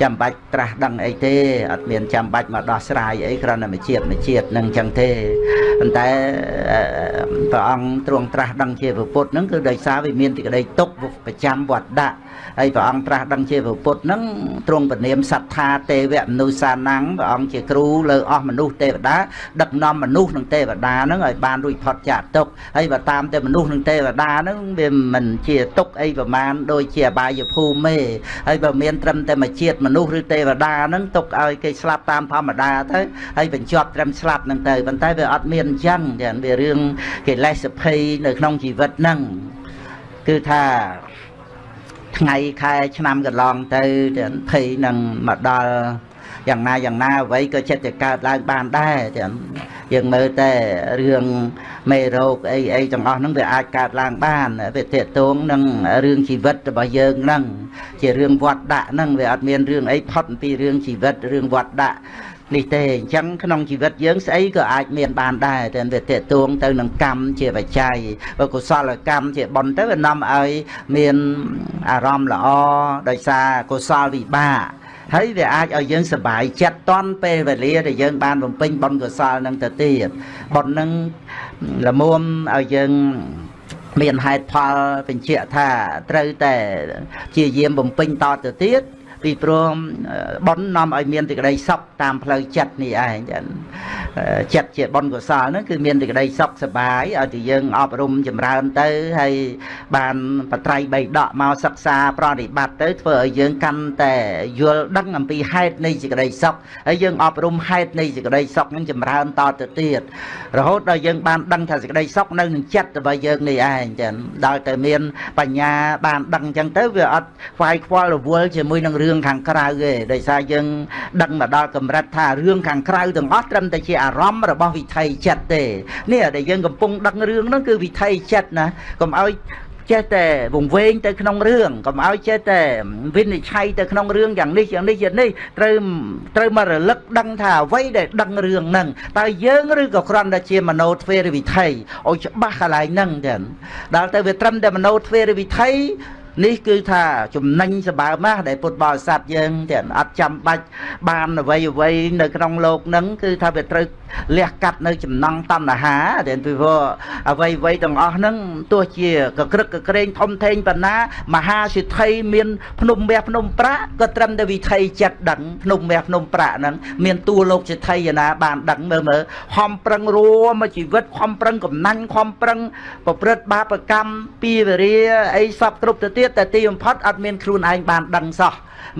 ចាំបាច់ត្រាស់ដឹងអីទេអត់មានចាំបាច់មកដោះស្រាយអីគ្រាន់តែមួយជាតិមួយជាតិនឹងចឹងទេប៉ុន្តែព្រះអង្គទ្រង់ត្រាស់ដឹងជាពពុទ្ធហ្នឹងគឺដោយសារវាមានទីក្តីទុកប្រចាំវត្តដាក់ហើយព្រះអង្គត្រាស់ដឹងជាពុទ្ធហ្នឹងទ្រង់ពនាមសត្ថាទេវមនុស្សសានាំងព្រះអង្គជាគ្រូលើអស់មនុស្សទេវតាដឹកនាំមនុស្សនិងទេវតាហ្នឹងឲ្យបានរួចផុតចាកទុកហើយបើតាមតែមនុស្សនិងទេវតាហ្នឹងវាមិនជាទុកអីប្រមាណដូចជាអបាយភូមិទេហើយបើមានត្រឹមតែមួយជាតិមនុស្សឬទេវតាហ្នឹងទុកឲ្យគេស្លាប់តាមធម្មតាទៅហើយបញ្ចប់ត្រឹមស្លាប់ហ្នឹងទៅប៉ុន្តែវាអត់មានអញ្ចឹងចាវារឿងកិលេសភ័យនៅក្នុងជីវិតហ្នឹងគឺថាថ្ងៃខែឆ្នាំកន្លងទៅភ័យនឹងមកដល់ យ៉ាងណាយ៉ាងណាអ្វីក៏ចិត្តតែកើតឡើងបានដែរចឹងយើងមើលតែរឿងមេរោគអីអីទាំងអស់ហ្នឹងវាអាចកើតឡើងបានវាតេតងនឹងរឿងជីវិតរបស់យើងហ្នឹងជារឿងវត្តដាក់ហ្នឹងវាអត់មានរឿងអីផុតពីរឿងជីវិតរឿងវត្តដាក់នេះទេអញ្ចឹងក្នុងជីវិតយើងស្អីក៏អាចមានបានដែរតែវាតេតួងទៅនឹងកម្មជាបច្ច័យបើកុសលកម្មជាបុណ្យទៅវានាំឲ្យមានអារម្មណ៍ល្អដោយសារកុសលវិបាក ហើយវាអាចឲ្យយើងសប្បាយចិត្តតន់ពេលវេលាដែលយើងបានបំពេញបុណ្យកុសលនឹងទៅទៀតបុណ្យនឹងល្មមឲ្យយើងមានហេតុផលបញ្ជាក់ថាត្រូវតែជាយាមបំពេញតទៅទៀត ពីព្រោះប៉ុននាំឲ្យមានសេចក្តីសុខតាមផ្លូវចិត្តនេះឯងចិត្តជាបុណ្យកុសលហ្នឹងគឺមានសេចក្តីសុខសប្បាយឲ្យតែយើងអប់រំចម្រើនទៅហើយបានបត្រៃបីដកមកសិក្សាប្រតិបត្តិទៅធ្វើឲ្យយើងកាន់តែយល់ដឹងអំពីហេតុនៃសេចក្តីសុខហើយយើងអប់រំហេតុនៃសេចក្តីសុខហ្នឹងចម្រើនតទៅទៀតរហូតដល់យើងបានដឹងថាសេចក្តីសុខនៅនឹងចិត្តរបស់យើងនេះឯងចឹងដល់តែមានបញ្ញាបានដឹងចឹងទៅវាអត់ខ្វាយខ្វល់រវល់ជាមួយនឹងរឿងខាងក្រៅទេដោយសារយើងដឹងមកដល់កម្រិតថារឿងខាងក្រៅទាំងអស់ត្រឹមតែជាអារម្មណ៍របស់វិថីចិត្តទេនេះដែលយើងកំពុងដឹងរឿងហ្នឹងគឺវិថីចិត្តណាកុំឲ្យ ចេះតែវង្វេងទៅក្នុងរឿងកុំឲ្យចេះតែវិនិច្ឆ័យទៅក្នុងរឿងយ៉ាងនេះយ៉ាងនេះយ៉ាងនេះត្រូវត្រូវមករលឹកដឹងថាអ្វីដែលដឹងរឿងហ្នឹងតើយើងឬក៏គ្រាន់តែជាមโนទ្វេរវិថីឲ្យច្បាស់កន្លែងហ្នឹងចឹងដល់ទៅវាត្រឹមតែមโนទ្វេរវិថី នេះគឺថាចំណេញសបើម៉ាស់ដែលពុទ្ធបរិស័ទយើងទាំងអត់ចាំបាច់បានអ្វីអ្វីនៅក្នុងលោកហ្នឹងគឺថាវាត្រូវលះកាត់នៅចំណង់តណ្ហាដែលពីព្រោះអ្វីអ្វីទាំងអស់ហ្នឹងទោះជាកក្រឹកកក្រែងធំធេងប៉ុណ្ណាមហាសិទ្ធិមានភ្នំមាសភ្នំប្រាក់ក៏ត្រឹមតែវិថីចិត្តដឹងភ្នំមាសភ្នំប្រាក់ហ្នឹងមានតួលោកសិទ្ធិឯណាបានដឹងមើលមើលខំប្រឹងរួមមកជីវិតខំប្រឹងកំណាញ់ខំប្រឹងប្រព្រឹត្តបាបកម្មពីវរាអីសពគ្រប់ទៅទៀតតែទីបំផុតអត់មានខ្លួនឯងបានដឹងសោះ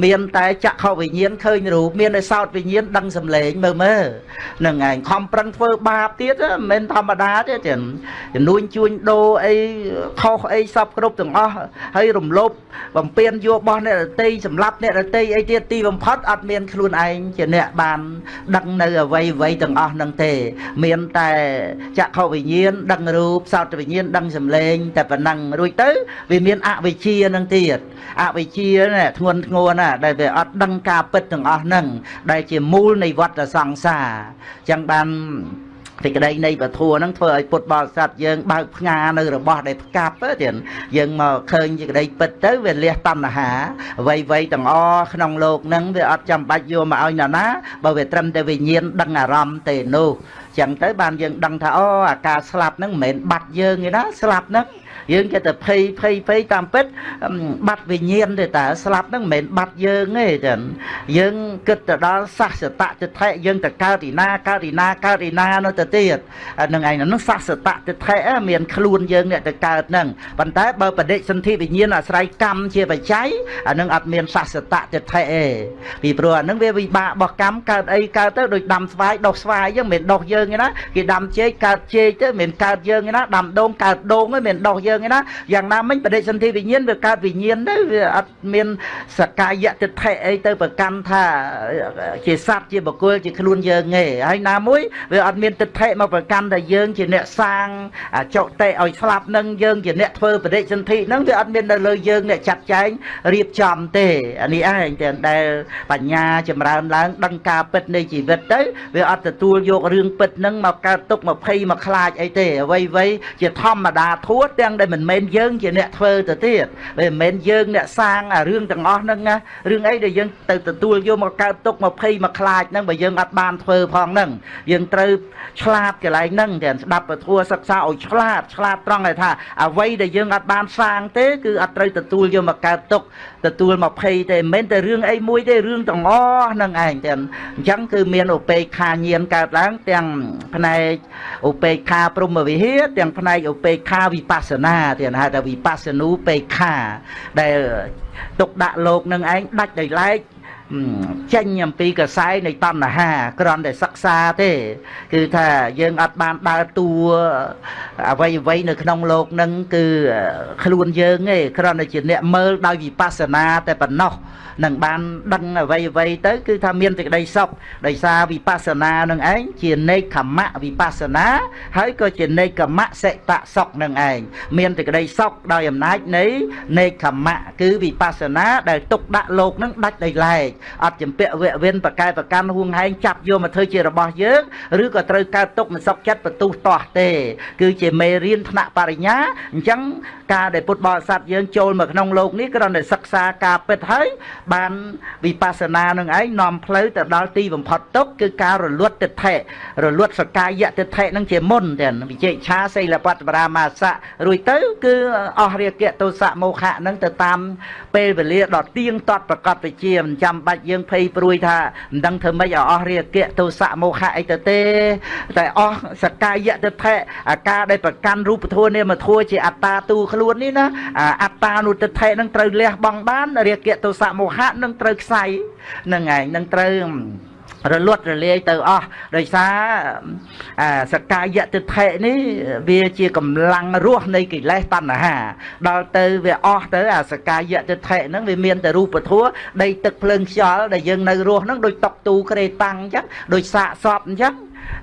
មានតែចក្ខុវិញ្ញាណឃើញរូបមានតែសោតវិញ្ញាណដឹងសម្លេងមើលមើលនឹងឯងខំប្រឹងធ្វើបាបទៀតមិនមែនធម្មតាទេទៀតជំនួញជួញដូរអីខុសអីសពគ្រប់ទាំងអស់ហើយរំលោភបំពេញយករបស់អ្នករតីសម្លាប់អ្នករតីអីទៀតទីបំផុតអត់មានខ្លួនឯងជាអ្នកបានដឹងនៅអ្វីអ្វីទាំងអស់នឹងទេ មានតែចក្ខុវិញ្ញាណដឹងរូបសោតវិញ្ញាណដឹងសម្លេង តែប៉ុណ្ណឹងរួចទៅ វាមានអវិជ្ជានឹងទៀតអវិជ្ជានេះធ្ងន់ធ្ងរណាស់ដែលវាអត់ដឹងការពិតទាំងអស់ហ្នឹងដែលជាមូលនៃវដ្តសង្សារអញ្ចឹងបានសេចក្តីនៃពធัวហ្នឹងធ្វើឲ្យពុទ្ធបរិស័ទយើងបើកផ្ងានៅរបស់ដែលផ្កាប់ទៀតយើងមកឃើញសេចក្តីពិតទៅវាលះតណ្ហាអ្វីអ្វីទាំងអស់ក្នុងលោកហ្នឹងវាអត់ចាំបាច់យកមកឲ្យណាណាបើវាត្រឹមតែវិញ្ញាណដឹងអារម្មណ៍ទេនោះ ចឹងទៅបានយើងដឹងថាអូអាការស្លាប់ហ្នឹងមិនមែនបាត់យើងទេណាស្លាប់ហ្នឹងយើងគេតែភ័យភ័យភ័យតាមពិតបាត់វិញ្ញាណទេតាស្លាប់ហ្នឹងមិនមែនបាត់យើងទេចឹងយើងគិតទៅដល់សសតតិថិយើងទៅកើតទីណាកើតទីណាកើតទីណានោះទៅទៀតនឹងឯងហ្នឹងសសតតិថិមានខ្លួនយើងអ្នកទៅកើតហ្នឹងប៉ុន្តែបើបដិសន្ធិវិញ្ញាណអាស្រ័យកម្មជាបច្ច័យអានឹងអត់មានសសតតិថិទេពីព្រោះអានឹងវាវិបាករបស់កម្មកើតអីកើតទៅដូចដាំស្វាយដុសស្វាយហ្នឹងមិនមែនដុសយើងទេណាគេដាំចេកកើតចេកទៅមិនមែនកើតយើងទេណាដាំដូងកើតដូងទេមិនមែនដុសយើងយើងឯណាយ៉ាងណាមិញបដិសន្ធិវិញ្ញាណវាកើតវិញ្ញាណទៅវាអត់មានសកាយតិថិអីទៅប្រកាន់ថាជាសត្វជាបុគ្គលជាខ្លួនយើងទេហើយណាមួយវាអត់មានតិថិមកប្រកាន់ថាយើងជាអ្នកសាងចុតិឲ្យស្លាប់នឹងយើងជាអ្នកធ្វើបដិសន្ធិហ្នឹងវាអត់មាននៅលើយើងអ្នកចាត់ចែងរៀបចំទេអានេះឯងតែដែលបញ្ញាចម្រើនឡើងដឹងការពិតនៃជីវិតទៅវាអត់ទទួលយករឿងពិតហ្នឹងមកកើតទុកមកភ័យមកខ្លាចអីទេអ្វីៗជាធម្មតាធัวទាំងដែលមិនមែនយើងជាអ្នកធ្វើទៅទៀតវាមិនមែនយើងអ្នកសាងអារឿងទាំងអស់ហ្នឹងណារឿងអីដែលយើងទៅទទួលយកមកកើតទុកមកភ័យមកខ្លាចហ្នឹងបើយើងអត់បានធ្វើផងហ្នឹងយើងត្រូវឆ្លាតកន្លែងហ្នឹងតែស្ដាប់ពធัวសិក្សាឲ្យឆ្លាតឆ្លាតត្រង់ឲ្យថាអ្វីដែលយើងអត់បានសាងទេគឺអត់ត្រូវទទួលយកមកកើតទុកទទួលមកភ័យទេមិនមែនតែរឿងអីមួយទេរឿងទាំងអស់ហ្នឹងឯងតែអញ្ចឹងគឺមានឧបេក្ខាញាណកើតឡើងទាំងផ្នែកឧបេក្ខាព្រមវិហារទាំងផ្នែកឧបេក្ខាវិបស្សនាទៀតហៅថាវិបស្សនូបេក្ខាដែលទុកដាក់លោកនឹងឯងដាច់ដោយឡែក ចេញអំពីកសែនៃតណ្ហាគ្រាន់តែសិក្សាទេ គឺថាយើងអត់បានដើរតួអ្វីអ្វីនៅក្នុងលោកនឹងគឺខ្លួនយើងទេគ្រាន់តែជាអ្នកមើលដោយវិបស្សនាតែប៉ុណ្ណោះនឹងបានដឹងអ្វីអ្វីទៅ គឺថាមានសេចក្តីសុខដោយសារវិបស្សនានឹងឯងជានេកខមៈវិបស្សនាហើយក៏ជានេកខមៈសិតៈសុខនឹងឯងមានសេចក្តីសុខដោយអំណាចនៃនេកខមៈគឺវិបស្សនាដែលទុកដាក់លោកនឹងដាច់ដោយឡែកអត់ចម្ពាក់វៈវិនបកែប្រកាន់ហួងហែងចាប់យកមកធ្វើជារបស់យើងឬក៏ត្រូវកើតទុកមិនសុខចិត្តបន្ទុះទាស់ទេ គឺជាមេរៀនថ្នាក់បរិញ្ញាអញ្ចឹងការដែលពុទ្ធបរិស័ទយើងចូលមកក្នុងលោកនេះគ្រាន់តែសិក្សាការពិតហើយបានវិបស្សនានឹងឯងនាំផ្លូវទៅដល់ទីបំផុតទុកគឺការរលត់ទិដ្ឋិរលត់សកាយទិដ្ឋិនឹងជាមុនតែវិជិឆាសីលបត្តបរាមាសៈរួចទៅគឺអស់រាគៈទោសៈមោហៈនឹងទៅតាមពេលវេលាដ៏ទៀងទាត់ប្រកបវិជាមិនចាំបាច់យើងភ័យព្រួយថាមិនដឹងធ្វើម៉េចឲ្យអស់រាគៈទោសៈមោហៈអីទៅទេ តែអស់សកាយទិដ្ឋិអាការដែលប្រកាន់រូបធម៌នាមធម៌ជាអត្តាទូខ្លួននេះណាអត្តានុទិដ្ឋិនឹងត្រូវលះបង់បានរាគៈទោសៈមោហៈនឹងត្រូវខ្សែនឹងឯងនឹងត្រូវរលត់រលាយទៅអស់ដោយសារអាសកាយតិថិនេះវាជាកម្លាំងរស់នៃកិលេសតណ្ហា ដល់ទៅវាអស់ទៅអាសកាយតិថិហ្នឹងវាមានតែរូបធัวដីទឹកភ្លើងខ្យល់ដែលយើងនៅរស់ហ្នឹងដូចតុកទូក្រេតាំងអញ្ចឹងដូចសាកសពអញ្ចឹង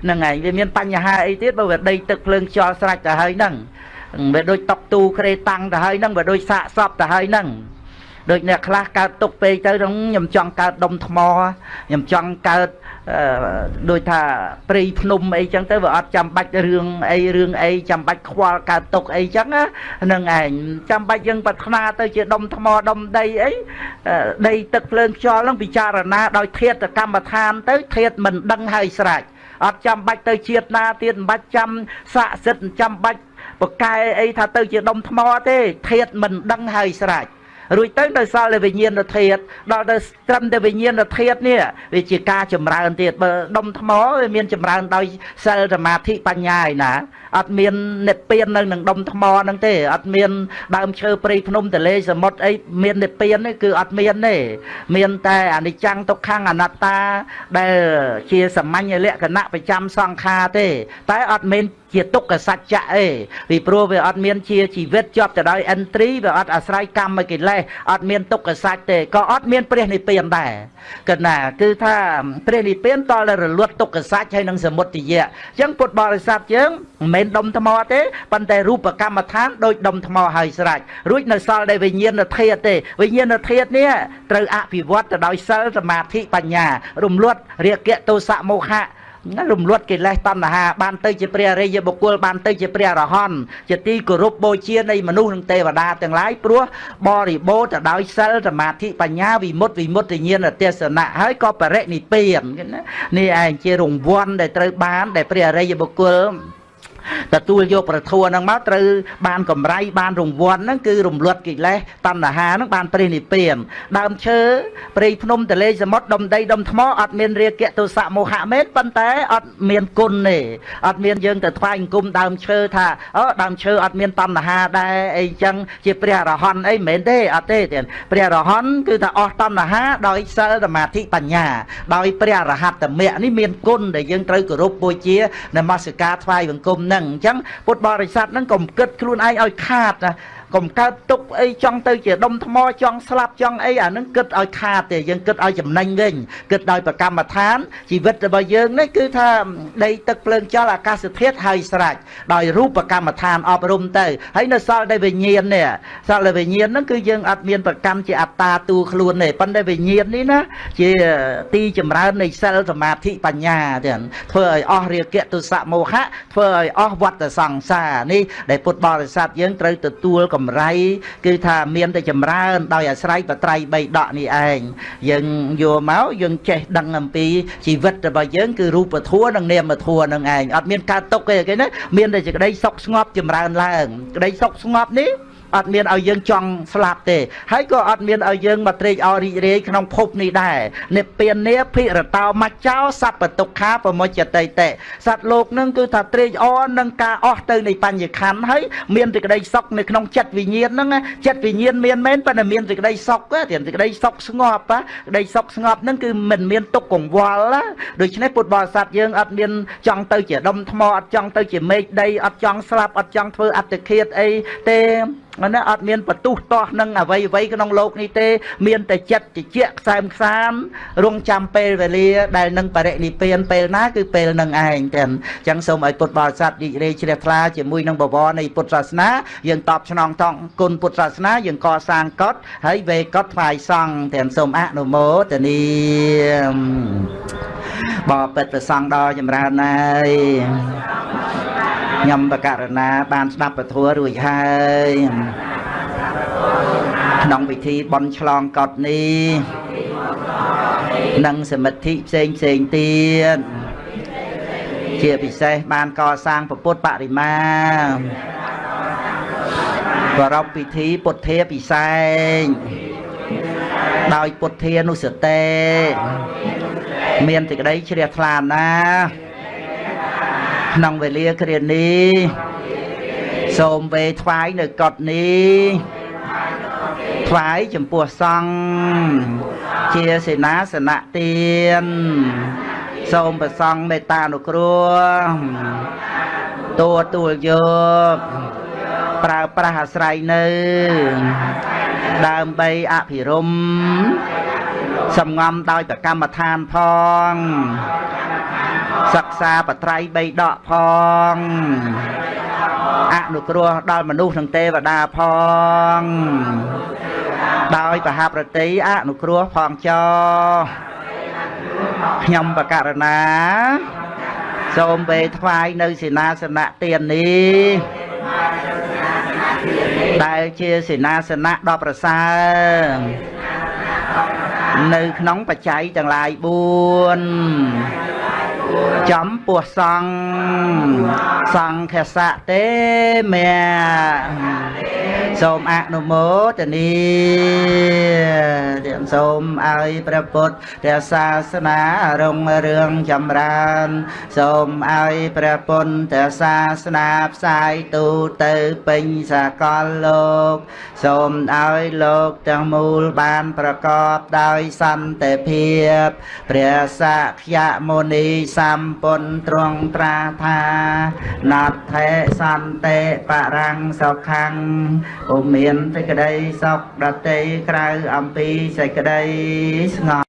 ហ្នឹងហើយវាមានបញ្ហាអីទៀតបើវាដីទឹកភ្លើងខ្យល់ស្រេចទៅហើយហ្នឹង វាដូចតុកទូក្រេតាំងទៅហើយហ្នឹងវាដូចសាកសពទៅហើយហ្នឹងដូចអ្នកខ្លះកើតទុកពេកទៅខ្ញុំចង់កើតដុំថ្មខ្ញុំចង់កើតដូចថាព្រៃភ្នំអីចឹងទៅវាអត់ចាំបាច់រឿងអីរឿងអីចាំបាច់ខ្វល់កើតទុកអីចឹងហ្នឹងឯងចាំបាច់យើងប្រាថ្នាទៅជាដុំថ្មដុំដីអីដីទឹកភ្លើងខ្យល់ហ្នឹងពិចារណាដោយធាតកម្មដ្ឋានទៅធាតមិនដឹងហើយស្រេចអត់ចាំបាច់ទៅជាតិណាទៀតមិនបាច់ចាំស័ក្តិសិទ្ធិចាំបាច់ បកែអីថាទៅជាដុំថ្មទេធាតមិនដឹងហើយស្រេចរួចទៅនៅសល់តែវិញ្ញាណធាតុដល់ទៅត្រឹមតែវិញ្ញាណធាតុនេះវាជាការចម្រើនទៀតបើដុំថ្មវាមានចម្រើនដោយសិលសមាធិបញ្ញាឯណាអត់មាននិព្វាននៅនឹងដុំថ្មហ្នឹងទេអត់មានដើមឈើព្រៃភ្នំទលេសមុទ្រអីមាននិព្វានទេគឺអត់មានទេមានតែអនិច្ចំទុក្ខំអនត្តាដែលជាសាមញ្ញលក្ខណៈប្រចាំសង្ខារទេ តែអត់មាន ជាទុក្ខសច្ចៈអីពីព្រោះវាអត់មានជាជីវិតជាប់ទៅដោយឥន្ទ្រីវាអត់អាស្រ័យកម្មកិលេសអត់មានទុក្ខសច្ចទេក៏អត់មានព្រះនិព្វានដែរកណាគឺថាព្រះនិព្វានតលរលត់ទុក្ខសច្ចហើយនឹងសមុទយៈអញ្ចឹងពុទ្ធបរិស័ទយើងមិនមែនដុំថ្មទេប៉ុន្តែរូបកម្មដ្ឋានដូចដុំថ្មហើយស្រេចរួចនៅសល់តែវិញ្ញាណធាតុទេវិញ្ញាណធាតុនេះត្រូវអភិវឌ្ឍទៅដោយសិលសមាធិបញ្ញា រំលត់រាគៈទោសៈមោហៈ រំលត់កិលេសតណ្ហាបានទៅជាព្រះរិយបុគ្គលបានទៅជាព្រះរហន្តជាទីគោរពបូជានៃមនុស្សនិងទេវតាទាំងឡាយព្រោះបរិបូរទៅដោយសិលសមាធិបញ្ញាវិមុតវិមុតញ្ញាណទេសនៈហើយក៏បរិនិព្វាននេះឯងជារង្វាន់ដែលត្រូវបានដែលព្រះរិយបុគ្គល ទទួលយកប្រធัวហ្នឹងមកត្រូវបានកម្រៃបានរង្វាន់ហ្នឹងគឺរំលត់កិលេសតណ្ហាហ្នឹងបានព្រះនិព្វានដើមឈើព្រៃភ្នំទលេសមុទ្រដុំដីដុំថ្មអត់មានរាគៈទោសៈមោហៈមែនប៉ុន្តែអត់មានគុណទេអត់មានយើងទៅថ្វាយអង្គមដើមឈើថាអូដើមឈើអត់មានតណ្ហាដែរអីចឹងជាព្រះអរហន្តអីមិនមែនទេអត់ទេទៀតព្រះអរហន្តគឺថាអស់តណ្ហាដោយសិលសមាធិបញ្ញា ដោយព្រះអរហត្តមគ្គនេះមានគុណដែលយើងត្រូវគោរពបូជានមស្ការថ្វាយបង្គំហ្នឹងអញ្ចឹងពុទ្ធបរិស័ទហ្នឹងកុំគិតខ្លួនឯងឲ្យខាតណា កុំកើតទុកអីចង់ទៅជាដុំថ្មចង់ស្លាប់ចង់អីអានឹងគិតឲ្យខាតទេយើងគិតឲ្យចំណេញវិញគិតដោយប្រកម្មដ្ឋានជីវិតរបស់យើងនេះគឺថាដីទឹកភ្លើងចលអាកាសធាតុហើយស្រេចដោយរូបកម្មដ្ឋានអប់រំទៅហើយនៅសល់តែវិញ្ញាណនេះសល់តែវិញ្ញាណហ្នឹងគឺយើងអត់មានប្រកម្មជាអត្តាទូខ្លួនទេប៉ុន្តែវិញ្ញាណនេះណាជាទីចម្រើននៃសិលសមាធិបញ្ញាទៀតធ្វើឲ្យអស់រាគៈទុសៈមោហៈធ្វើឲ្យអស់វត្តសង្សារនេះដែលពុទ្ធបរិស័ទយើងត្រូវទទួលកំកម្រៃគឺថាមានតែចម្រើន ដោយអាស្រ័យបត្រៃបីដកនេះឯងយើងយកមកយើងចេះដឹងអំពីជីវិតរបស់យើងគឺរូបធម៌និងនាមធម៌នឹងឯងអត់មានកើតទុកទេគេណាមានតែសេចក្តីសុខស្ងប់ចម្រើនឡើងក្តីសុខស្ងប់នេះ អត់មានឲ្យយើងចង់ស្លាប់ទេ ហើយក៏អត់មានឲ្យយើងមកត្រេកអររីករាយក្នុងភពនេះដែរនិព្វានាភិរតោមច្ចោសัพពទុក្ខាប្រមុចតិតិសត្វលោកនឹងគឺថាត្រេកអរនឹងការអស់ទៅនៃបញ្ញខណ្ឌហើយមានសេចក្តីសុខនៅក្នុងចិត្តវិញ្ញាណហ្នឹងចិត្តវិញ្ញាណមានមែនប៉ុន្តែមានសេចក្តីសុខទេសេចក្តីសុខស្ងប់ក្តីសុខស្ងប់ហ្នឹងគឺមិនមានទុកកង្វល់ណាដូច្នេះពុទ្ធបរិស័ទយើងអត់មានចង់ទៅជាដុំថ្មអត់ចង់ទៅជាមេឃដីអត់ចង់ស្លាប់អត់ចង់ធ្វើអត្តឃាតអីទេណាអត់មានបទុះតោះនឹងអ្វីអ្វីក្នុងលោកនេះទេ មានតែចិត្តជាជាខ្សែមខ្សាមរងចាំពេលវេលា ដែលនឹងបរិនិព្វានពេលណាគឺពេលនឹងឯងទាំងអញ្ចឹងសូមឲ្យពុទ្ធបរិស័ទរីករាយជ្រះថ្លាជាមួយនឹងបវរនៃពុទ្ធសាសនាយើងតបស្នងតង់គុណពុទ្ធសាសនាយើងកសាងកតហើយវេកតថ្វាយសង្ឃទាំងសូមអនុមោទនីបបិទ្ធប្រសង់ដល់ចម្រើនហើយ ខ្ញុំបករណា បានស្ដាប់ពធរួចហើយក្នុងពិធីបន់ឆ្លងកត់នេះនិងសមិទ្ធិផ្សេងផ្សេងទៀតជាពិសេសបានកសាងពុទ្ធបរិមាប្រពពិធីពុទ្ធាពិសេសដោយពុទ្ធានុសតេមានសេចក្តីជ្រះថ្លាណាស់ ក្នុងវេលាគ្រានេះសូមវេថ្វាយនៅកត់នេះថ្វាយចំពោះសង្ឃជាសេនាសនៈទានសូមប្រសង់មេត្តានុគ្រោះតួទួលយកប្រើប្រាស់អាស្រ័យនៅ ដើម្បីអភិរមសំងំដោយប្រកម្មដ្ឋានផង សិក្សាបត្រៃបីដកផងអនុគ្រោះដល់មនុស្សនិងទេវតាផង ដោយបហប្រតិអនុគ្រោះផងចោខ្ញុំបករណា សូមពេលថ្វាយនៅសេនាសនៈទាននេះដែលជាសេនាសនៈដ៏ប្រសើរនៅក្នុងបច្ច័យទាំងឡាយ4 ចំពោះសង្ឃសង្ឃសៈទេមេសូមអនុមោទនីទាំងសូមឲ្យព្រះពុទ្ធសាសនារុងរឿងចម្រើន សូមឲ្យព្រះពុទ្ធសាសនាផ្សាយទូទៅពេញសកលលោក សូមឲ្យលោកទាំងមូលបានប្រកបដោយសន្តិភាព ព្រះសក្យមុនីសម្ពុនទ្រង់ត្រាថាណដ្ឋេសន្តិបរាំងសុខੰពុំមានសេចក្តីសុខដតីក្រៅអំពីសេចក្តីស្ងប់